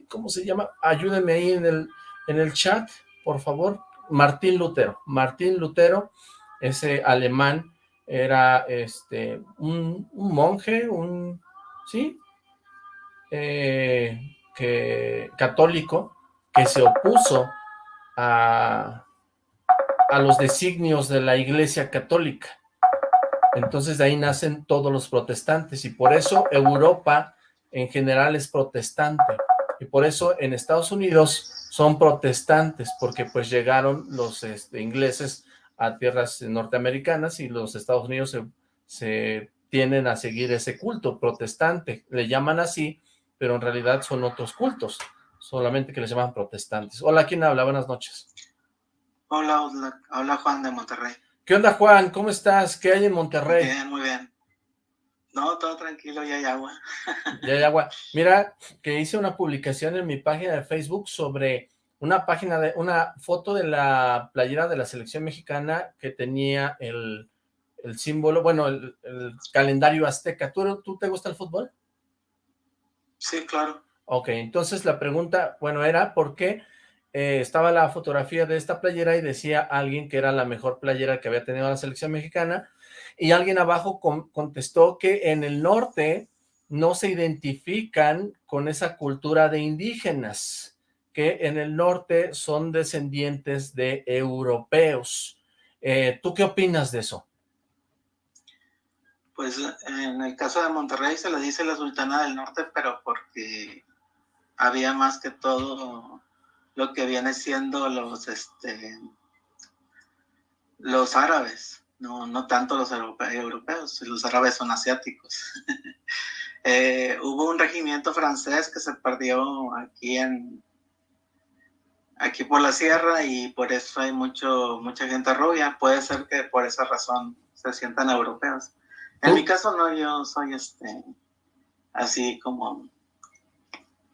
Speaker 2: ¿cómo se llama? Ayúdenme ahí en el, en el chat, por favor. Martín Lutero. Martín Lutero, ese alemán, era este un, monje, un, ¿sí? Eh, que, católico, que se opuso a, a los designios de la iglesia católica. Entonces de ahí nacen todos los protestantes y por eso Europa en general es protestante y por eso en Estados Unidos son protestantes porque pues llegaron los este, ingleses a tierras norteamericanas y los Estados Unidos se, se tienen a seguir ese culto protestante, le llaman así, pero en realidad son otros cultos, solamente que les llaman protestantes. Hola, ¿quién habla? Buenas noches.
Speaker 8: Hola, hola, Juan de Monterrey.
Speaker 2: ¿Qué onda, Juan? ¿Cómo estás? ¿Qué hay en Monterrey?
Speaker 8: Bien, muy bien. No, todo tranquilo, ya hay agua.
Speaker 2: ya hay agua. Mira, que hice una publicación en mi página de Facebook sobre una página de, una foto de la playera de la selección mexicana que tenía el, símbolo, bueno, el, calendario azteca. ¿Tú, ¿Tú te gusta el fútbol?
Speaker 8: Sí, claro.
Speaker 2: Ok, entonces la pregunta, bueno, era ¿por qué eh, estaba la fotografía de esta playera y decía alguien que era la mejor playera que había tenido la selección mexicana y alguien abajo contestó que en el norte no se identifican con esa cultura de indígenas, que en el norte son descendientes de europeos. Eh, ¿Tú qué opinas de eso?
Speaker 8: Pues en el caso de Monterrey se le dice la Sultana del Norte, pero porque había más que todo lo que viene siendo los, este, los árabes no, no tanto los europeos, los árabes son asiáticos. Eh, hubo un regimiento francés que se perdió aquí en aquí por la sierra y por eso hay mucho mucha gente rubia. Puede ser que por esa razón se sientan europeos. En mi caso no, yo soy este así como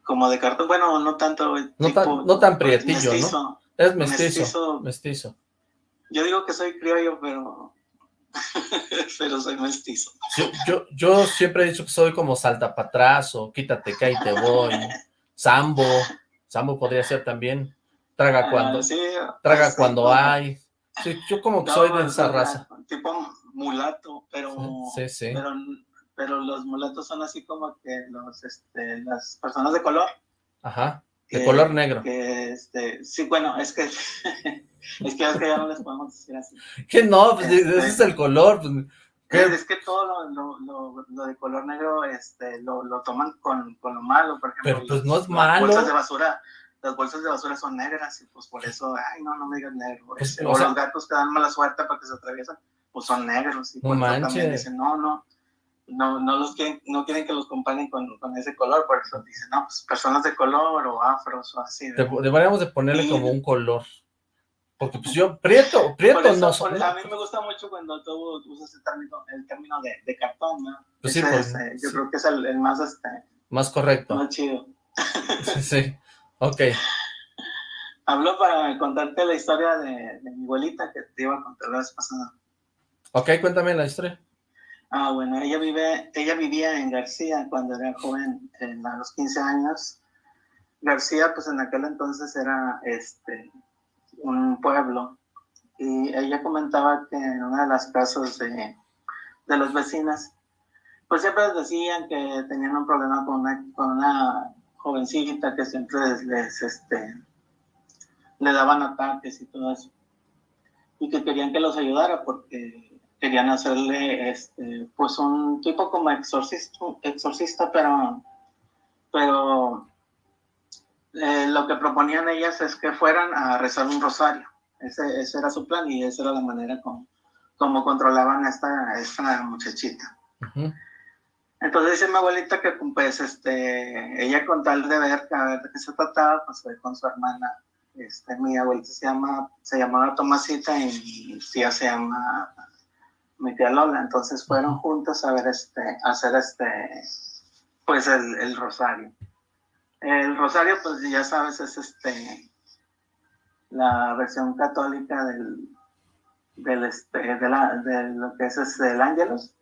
Speaker 8: como de cartón, bueno, no tanto
Speaker 2: no, tan, no tan prietillo, ¿no? Es mestizo, mestizo.
Speaker 8: Yo digo que soy criollo, pero, pero soy mestizo.
Speaker 2: Yo, yo, siempre he dicho que soy como salta para atrás o quítate que ahí te voy. Sambo, Sambo podría ser también. Traga ah, cuando, traga pues, cuando hay. yo como que soy de esa raza.
Speaker 8: Tipo mulato, pero, pero, pero los mulatos son así como que los, este, las personas de color.
Speaker 2: Ajá. De color negro.
Speaker 8: este, sí, bueno, es que es que, es que ya no les podemos decir así.
Speaker 2: Que no, pues ese es el color. Pues,
Speaker 8: es que todo lo, lo, lo, de color negro este, lo, lo toman con, con, lo malo, por ejemplo.
Speaker 2: Pero pues no es malo.
Speaker 8: Las bolsas de basura, las bolsas de basura son negras y pues por eso, ay, no, no me digas negro. Pues, este, o, los gatos que dan mala suerte para que se atraviesan, pues son negros. Y
Speaker 2: no manches.
Speaker 8: dicen, no, no, no, no, los quieren, no quieren que los comparen con, con, ese color, por eso dicen, no, pues personas de color o afros o así.
Speaker 2: Deberíamos de ponerle como un color. Porque pues yo, prieto, prieto no
Speaker 8: soy. A mí me gusta mucho cuando tú usas el término, el término de, de cartón, ¿no? Pues sí, pues, eh, yo creo que es el, más, este,
Speaker 2: más correcto.
Speaker 8: Más chido.
Speaker 2: sí, sí, ok.
Speaker 8: Hablo para contarte la historia de, de, mi abuelita que te iba a contar la vez pasada.
Speaker 2: Ok, cuéntame la historia.
Speaker 8: Ah, bueno, ella vive, ella vivía en García cuando era joven, a los 15 años. García, pues en aquel entonces era este un pueblo y ella comentaba que en una de las casas de, de los vecinos, pues siempre decían que tenían un problema con una, con una jovencita que siempre les, este, le daban ataques y todo eso. Y que querían que los ayudara porque querían hacerle este, pues un tipo como exorcista, exorcista pero, pero eh, lo que proponían ellas es que fueran a rezar un rosario. Ese, ese era su plan y esa era la manera como, como controlaban a esta, esta muchachita. Entonces dice mi abuelita que pues este, ella con tal de ver, a ver de qué se trataba, pues fue con su hermana este, mi abuelita se llama, se llamaba Tomasita y mi tía se llama mi tía Lola, entonces fueron juntos a ver este, a hacer este, pues el, el rosario. El rosario, pues ya sabes, es este, la versión católica del, del este, de, la, de lo que es, es el Ángelos.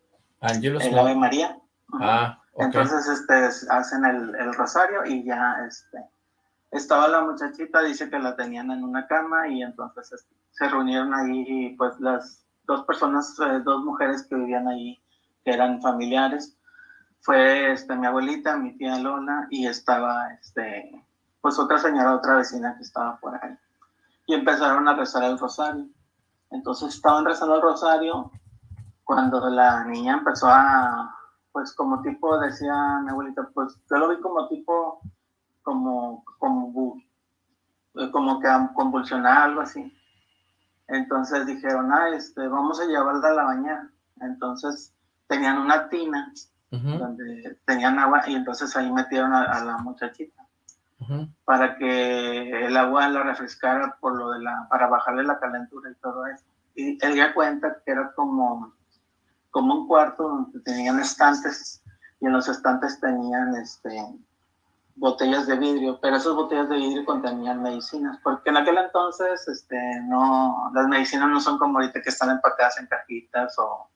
Speaker 2: Ángelos.
Speaker 8: El Ave María.
Speaker 2: Ah, okay.
Speaker 8: Entonces, este, hacen el, el, rosario y ya, este, estaba la muchachita, dice que la tenían en una cama y entonces este, se reunieron ahí, pues, las dos personas, eh, dos mujeres que vivían ahí, que eran familiares. Fue, este, mi abuelita, mi tía Lola y estaba, este, pues, otra señora, otra vecina que estaba por ahí. Y empezaron a rezar el rosario. Entonces estaban rezando el rosario cuando la niña empezó a, pues como tipo, decía mi abuelita, pues yo lo vi como tipo, como, como, como que convulsionar, algo así. Entonces dijeron, ah, este, vamos a llevarla a la bañera. Entonces tenían una tina uh -huh. donde tenían agua y entonces ahí metieron a, a la muchachita uh -huh. para que el agua la refrescara por lo de la, para bajarle la calentura y todo eso. Y él ya cuenta que era como como un cuarto donde tenían estantes y en los estantes tenían este, botellas de vidrio, pero esas botellas de vidrio contenían medicinas, porque en aquel entonces este, no, las medicinas no son como ahorita que están empacadas en cajitas o,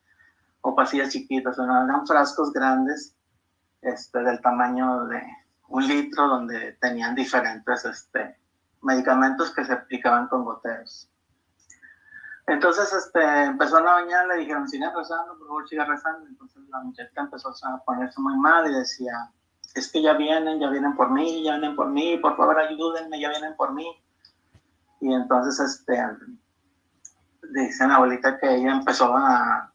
Speaker 8: o pasillas chiquitas, no, eran frascos grandes este, del tamaño de un litro donde tenían diferentes este, medicamentos que se aplicaban con goteros. Entonces, este, empezó a bañar, le dijeron, siga rezando, por favor, siga rezando. Entonces la muchacha empezó a ponerse muy mal y decía, es que ya vienen, ya vienen por mí, ya vienen por mí, por favor ayúdenme, ya vienen por mí. Y entonces, este, dice la abuelita que ella empezó a,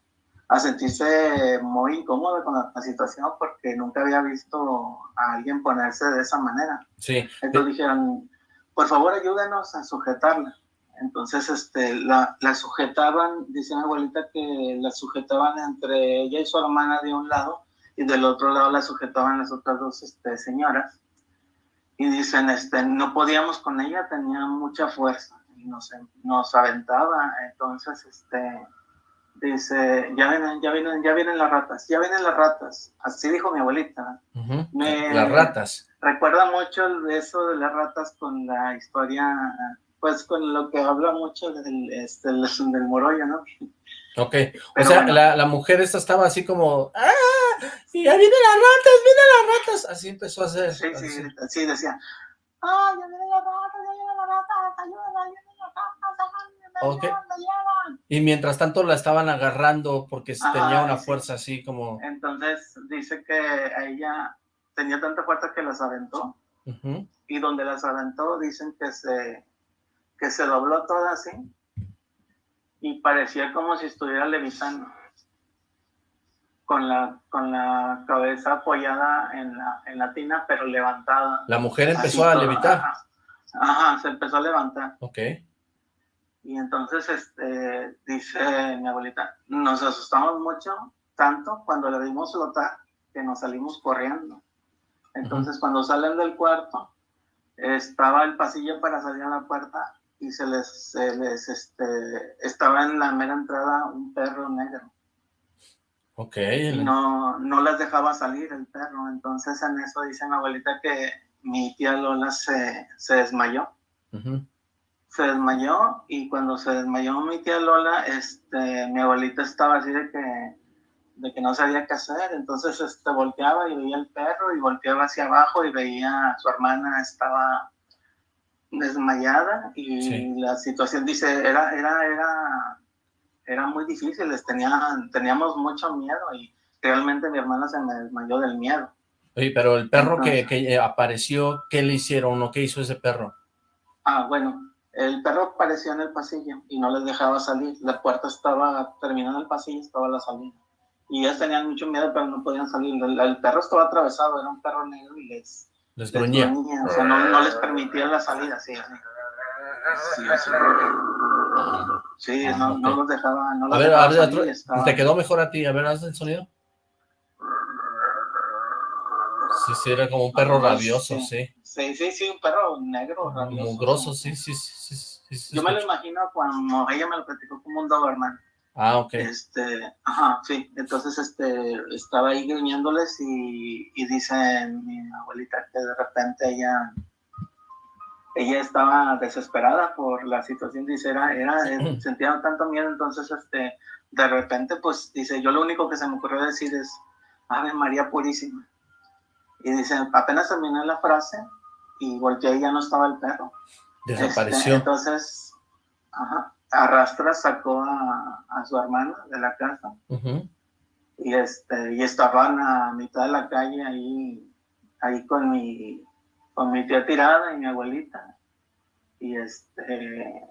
Speaker 8: a sentirse muy incómoda con la, la, situación porque nunca había visto a alguien ponerse de esa manera.
Speaker 2: Sí.
Speaker 8: Entonces dijeron, por favor ayúdenos a sujetarla. Entonces, este, la, la, sujetaban, dice mi abuelita que la sujetaban entre ella y su hermana de un lado, y del otro lado la sujetaban las otras dos este, señoras. Y dicen, este, no podíamos con ella, tenía mucha fuerza, y nos, nos aventaba. Entonces, este, dice, ya vienen, ya vienen, ya vienen las ratas, ya vienen las ratas. Así dijo mi abuelita.
Speaker 2: Uh -huh. Me, las ratas.
Speaker 8: Recuerda mucho eso de las ratas con la historia pues con lo que habla mucho del, este, del Morollo, ¿no?
Speaker 2: Ok, Pero o sea, bueno. la, la, mujer esta estaba así como, ¡ah! Ya vienen las ratas, vienen las ratas, así empezó a hacer.
Speaker 8: Sí, sí, sí, sí decía, ¡ah, ya vienen las ratas, ya vienen las ratas, ayúdame, ya vienen las ratas, me
Speaker 2: okay.
Speaker 8: llevan, me llevan!
Speaker 2: Y mientras tanto la estaban agarrando porque tenía una sí. fuerza así como...
Speaker 8: Entonces dice que a ella tenía tanta fuerza que las aventó, uh -huh. y donde las aventó dicen que se que se dobló toda así y parecía como si estuviera levitando con la, con la cabeza apoyada en la, en la tina pero levantada.
Speaker 2: La mujer empezó a levitar.
Speaker 8: Ajá. ajá, se empezó a levantar.
Speaker 2: Ok.
Speaker 8: Y entonces este, dice mi abuelita, nos asustamos mucho, tanto cuando le dimos flotar que nos salimos corriendo. Entonces uh -huh. cuando salen del cuarto, estaba el pasillo para salir a la puerta y se les, se les este, estaba en la mera entrada un perro negro.
Speaker 2: Ok.
Speaker 8: Y no, no las dejaba salir el perro, entonces en eso dice mi abuelita que mi tía Lola se, se desmayó. Uh -huh. Se desmayó y cuando se desmayó mi tía Lola, este, mi abuelita estaba así de que, de que no sabía qué hacer, entonces este, volteaba y veía el perro y volteaba hacia abajo y veía a su hermana estaba desmayada y sí. la situación dice era era era era muy difícil les tenían teníamos mucho miedo y realmente mi hermana se me desmayó del miedo.
Speaker 2: Oye, pero el perro Entonces, que, que, apareció qué le hicieron o qué hizo ese perro
Speaker 8: ah bueno el perro apareció en el pasillo y no les dejaba salir la puerta estaba terminando el pasillo estaba la salida. Y ellos tenían mucho miedo pero no podían salir el, el perro estaba atravesado era un perro negro y les
Speaker 2: les gruñía.
Speaker 8: O sea, no, no, les permitía la salida, sí. Sí, sí, sí no, no, los dejaba. No los
Speaker 2: a ver,
Speaker 8: dejaba
Speaker 2: a ver,
Speaker 8: salir,
Speaker 2: otro,
Speaker 8: estaba...
Speaker 2: te quedó mejor a ti. A ver, haz el sonido. Sí, sí, era como un perro rabioso, sí.
Speaker 8: Sí, sí, sí, un perro negro, rabioso.
Speaker 2: Mugroso, sí, sí, sí. sí,
Speaker 8: Yo me lo imagino cuando ella me lo platicó como un Doberman.
Speaker 2: Ah, ok.
Speaker 8: Este, ajá, sí. Entonces, este, estaba ahí gruñéndoles y, y dice mi abuelita que de repente ella, ella estaba desesperada por la situación, dice, era, era, sentía tanto miedo, entonces, este, de repente, pues, dice, yo lo único que se me ocurrió decir es, Ave María Purísima. Y dice, apenas terminé la frase y volteé y ya no estaba el perro.
Speaker 2: Desapareció.
Speaker 8: Este, entonces, ajá, arrastra, sacó a, a, su hermana de la casa. Y este, y estaban a mitad de la calle ahí, ahí con mi, con mi tía tirada y mi abuelita. Y este,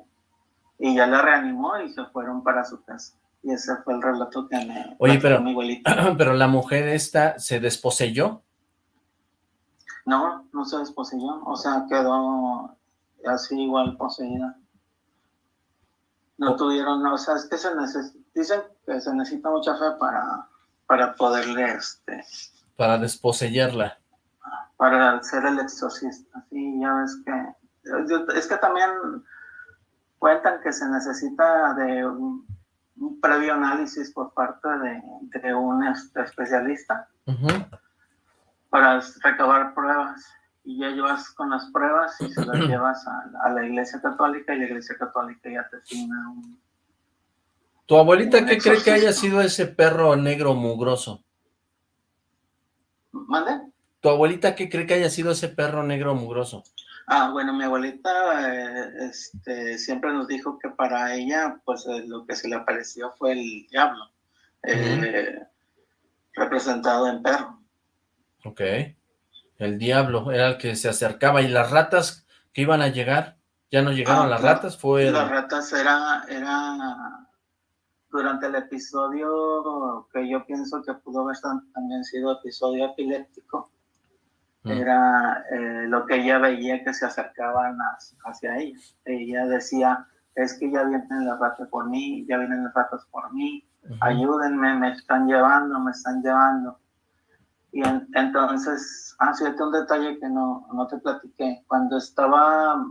Speaker 8: y ya la reanimó y se fueron para su casa. Y ese fue el relato que me
Speaker 2: Oye, pero, mi abuelita. pero la mujer esta se desposeyó.
Speaker 8: No, no se desposeyó, o sea, quedó así igual poseída. No tuvieron, o sea, es que se dicen que se necesita mucha fe para, para poderle, este...
Speaker 2: Para desposeerla.
Speaker 8: Para hacer el exorcista, sí, ya ves que... Es que también cuentan que se necesita de un, previo análisis por parte de, de un este, especialista para recabar pruebas y ya llevas con las pruebas y se las llevas a, la iglesia católica y la iglesia católica ya te asigna un...
Speaker 2: ¿Tu abuelita qué cree que haya sido ese perro negro mugroso?
Speaker 8: ¿Mande?
Speaker 2: ¿Tu abuelita qué cree que haya sido ese perro negro mugroso?
Speaker 8: Ah, bueno, mi abuelita eh, este, siempre nos dijo que para ella, pues eh, lo que se le apareció fue el diablo, eh, representado en perro.
Speaker 2: Ok. El diablo era el que se acercaba. ¿Y las ratas que iban a llegar? ¿Ya no llegaron ah, las ratas? Fue
Speaker 8: Las ratas era, era durante el episodio que yo pienso que pudo haber también sido episodio epiléptico. Mm. Era eh, lo que ella veía que se acercaban hacia ella. Ella decía, es que ya vienen las ratas por mí, ya vienen las ratas por mí, ayúdenme, me están llevando, me están llevando. Y entonces, ah, fíjate un detalle que no, no te platiqué. Cuando estaba,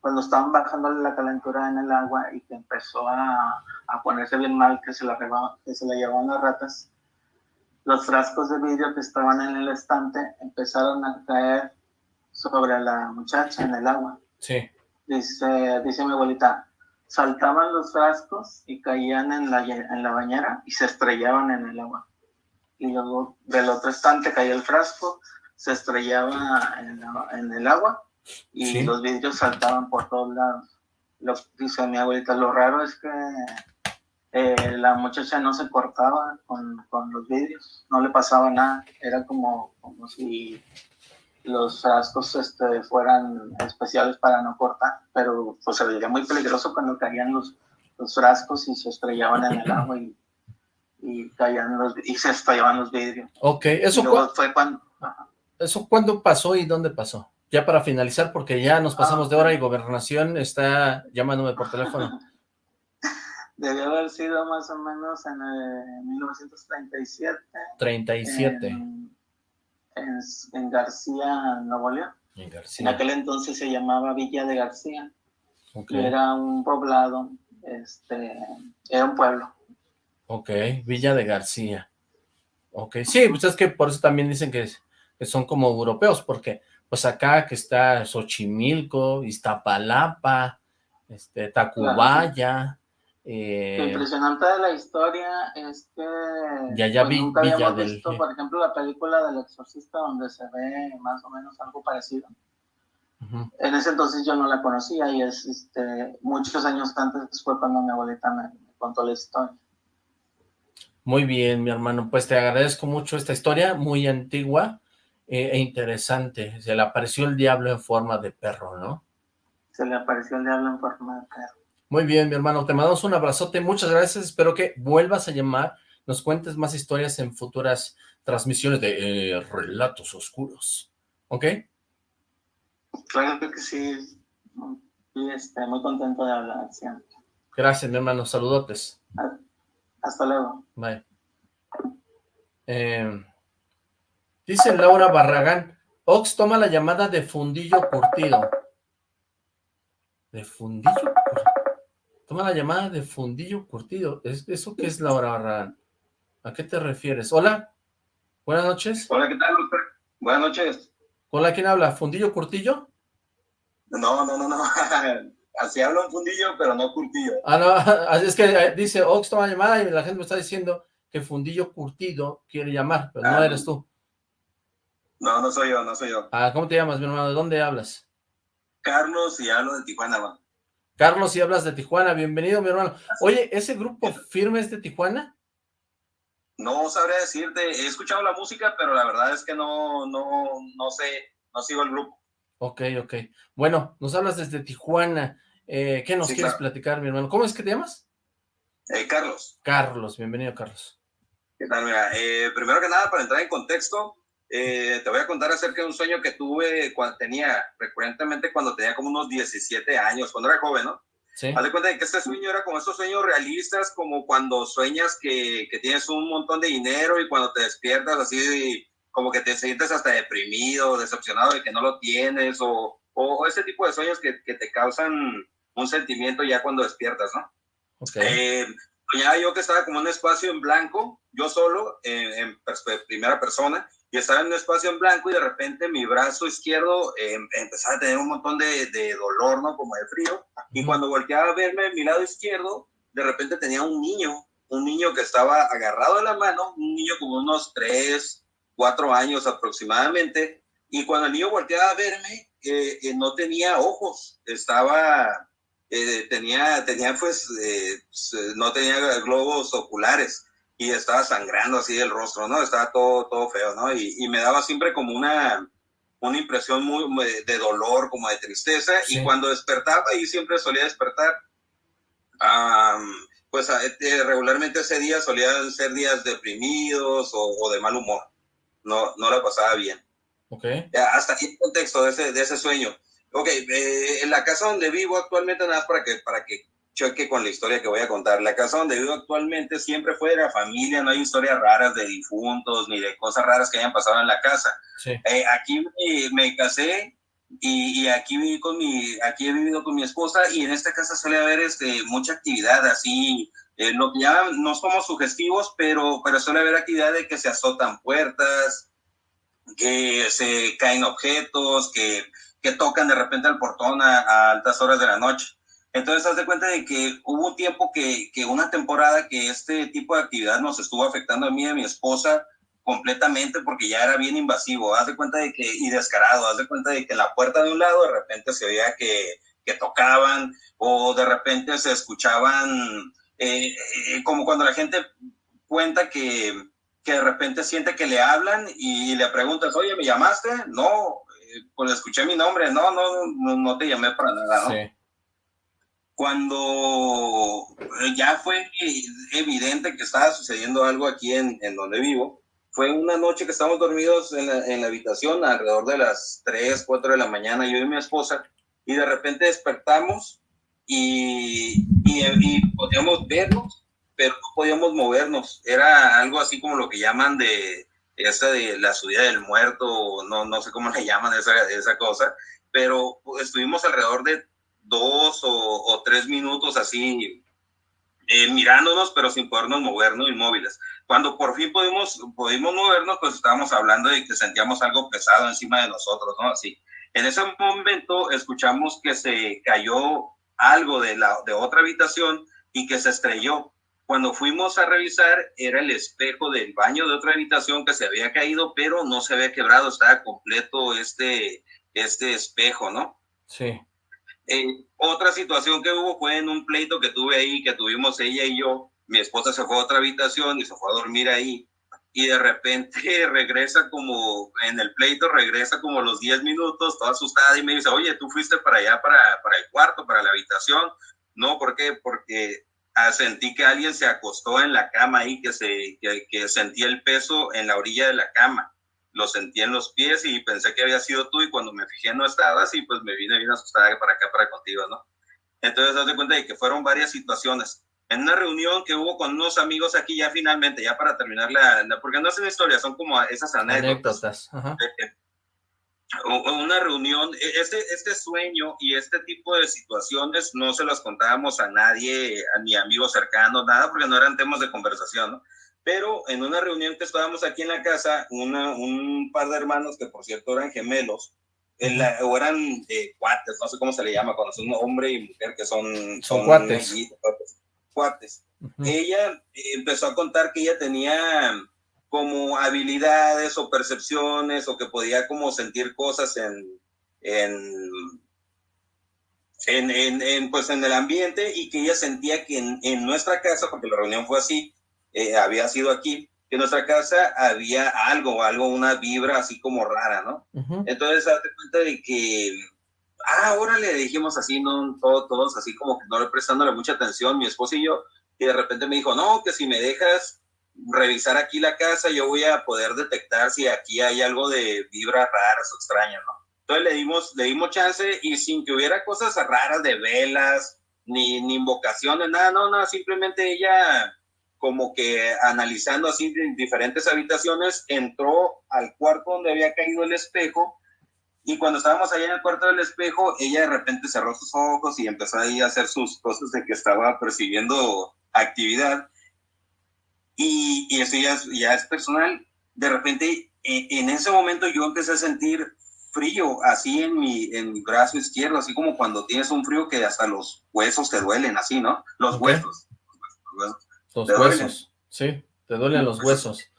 Speaker 8: cuando estaban bajándole la calentura en el agua y que empezó a, a ponerse bien mal, que se la, que se la llevaban las ratas, los frascos de vidrio que estaban en el estante empezaron a caer sobre la muchacha en el agua.
Speaker 2: Sí.
Speaker 8: Dice, dice mi abuelita, saltaban los frascos y caían en la, en la bañera y se estrellaban en el agua y luego del otro estante caía el frasco, se estrellaba en, el agua y los vidrios saltaban por todos lados. Lo, dice mi abuelita, lo raro es que eh, la muchacha no se cortaba con, con, los vidrios, no le pasaba nada, era como, como si los frascos este, fueran especiales para no cortar, pero pues se veía muy peligroso cuando caían los, los frascos y se estrellaban en el agua y y caían los, y se estallaban los vidrios.
Speaker 2: Ok, eso fue cuando... ¿Eso cuándo pasó y dónde pasó? Ya para finalizar, porque ya nos pasamos de hora y Gobernación está llamándome por teléfono.
Speaker 8: Debió haber sido más o menos en 1937.
Speaker 2: 37.
Speaker 8: En, en, García, Nuevo León. En García. En aquel entonces se llamaba Villa de García. Era un poblado, este, era un pueblo.
Speaker 2: Ok, Villa de García. Ok, sí, pues es que por eso también dicen que, son como europeos, porque pues acá que está Xochimilco, Iztapalapa, este, Tacubaya.
Speaker 8: Eh, Lo impresionante de la historia es que
Speaker 2: ya, ya pues, vi,
Speaker 8: nunca habíamos visto, por ejemplo, la película del exorcista donde se ve más o menos algo parecido. En ese entonces yo no la conocía y es este, muchos años antes fue cuando mi abuelita me contó la historia.
Speaker 2: Muy bien, mi hermano, pues te agradezco mucho esta historia, muy antigua eh, e interesante. Se le apareció el diablo en forma de perro, ¿no?
Speaker 8: Se le apareció el diablo en forma de perro.
Speaker 2: Muy bien, mi hermano, te mandamos un abrazote, muchas gracias, espero que vuelvas a llamar, nos cuentes más historias en futuras transmisiones de eh, Relatos Oscuros, ¿ok?
Speaker 8: Claro que sí, y este, muy contento de hablar siempre.
Speaker 2: Gracias, mi hermano, saludotes.
Speaker 8: Hasta luego.
Speaker 2: Bye. Eh, Dice Laura Barragán, Ox toma la llamada de fundillo curtido. ¿De fundillo? Toma la llamada de fundillo curtido. ¿Es, ¿Eso qué es Laura Barragán? ¿A qué te refieres? Hola, buenas noches.
Speaker 9: Hola, ¿qué tal, doctor? Buenas noches.
Speaker 2: Hola, ¿quién habla? ¿Fundillo curtillo?
Speaker 9: No, no, no, no. Así habla un fundillo, pero no curtido.
Speaker 2: Ah, no, es que eh, dice Ox toma llamada y la gente me está diciendo que fundillo curtido quiere llamar, pero no
Speaker 9: Ah,
Speaker 2: eres tú.
Speaker 9: No, no soy yo, no soy yo.
Speaker 2: Ah, ¿cómo te llamas, mi hermano? ¿De dónde hablas?
Speaker 9: Carlos y hablo de Tijuana, man.
Speaker 2: Carlos, si hablas de Tijuana, bienvenido, mi hermano. Oye, ¿ese grupo firme es de Tijuana?
Speaker 9: No sabría decirte, he escuchado la música, pero la verdad es que no, no, no sé, no sigo el grupo.
Speaker 2: Ok, ok. Bueno, nos hablas desde Tijuana. Eh, ¿Qué nos
Speaker 9: Sí,
Speaker 2: quieres
Speaker 9: claro.
Speaker 2: platicar, mi hermano? ¿Cómo es que te llamas?
Speaker 9: Eh, Carlos,
Speaker 2: Carlos, bienvenido, Carlos.
Speaker 9: ¿qué tal? Mira, eh, primero que nada, para entrar en contexto, eh, te voy a contar acerca de un sueño que tuve cuando tenía, recurrentemente cuando tenía como unos 17 años, cuando era joven, ¿no?
Speaker 2: Sí.
Speaker 9: Haz de cuenta de que este sueño era como estos sueños realistas, como cuando sueñas que, que tienes un montón de dinero y cuando te despiertas así, como que te sientes hasta deprimido, decepcionado de que no lo tienes, o, o ese tipo de sueños que, que te causan un sentimiento ya cuando despiertas, ¿no?
Speaker 2: Ok.
Speaker 9: Eh, soñaba yo que estaba como en un espacio en blanco, yo solo, en, primera persona, y estaba en un espacio en blanco y de repente mi brazo izquierdo eh, empezaba a tener un montón de, de dolor, ¿no? Como de frío. Y
Speaker 2: Ujú.
Speaker 9: cuando volteaba a verme mi lado izquierdo, de repente tenía un niño, un niño que estaba agarrado de la mano, un niño como unos 3, 4 años aproximadamente. Y cuando el niño volteaba a verme, eh, eh, no tenía ojos, estaba, eh, tenía, tenía pues, eh, s- no tenía globos oculares y estaba sangrando así el rostro, ¿no? Estaba todo, todo feo, ¿no? Y, y me daba siempre como una, una impresión muy muy de dolor, como de tristeza.
Speaker 2: Sí.
Speaker 9: Y cuando despertaba, y siempre solía despertar, am, pues regularmente ese día solían ser días deprimidos o, o de mal humor. No, no la pasaba bien.
Speaker 2: Ok.
Speaker 9: Ya, hasta aquí el contexto de ese, de ese sueño. Ok, eh, en la casa donde vivo actualmente, nada más para que, para que choque con la historia que voy a contar. La casa donde vivo actualmente siempre fue de la familia, no hay historias raras de difuntos ni de cosas raras que hayan pasado en la casa.
Speaker 2: Sí.
Speaker 9: Eh, aquí me, me casé y, y aquí viví con mi, aquí he vivido con mi esposa y en esta casa suele haber este, mucha actividad así, eh, que ya no somos sugestivos, pero, pero suele haber actividad de que se azotan puertas, que se caen objetos, que, que tocan de repente al portón a, altas horas de la noche. Entonces, haz de cuenta de que hubo un tiempo que, que una temporada que este tipo de actividad nos estuvo afectando a mí y a mi esposa completamente porque ya era bien invasivo. Haz de cuenta de que, y descarado, haz de cuenta de que la puerta de un lado de repente se veía que, que tocaban o de repente se escuchaban, eh, eh, como cuando la gente cuenta que, que de repente siente que le hablan y le preguntas, oye, ¿me llamaste? No, eh, pues escuché mi nombre, no, no, no, no te llamé para nada, ¿no?
Speaker 2: Sí.
Speaker 9: Cuando eh, ya fue evidente que estaba sucediendo algo aquí en, en donde vivo, fue una noche que estábamos dormidos en la, en la habitación alrededor de las 3, 4 de la mañana, yo y mi esposa, y de repente despertamos y, y, y podíamos vernos, pero no podíamos movernos. Era algo así como lo que llaman de esa de la subida del muerto, no, no sé cómo le llaman esa, esa cosa, pero estuvimos alrededor de dos o, o tres minutos así eh, mirándonos, pero sin podernos movernos, inmóviles. Cuando por fin pudimos, pudimos movernos, pues estábamos hablando de que sentíamos algo pesado encima de nosotros, ¿no? Así. En ese momento escuchamos que se cayó algo de, la, de otra habitación y que se estrelló. Cuando fuimos a revisar, era el espejo del baño de otra habitación que se había caído, pero no se había quebrado, estaba completo este, este espejo, ¿no?
Speaker 2: Sí.
Speaker 9: Eh, otra situación que hubo fue en un pleito que tuve ahí, que tuvimos ella y yo. Mi esposa se fue a otra habitación y se fue a dormir ahí. Y de repente regresa como, en el pleito regresa como los 10 minutos, toda asustada y me dice, oye, tú fuiste para allá, para, para el cuarto, para la habitación. No, ¿por qué? Porque ah, sentí que alguien se acostó en la cama ahí, que, se, que, que sentía el peso en la orilla de la cama lo sentí en los pies y pensé que había sido tú y cuando me fijé no estabas y pues me vine bien asustada para acá, para contigo, ¿no? Entonces, haz de cuenta de que fueron varias situaciones. En una reunión que hubo con unos amigos aquí ya finalmente, ya para terminar la, porque no es una historia, son como esas anécdotas. Una reunión, e, este, este sueño y este tipo de situaciones no se las contábamos a nadie, a ni amigos cercanos, nada, porque no eran temas de conversación, ¿no? Pero en una reunión que estábamos aquí en la casa, una, un par de hermanos que por cierto eran gemelos, o eran eh, cuates, no sé cómo se le llama, cuando son hombre y mujer que son...
Speaker 2: Son, cuates
Speaker 9: cuates. Ella empezó a contar que ella tenía como habilidades o percepciones o que podía como sentir cosas en, en, en, pues en el ambiente y que ella sentía que en, nuestra casa, porque la reunión fue así, eh, había sido aquí, que en nuestra casa había algo, algo, una vibra así como rara, ¿no? Entonces, hazte cuenta de que ah, ahora le dijimos así, no, todos, así como que no le prestándole mucha atención, mi esposo y yo, y de repente me dijo, no, que si me dejas revisar aquí la casa, yo voy a poder detectar si aquí hay algo de vibras raras o extrañas, ¿no? Entonces le dimos, le dimos chance y sin que hubiera cosas raras de velas, ni, ni invocaciones, nada, no, no, simplemente ella como que analizando así diferentes habitaciones, entró al cuarto donde había caído el espejo y cuando estábamos allá en el cuarto del espejo, ella de repente cerró sus ojos y empezó ahí a hacer sus cosas de que estaba percibiendo actividad. Y, y eso ya es, ya es personal. De repente, en, en, ese momento yo empecé a sentir frío así en mi, en mi brazo izquierdo, así como cuando tienes un frío que hasta los huesos te duelen, así, ¿no? Los huesos.
Speaker 2: Los huesos, sí, te duelen los huesos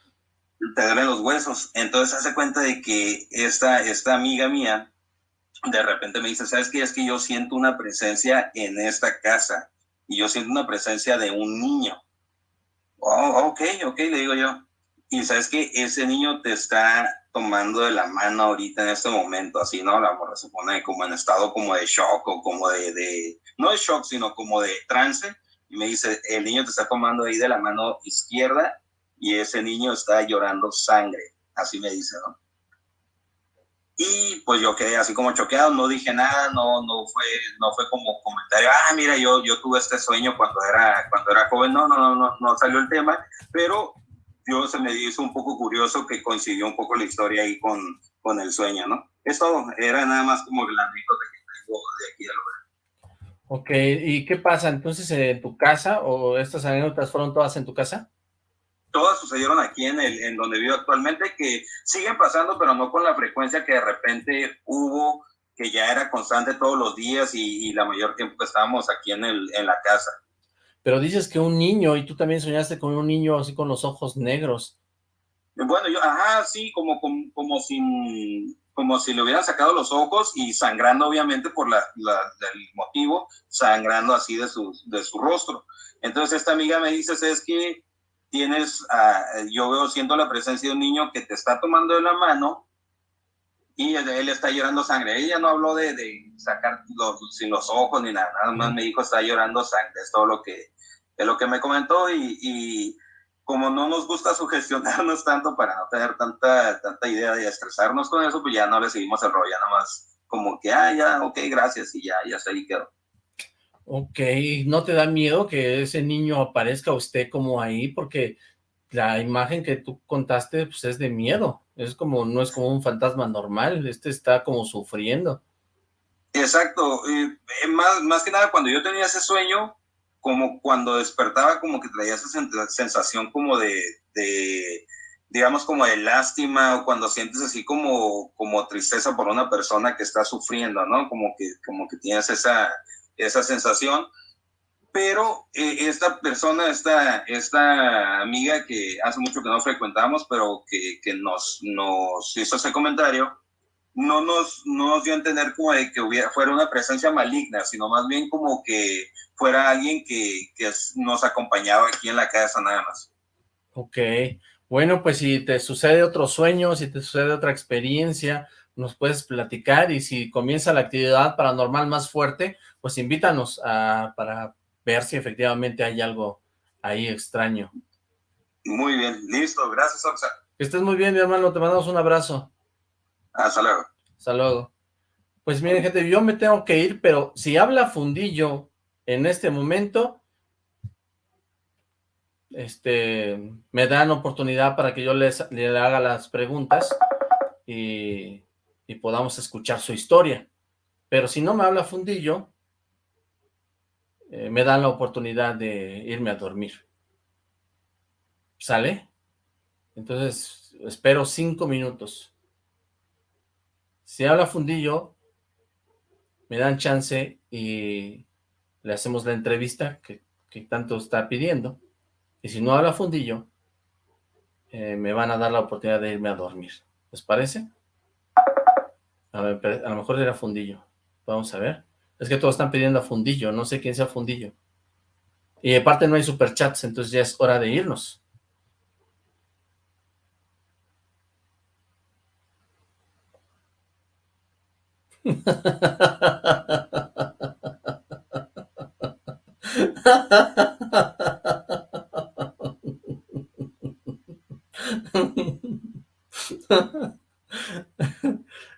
Speaker 9: te duelen los huesos. Entonces hace cuenta de que esta, esta amiga mía de repente me dice, ¿sabes qué? Es que yo siento una presencia en esta casa y yo siento una presencia de un niño. Oh, ok, ok, le digo yo. Y sabes que ese niño te está tomando de la mano ahorita en este momento, así, ¿no? La morra se pone como en estado como de shock o como de, de, no de shock, sino como de trance. Y me dice, el niño te está tomando ahí de la mano izquierda y ese niño está llorando sangre, así me dice, ¿no? Y pues yo quedé así como choqueado, no dije nada, no, no, fue, no fue como comentario, ah, mira, yo, yo tuve este sueño cuando era, cuando era joven, no, no, no, no, no salió el tema, pero yo se me hizo un poco curioso que coincidió un poco la historia ahí con, con el sueño, ¿no? Esto era nada más como el anécdota que tengo de aquí al lugar.
Speaker 2: Ok, ¿y qué pasa entonces en tu casa o estas anécdotas fueron todas en tu casa?
Speaker 9: Todas sucedieron aquí en, el, en donde vivo actualmente, que siguen pasando, pero no con la frecuencia que de repente hubo, que ya era constante todos los días y, la mayor tiempo que estábamos aquí en, el, en la casa.
Speaker 2: Pero dices que un niño, y tú también soñaste con un niño así con los ojos negros.
Speaker 9: Bueno, yo, ajá, sí, como, como, como, sin, como si le hubieran sacado los ojos y sangrando obviamente por la, el motivo, sangrando así de su, de su rostro. Entonces esta amiga me dice, es que tienes, yo veo siendo la presencia de un niño que te está tomando de la mano y él está llorando sangre. Ella no habló de, de sacar los, sin los ojos ni nada, nada más me dijo está llorando sangre, es todo lo que, es lo que me comentó y, y como no nos gusta sugestionarnos tanto para no tener tanta, tanta idea de estresarnos con eso, pues ya no le seguimos el rollo, nada más como que, ah, ya, ok, gracias, y ya, ya se ahí quedó.
Speaker 2: Ok, ¿no te da miedo que ese niño aparezca usted como ahí? Porque la imagen que tú contaste pues es de miedo, es como, no es como un fantasma normal, este está como sufriendo.
Speaker 9: Exacto, eh, más, más que nada cuando yo tenía ese sueño, como cuando despertaba como que traía esa sensación como de, de, digamos como de lástima o cuando sientes así como, como tristeza por una persona que está sufriendo, ¿no? Como que, como que tienes esa, esa sensación. Pero eh, esta persona, esta, esta amiga que hace mucho que no frecuentamos, pero que, que nos, nos hizo ese comentario, no nos, no nos dio a entender como de que hubiera, fuera una presencia maligna, sino más bien como que fuera alguien que, que nos acompañaba aquí en la casa nada más.
Speaker 2: Ok, bueno, pues si te sucede otro sueño, si te sucede otra experiencia, nos puedes platicar y si comienza la actividad paranormal más fuerte, pues invítanos a, para ver si efectivamente hay algo ahí extraño.
Speaker 9: Muy bien, listo, gracias Oxa.
Speaker 2: Que estés muy bien, mi hermano, te mandamos un abrazo.
Speaker 9: Hasta luego.
Speaker 2: Hasta luego. Pues miren, gente, yo me tengo que ir, pero si habla Fundillo en este momento, este, me dan oportunidad para que yo les, le haga las preguntas y, y podamos escuchar su historia. Pero si no me habla Fundillo, eh, me dan la oportunidad de irme a dormir. ¿Sale? Entonces, espero cinco minutos. Si habla Fundillo, me dan chance y le hacemos la entrevista que, tanto está pidiendo. Y si no habla Fundillo, eh, me van a dar la oportunidad de irme a dormir. ¿Les parece? A, a lo mejor era Fundillo. Vamos a ver. Es que todos están pidiendo a Fundillo, no sé quién sea Fundillo. Y aparte no hay superchats, entonces ya es hora de irnos.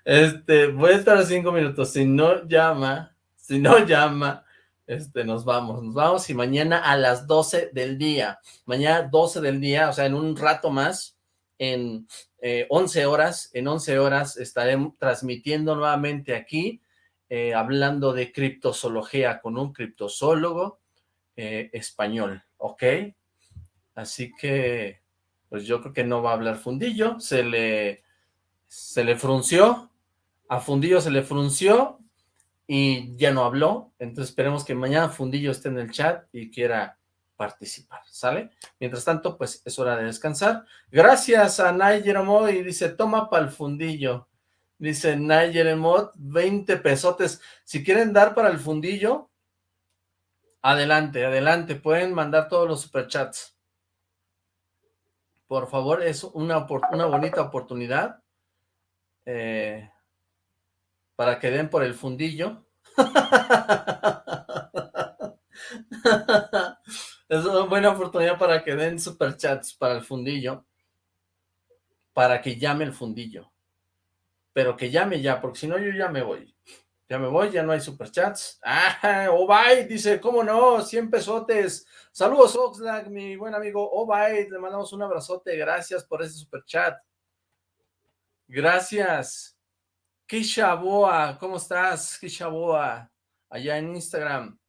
Speaker 2: Este, voy a estar cinco minutos. Si no llama, si no llama, este, nos vamos. Nos vamos y mañana a las 12 del día. Mañana 12 del día, o sea, en un rato más, en 11 eh, horas, en 11 horas estaré transmitiendo nuevamente aquí, eh, hablando de criptozoología con un criptozoólogo eh, español, ¿ok? Así que, pues yo creo que no va a hablar fundillo, se le, se le frunció, a Fundillo se le frunció y ya no habló, entonces esperemos que mañana Fundillo esté en el chat y quiera participar, ¿sale? Mientras tanto, pues es hora de descansar. Gracias a Nigel y dice, toma para el fundillo. Dice Nigel Emot, 20 pesotes. Si quieren dar para el fundillo, adelante, adelante. Pueden mandar todos los superchats. Por favor, es una, una bonita oportunidad. Eh, para que den por el fundillo. es una buena oportunidad para que den superchats para el fundillo, para que llame el fundillo. Pero que llame ya, porque si no yo ya me voy. Ya me voy, ya no hay superchats. ¡Ah! Obay dice, ¿cómo no? 100 pesotes. Saludos, Oxlack, mi buen amigo Obay. Le mandamos un abrazote. Gracias por ese superchat. Gracias. Kisha Boa, ¿cómo estás? Kisha Boa, allá en Instagram.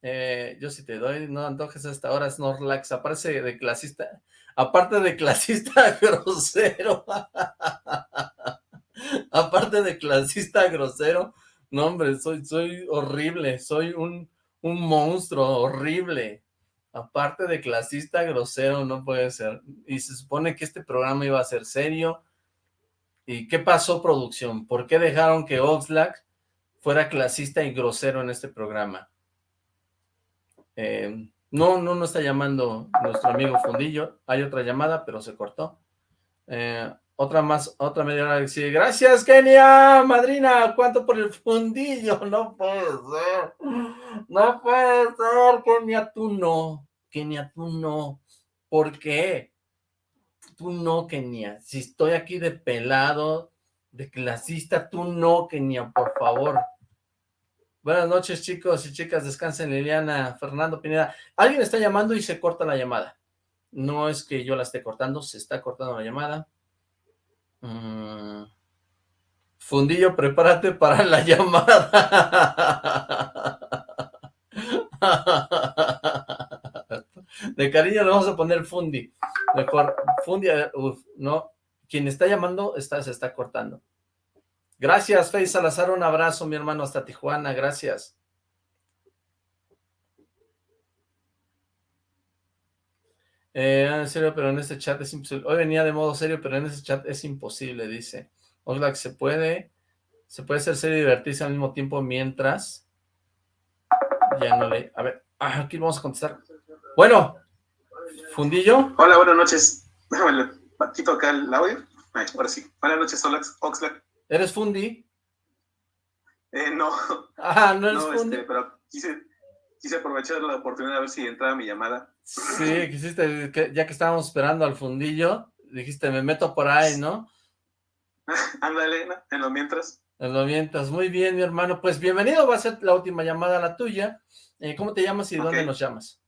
Speaker 2: Eh, yo si te doy, no antojes hasta ahora, Snorlax, aparece de clasista, aparte de clasista grosero, aparte de clasista grosero, no hombre, soy, soy horrible, soy un, un monstruo horrible, aparte de clasista grosero, no puede ser, y se supone que este programa iba a ser serio, ¿Y qué pasó, producción? ¿Por qué dejaron que Oxlack fuera clasista y grosero en este programa? Eh, no, no, no está llamando nuestro amigo Fundillo. Hay otra llamada, pero se cortó. Eh, otra más, otra media hora dice, gracias Kenia, madrina, ¿cuánto por el fundillo? No puede ser, no puede ser, Kenia, tú no, Kenia, tú no, ¿por qué? Tú no, Kenia. Si estoy aquí de pelado, de clasista, tú no, Kenia, por favor. Buenas noches, chicos y chicas. Descansen, Liliana, Fernando Pineda. Alguien está llamando y se corta la llamada. No es que yo la esté cortando, se está cortando la llamada. Mm. Fundillo, prepárate para la llamada. De cariño le vamos a poner Fundi. Mejor, Fundi, no. Quien está llamando está, se está cortando. Gracias, Fey Salazar, un abrazo, mi hermano, hasta Tijuana, gracias. Eh, en serio, pero en este chat es imposible. Hoy venía de modo serio, pero en este chat es imposible, dice. Oxlack, se puede, se puede ser serio y divertirse al mismo tiempo mientras. Ya no le, a ver, ah, aquí vamos a contestar. Bueno, Fundillo.
Speaker 3: Hola, buenas noches. Quito acá el audio. ahora sí. Buenas noches, Oxlack.
Speaker 2: ¿Eres Fundi?
Speaker 3: Eh, no.
Speaker 2: Ah, no eres no, Fundi.
Speaker 3: Este, pero quise, quise aprovechar la oportunidad de ver si entraba mi llamada.
Speaker 2: Sí, quisiste, ya que estábamos esperando al Fundillo, dijiste, me meto por ahí, ¿no?
Speaker 3: Ándale, en lo mientras.
Speaker 2: En lo mientras. Muy bien, mi hermano. Pues bienvenido, va a ser la última llamada la tuya. Eh, ¿Cómo te llamas y dónde nos llamas?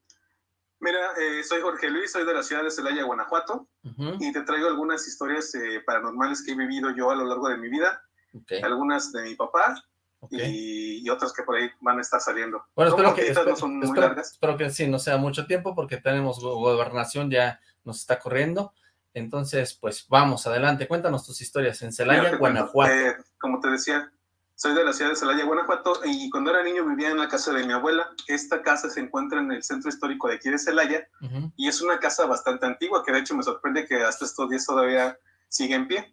Speaker 7: Mira, eh, soy Jorge Luis, soy de la ciudad de Celaya, Guanajuato, y te traigo algunas historias eh, paranormales que he vivido yo a lo largo de mi vida, algunas de mi papá y, otras que por ahí van a estar saliendo.
Speaker 2: Bueno, espero que, no son muy largas. espero que sí, no sea mucho tiempo porque tenemos gobernación, ya nos está corriendo. Entonces, pues vamos, adelante, cuéntanos tus historias en Celaya, Guanajuato.
Speaker 7: Eh, como te decía, soy de la ciudad de Celaya, Guanajuato, y cuando era niño vivía en la casa de mi abuela. Esta casa se encuentra en el centro histórico de aquí de Celaya, y es una casa bastante antigua, que de hecho me sorprende que hasta estos días todavía sigue en pie.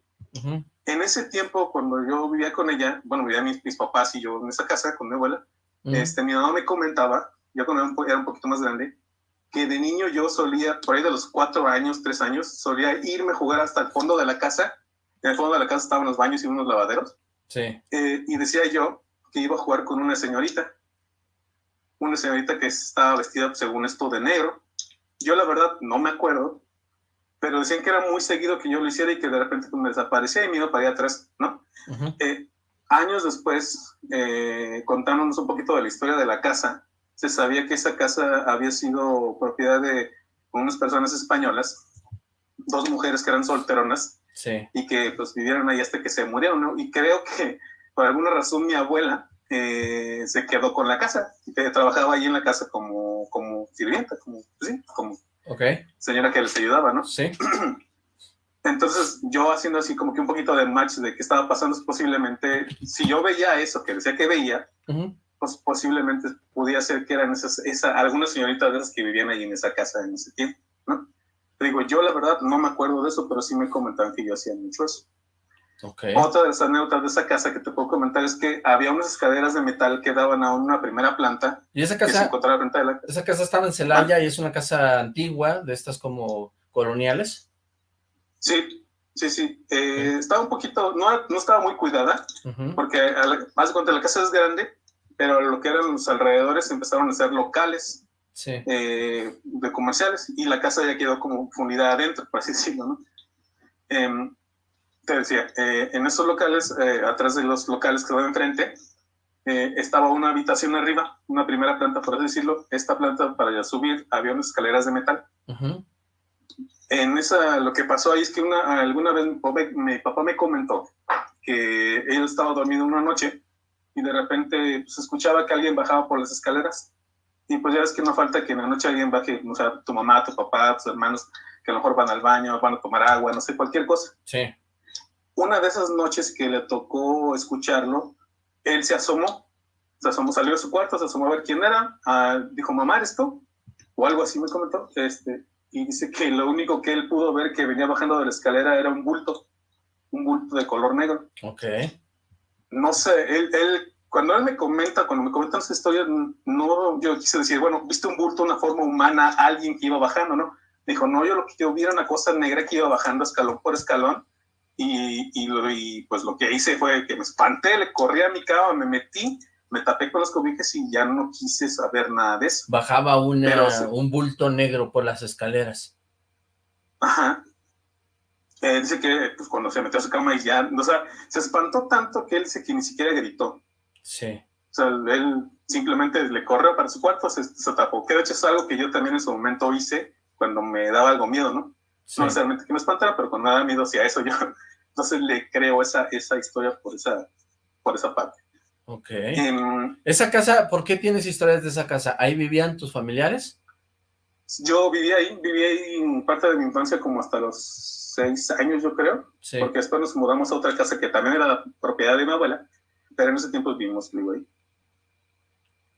Speaker 7: En ese tiempo, cuando yo vivía con ella, bueno, vivía mis, mis papás y yo en esa casa con mi abuela, este, mi mamá me comentaba, yo cuando era un, era un poquito más grande, que de niño yo solía, por ahí de los cuatro años, tres años, solía irme a jugar hasta el fondo de la casa. En el fondo de la casa estaban los baños y unos lavaderos
Speaker 2: Sí.
Speaker 7: Eh, y decía yo que iba a jugar con una señorita. Una señorita que estaba vestida, según esto, de negro. Yo la verdad no me acuerdo, pero decían que era muy seguido que yo lo hiciera y que de repente me desaparecía y me iba para allá atrás, ¿no? Eh, años después, eh, contándonos un poquito de la historia de la casa, se sabía que esa casa había sido propiedad de unas personas españolas, dos mujeres que eran solteronas, y que pues vivieron ahí hasta que se murieron, ¿no? Y creo que por alguna razón mi abuela eh, se quedó con la casa, que trabajaba ahí en la casa como, como sirvienta, como, pues sí, como señora que les ayudaba, ¿no?
Speaker 2: Sí.
Speaker 7: Entonces, yo haciendo así como que un poquito de match de qué estaba pasando, posiblemente, si yo veía eso que decía que veía, pues posiblemente podía ser que eran esas, esa, algunas señoritas de esas que vivían ahí en esa casa en ese tiempo, ¿no? Digo, yo la verdad no me acuerdo de eso, pero sí me comentaron que yo hacía mucho eso. Otra de las anécdotas de esa casa que te puedo comentar es que había unas escaleras de metal que daban a una primera planta.
Speaker 2: Y esa casa, esa casa estaba en Celaya y es una casa antigua, de estas como coloniales.
Speaker 7: Sí, sí, sí. Eh, estaba un poquito, no, no estaba muy cuidada, porque más de cuenta la casa es grande, pero lo que eran los alrededores empezaron a ser locales eh, de comerciales y la casa ya quedó como unidad adentro, por así decirlo, ¿no? Em, te decía, eh, en esos locales, eh, atrás de los locales que van enfrente, estaba una habitación arriba, una primera planta, por así decirlo. Esta planta, para ya subir, había unas escaleras de metal. En esa, lo que pasó ahí es que una, alguna vez mi papá, me comentó que él estaba dormido una noche y de repente se pues, escuchaba que alguien bajaba por las escaleras y pues ya ves que no falta que en la noche alguien baje, o sea, tu mamá, tu papá, tus hermanos, que a lo mejor van al baño, van a tomar agua, no sé, cualquier cosa.
Speaker 2: Sí.
Speaker 7: Una de esas noches que le tocó escucharlo, él se asomó, se asomó, salió de su cuarto, se asomó a ver quién era, ah, dijo, mamá, ¿eres tú? O algo así me comentó, este, y dice que lo único que él pudo ver que venía bajando de la escalera era un bulto, un bulto de color negro.
Speaker 2: Ok.
Speaker 7: No sé, él, él cuando él me comenta, cuando me comentan esa historia, no, yo quise decir, bueno, viste un bulto, una forma humana, alguien que iba bajando, ¿no? Dijo, no, yo lo que yo vi era una cosa negra que iba bajando escalón por escalón, y, y, pues lo que hice fue que me espanté, le corrí a mi cama, me metí, me tapé con las cobijas y ya no quise saber nada de eso.
Speaker 2: Bajaba una, un bulto negro por las escaleras.
Speaker 7: Ajá. Eh, dice que pues, cuando se metió a su cama y ya, o sea, se espantó tanto que él dice que ni siquiera gritó.
Speaker 2: Sí.
Speaker 7: O sea, él simplemente le corrió para su cuarto, se, se, tapó. Que de hecho es algo que yo también en su momento hice cuando me daba algo miedo, ¿no? No necesariamente que me espantara, pero cuando me daba miedo hacia eso, yo entonces le creo esa, esa historia por esa, por esa parte.
Speaker 2: Ok. Em, ¿Esa casa, por qué tienes historias de esa casa? ¿Ahí vivían tus familiares?
Speaker 7: Yo vivía ahí, viví ahí en parte de mi infancia como hasta los seis años, yo creo. Sí. Porque después nos mudamos a otra casa que también era propiedad de mi abuela pero en ese tiempo vivimos ahí.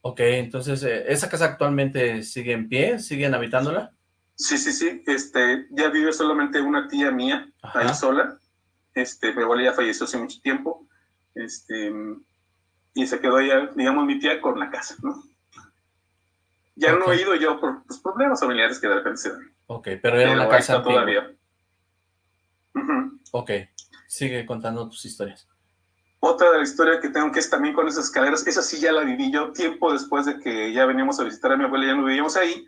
Speaker 2: Ok, entonces, eh, ¿esa casa actualmente sigue en pie? ¿Siguen habitándola?
Speaker 7: Sí, sí, sí. Este, ya vive solamente una tía mía, ahí sola. Este, mi abuela ya falleció hace mucho tiempo. Este, y se quedó ya, digamos, mi tía con la casa, ¿no? Ya no he ido yo por los pues, problemas familiares que de repente se dan.
Speaker 2: Ok, pero era una casa todavía. Ok, sigue contando tus historias.
Speaker 7: Otra de la historia que tengo que es también con esas escaleras, esa sí ya la viví yo tiempo después de que ya veníamos a visitar a mi abuela, ya no vivíamos ahí,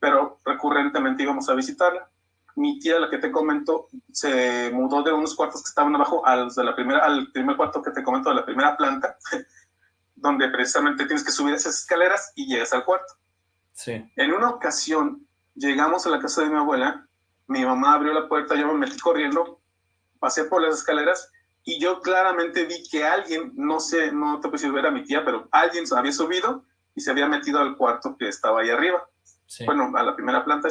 Speaker 7: pero recurrentemente íbamos a visitarla. Mi tía, la que te comento, se mudó de unos cuartos que estaban abajo a de la primera, al primer cuarto que te comento de la primera planta, donde precisamente tienes que subir esas escaleras y llegas al cuarto.
Speaker 2: Sí.
Speaker 7: En una ocasión, llegamos a la casa de mi abuela, mi mamá abrió la puerta, yo me metí corriendo, pasé por las escaleras y yo claramente vi que alguien, no sé, no te puedo ver a mi tía, pero alguien había subido y se había metido al cuarto que estaba ahí arriba. Bueno, a la primera planta.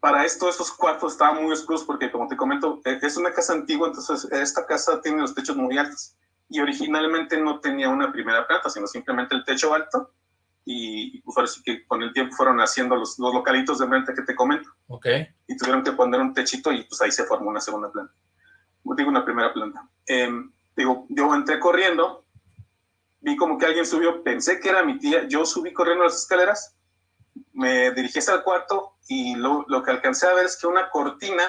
Speaker 7: Para esto, esos cuartos estaban muy oscuros porque, como te comento, e, es una casa antigua, entonces esta casa tiene los techos muy altos. Y originalmente no tenía una primera planta, sino simplemente el techo alto. Y pues ahora que con el tiempo fueron haciendo los, los localitos de renta que te comento.
Speaker 2: Ok.
Speaker 7: Y tuvieron que poner un techito y pues ahí se formó una segunda planta. Digo, una primera planta. Em, digo, yo entré corriendo, vi como que alguien subió, pensé que era mi tía, yo subí corriendo las escaleras me dirigí hacia el cuarto y lo, lo, que alcancé a ver es que una cortina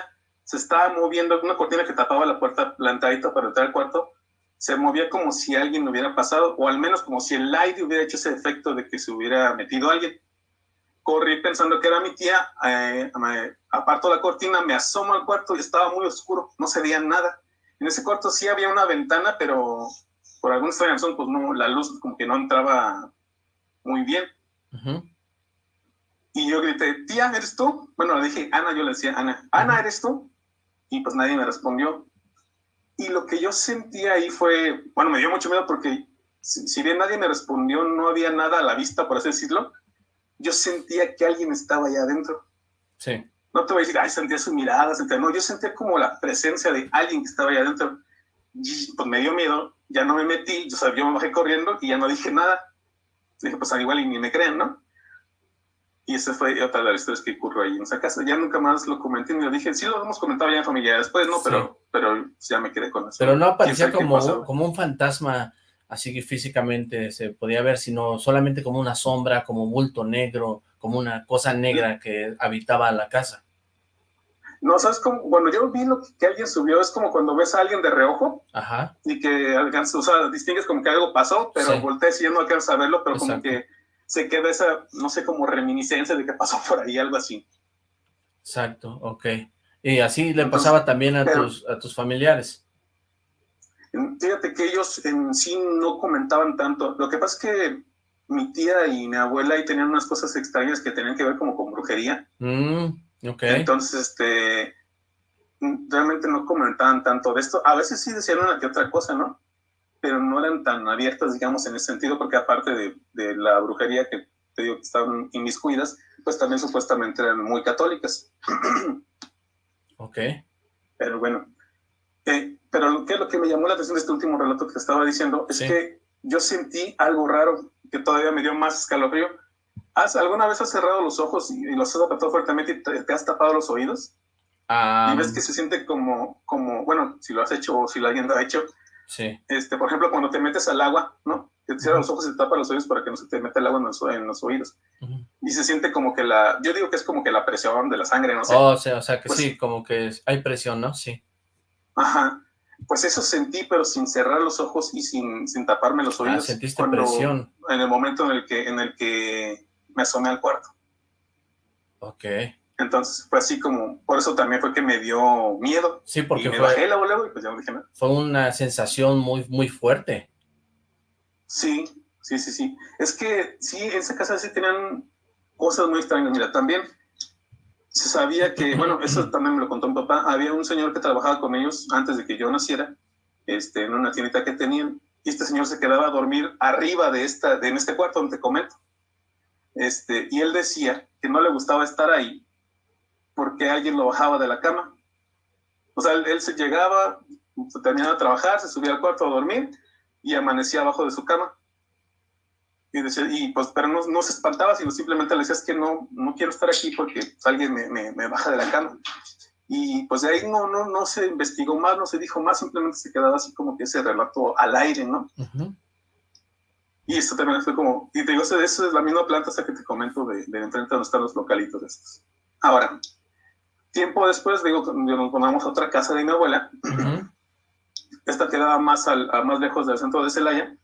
Speaker 7: se estaba moviendo, una cortina que tapaba la puerta plantadita para entrar al cuarto, se movía como si alguien hubiera pasado, o al menos como si el aire hubiera hecho ese efecto de que se hubiera metido alguien. Corrí pensando que era mi tía, eh, aparto la cortina, me asomo al cuarto y estaba muy oscuro, no se veía nada. En ese cuarto sí había una ventana, pero por alguna extraña razón, pues no, la luz como que no entraba muy bien. Y yo grité, tía, ¿eres tú? Bueno, le dije, Ana, yo le decía, Ana, Ana, ¿eres tú? Y pues nadie me respondió. Y lo que yo sentí ahí fue, bueno, me dio mucho miedo porque si, bien nadie me respondió, no había nada a la vista, por así decirlo, yo sentía que alguien estaba allá adentro.
Speaker 2: Sí.
Speaker 7: No te voy a decir, ay, sentía su mirada, sentía, no, yo sentía como la presencia de alguien que estaba allá adentro. Y pues me dio miedo, ya no me metí, yo, o yo me bajé corriendo y ya no dije nada. Dije, pues al igual y ni me creen, ¿no? Y esa fue otra de las historias que ocurrió ahí en esa casa. Ya nunca más lo comenté ni lo dije. Sí lo hemos comentado ya en familia después, ¿no? Pero, pero ya me quedé con eso.
Speaker 2: Pero no aparecía como, como un fantasma, así que físicamente se podía ver, sino solamente como una sombra, como un bulto negro, como una cosa negra que habitaba la casa.
Speaker 7: No, ¿sabes cómo? Bueno, yo vi lo que alguien subió, es como cuando ves a alguien de reojo
Speaker 2: Ajá.
Speaker 7: y que alcanza, o sea, distingues como que algo pasó, pero volteé y ya no alcanzas a verlo, pero como que se queda esa, no sé, como reminiscencia de que pasó por ahí, algo así.
Speaker 2: Exacto, ok. Y así le pasaba también a, tus, a tus familiares.
Speaker 7: Fíjate que ellos en sí no comentaban tanto. Lo que pasa es que mi tía y mi abuela ahí tenían unas cosas extrañas que tenían que ver como con brujería.
Speaker 2: Mm, okay.
Speaker 7: Entonces, este, realmente no comentaban tanto de esto. A veces sí decían una que otra cosa, ¿no? pero no eran tan abiertas, digamos, en ese sentido, porque aparte de, de la brujería que te digo que estaban inmiscuidas, pues también supuestamente eran muy católicas.
Speaker 2: ok.
Speaker 7: Pero bueno, eh, pero lo que, lo que me llamó la atención de este último relato que te estaba diciendo es que yo sentí algo raro que todavía me dio más escalofrío. ¿Has, ¿Alguna vez has cerrado los ojos y, los has apretado fuertemente y te, has tapado los oídos? y ves que se siente como, como, bueno, si lo has hecho o si lo alguien lo ha hecho,
Speaker 2: Sí.
Speaker 7: Este, por ejemplo, cuando te metes al agua, ¿no? Te cierras los ojos y te tapas los oídos para que no se te meta el agua en los, en los oídos. Y se siente como que la, yo digo que es como que la presión de la sangre, no sé.
Speaker 2: Oh, o sea, o sea que pues sí, como que hay presión, ¿no? Sí.
Speaker 7: Ajá. Pues eso sentí, pero sin cerrar los ojos y sin, sin taparme los ah, oídos.
Speaker 2: Ah, sentiste presión.
Speaker 7: En el momento en el que, en el que me asomé al cuarto.
Speaker 2: Ok.
Speaker 7: Entonces fue así como, por eso también fue que me dio miedo.
Speaker 2: Sí, porque
Speaker 7: me
Speaker 2: fue,
Speaker 7: bajé luego y pues ya no dije nada.
Speaker 2: Fue una sensación muy, muy fuerte.
Speaker 7: Sí, sí, sí, sí. Es que sí, en esa casa sí tenían cosas muy extrañas. Mira, también se sabía que, bueno, eso también me lo contó mi papá, había un señor que trabajaba con ellos antes de que yo naciera, este, en una tiendita que tenían, y este señor se quedaba a dormir arriba de, esta, de en este cuarto donde te comento. Este, y él decía que no le gustaba estar ahí porque alguien lo bajaba de la cama. O sea, él, se llegaba, terminaba de trabajar, se subía al cuarto a dormir y amanecía abajo de su cama. Y, decía, y pues, pero no, no, se espantaba, sino simplemente le decía, es que no, no quiero estar aquí porque pues, alguien me, me, baja de la cama. Y pues de ahí no, no, no se investigó más, no se dijo más, simplemente se quedaba así como que ese relato al aire, ¿no? Y esto también fue como, y te digo, eso es la misma planta esa que te comento de, de enfrente donde están los localitos estos. Ahora, Tiempo después, digo, nos ponemos a otra casa de mi abuela. Esta quedaba más, al, más lejos del centro de Celaya.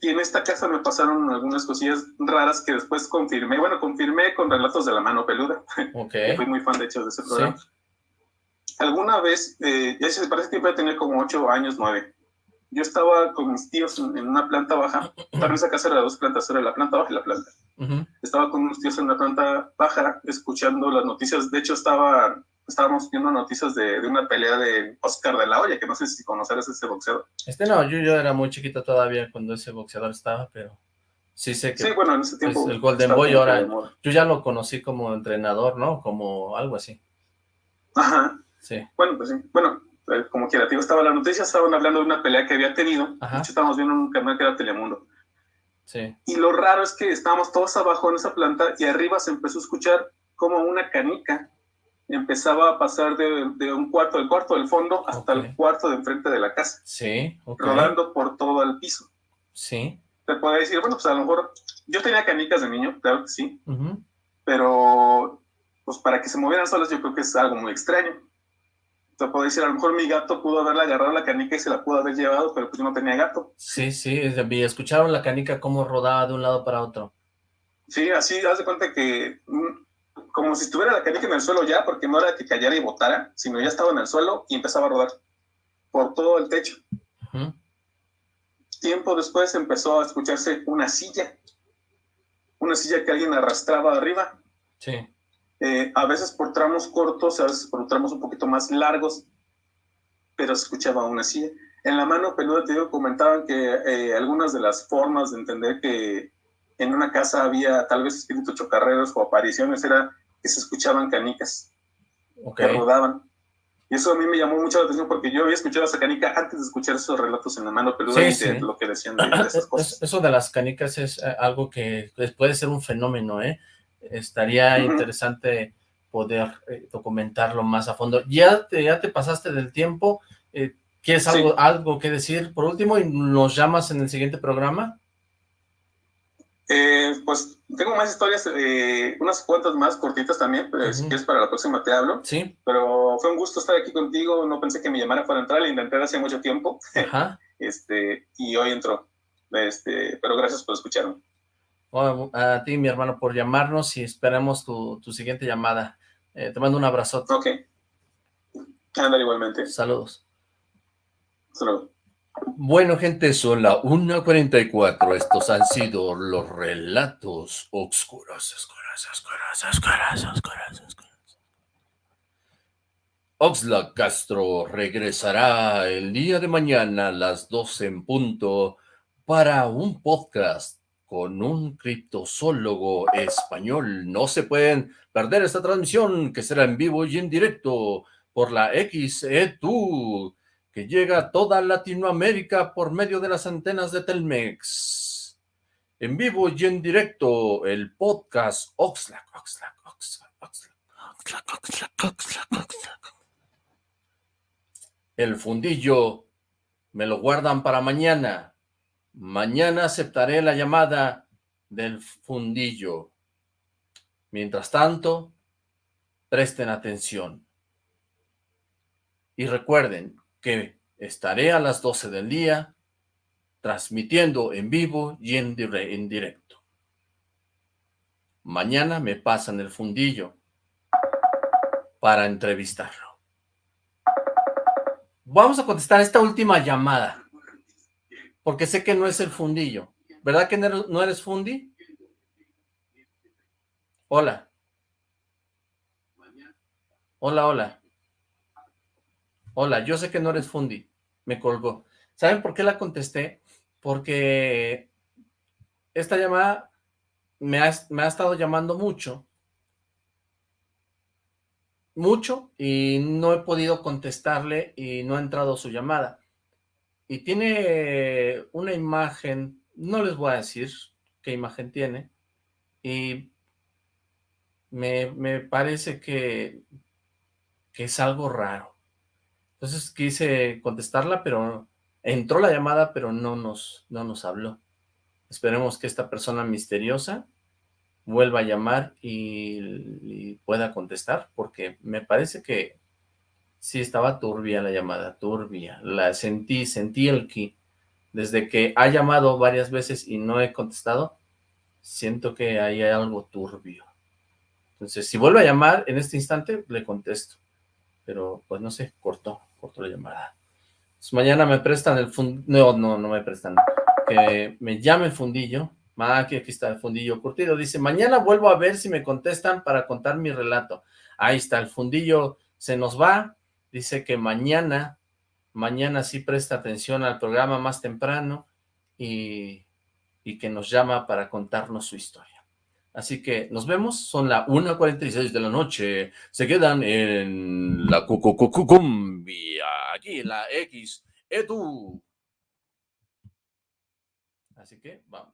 Speaker 7: Y en esta casa me pasaron algunas cosillas raras que después confirmé. Bueno, confirmé con relatos de la mano peluda.
Speaker 2: Okay.
Speaker 7: Fui muy fan, de hecho, de ese programa. Alguna vez, eh, ya se parece que iba a tener como ocho años, nueve. yo estaba con mis tíos en, una planta baja, también esa casa era de dos plantas, era la planta baja y la planta. Estaba con unos tíos en la planta baja escuchando las noticias, de hecho estaba, estábamos viendo noticias de, de una pelea de Oscar de la Hoya, que no sé si conocerás ese boxeador.
Speaker 2: Este no, yo, yo era muy chiquito todavía cuando ese boxeador estaba, pero sí sé que...
Speaker 7: Sí, bueno, en ese tiempo...
Speaker 2: el Golden Boy ahora, yo ya lo conocí como entrenador, ¿no? Como algo así.
Speaker 7: Ajá.
Speaker 2: Sí.
Speaker 7: Bueno, pues sí, bueno, eh, como quiera, tío, estaba la noticia, estaban hablando de una pelea que había tenido, de hecho estábamos viendo un canal que era Telemundo.
Speaker 2: Sí.
Speaker 7: Y lo raro es que estábamos todos abajo en esa planta y arriba se empezó a escuchar como una canica empezaba a pasar de, de un cuarto, del cuarto del fondo hasta el cuarto de enfrente de la casa.
Speaker 2: Sí,
Speaker 7: Rodando por todo el piso.
Speaker 2: Sí.
Speaker 7: Te puede decir, bueno, pues a lo mejor, yo tenía canicas de niño, claro que sí, pero pues para que se movieran solas yo creo que es algo muy extraño te puedo decir, a lo mejor mi gato pudo haberle agarrado la canica y se la pudo haber llevado, pero pues yo no tenía gato.
Speaker 2: Sí, sí, escucharon la canica cómo rodaba de un lado para otro.
Speaker 7: Sí, así, haz de cuenta que mm, como si estuviera la canica en el suelo ya, porque no era que cayera y botara, sino ya estaba en el suelo y empezaba a rodar por todo el techo. Tiempo después empezó a escucharse una silla, una silla que alguien arrastraba arriba.
Speaker 2: Sí.
Speaker 7: Eh, a veces por tramos cortos, a veces por tramos un poquito más largos, pero se escuchaba aún así. En la mano peluda te digo, comentaban que eh, algunas de las formas de entender que en una casa había tal vez espíritus chocarreros o apariciones era que se escuchaban canicas que rodaban. Y eso a mí me llamó mucho la atención porque yo había escuchado esa canica antes de escuchar esos relatos en la mano peluda y de lo que decían de, esas cosas.
Speaker 2: Eso de las canicas es eh, algo que puede ser un fenómeno, ¿eh? estaría interesante poder eh, documentarlo más a fondo. Ya te, ya te pasaste del tiempo, eh, ¿quieres algo, algo que decir por último y nos llamas en el siguiente programa?
Speaker 7: Eh, pues tengo más historias, unas cuantas más cortitas también, pero si quieres para la próxima te hablo.
Speaker 2: Sí.
Speaker 7: Pero fue un gusto estar aquí contigo, no pensé que me llamara para entrar, lo intenté hace mucho tiempo.
Speaker 2: Ajá.
Speaker 7: este, y hoy entró. Este, pero gracias por escucharme
Speaker 2: a ti, mi hermano, por llamarnos y esperamos tu, siguiente llamada. Eh, te mando un abrazote.
Speaker 7: Ok. Ándale igualmente.
Speaker 2: Saludos.
Speaker 7: Saludos.
Speaker 2: Bueno, gente, son las 1.44. Estos han sido los relatos oscuros, oscuros, oscuros, oscuros, oscuros, oscuros. Oxlack Castro regresará el día de mañana a las 12 en punto para un podcast con un criptozoólogo español. No se pueden perder esta transmisión que será en vivo y en directo por la XE2 que llega a toda Latinoamérica por medio de las antenas de Telmex. En vivo y en directo el podcast Oxlack, Oxlack, Oxlack, Oxlack, Oxlack, Oxlack, Oxlack. El fundillo me lo guardan para mañana. Mañana aceptaré la llamada del fundillo. Mientras tanto, presten atención. Y recuerden que estaré a las 12 del día transmitiendo en vivo y en, directo. Mañana me pasan el fundillo para entrevistarlo. Vamos a contestar esta última llamada porque sé que no es el fundillo. ¿Verdad que no eres fundi? Hola. Hola, hola. Hola, yo sé que no eres fundi. Me colgó. ¿Saben por qué la contesté? Porque esta llamada me ha, me ha estado llamando mucho. Mucho y no he podido contestarle y no ha entrado su llamada y tiene una imagen, no les voy a decir qué imagen tiene, y me, parece que, que es algo raro. Entonces quise contestarla, pero entró la llamada, pero no nos, no nos habló. Esperemos que esta persona misteriosa vuelva a llamar y pueda contestar, porque me parece que Sí, estaba turbia la llamada, turbia. La sentí, sentí el ki. Desde que ha llamado varias veces y no he contestado, siento que hay algo turbio. Entonces, si vuelve a llamar en este instante, le contesto. Pero, pues no sé, cortó, cortó la llamada. mañana me prestan el fundillo, no, no, no me prestan, que me llame el fundillo, ah, aquí, aquí está el fundillo curtido, dice, mañana vuelvo a ver si me contestan para contar mi relato. Ahí está, el fundillo se nos va, dice que mañana, mañana sí presta atención al programa más temprano y, y que nos llama para contarnos su historia. Así que nos vemos, son las 1.46 de la noche, se quedan en la cumbia, aquí en la X, Edu. Así que vámonos.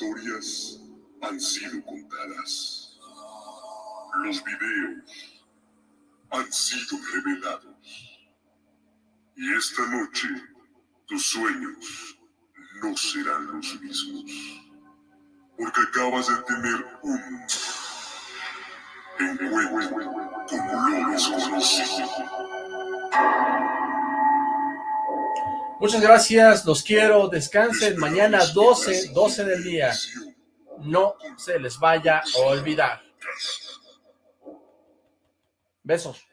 Speaker 1: Historias han sido contadas. Los videos han sido revelados. Y esta noche tus sueños no serán los mismos. Porque acabas de tener un encuentro con lo desconocido.
Speaker 2: Muchas gracias, los quiero, descansen, mañana 12, 12 del día. No se les vaya a olvidar. Besos.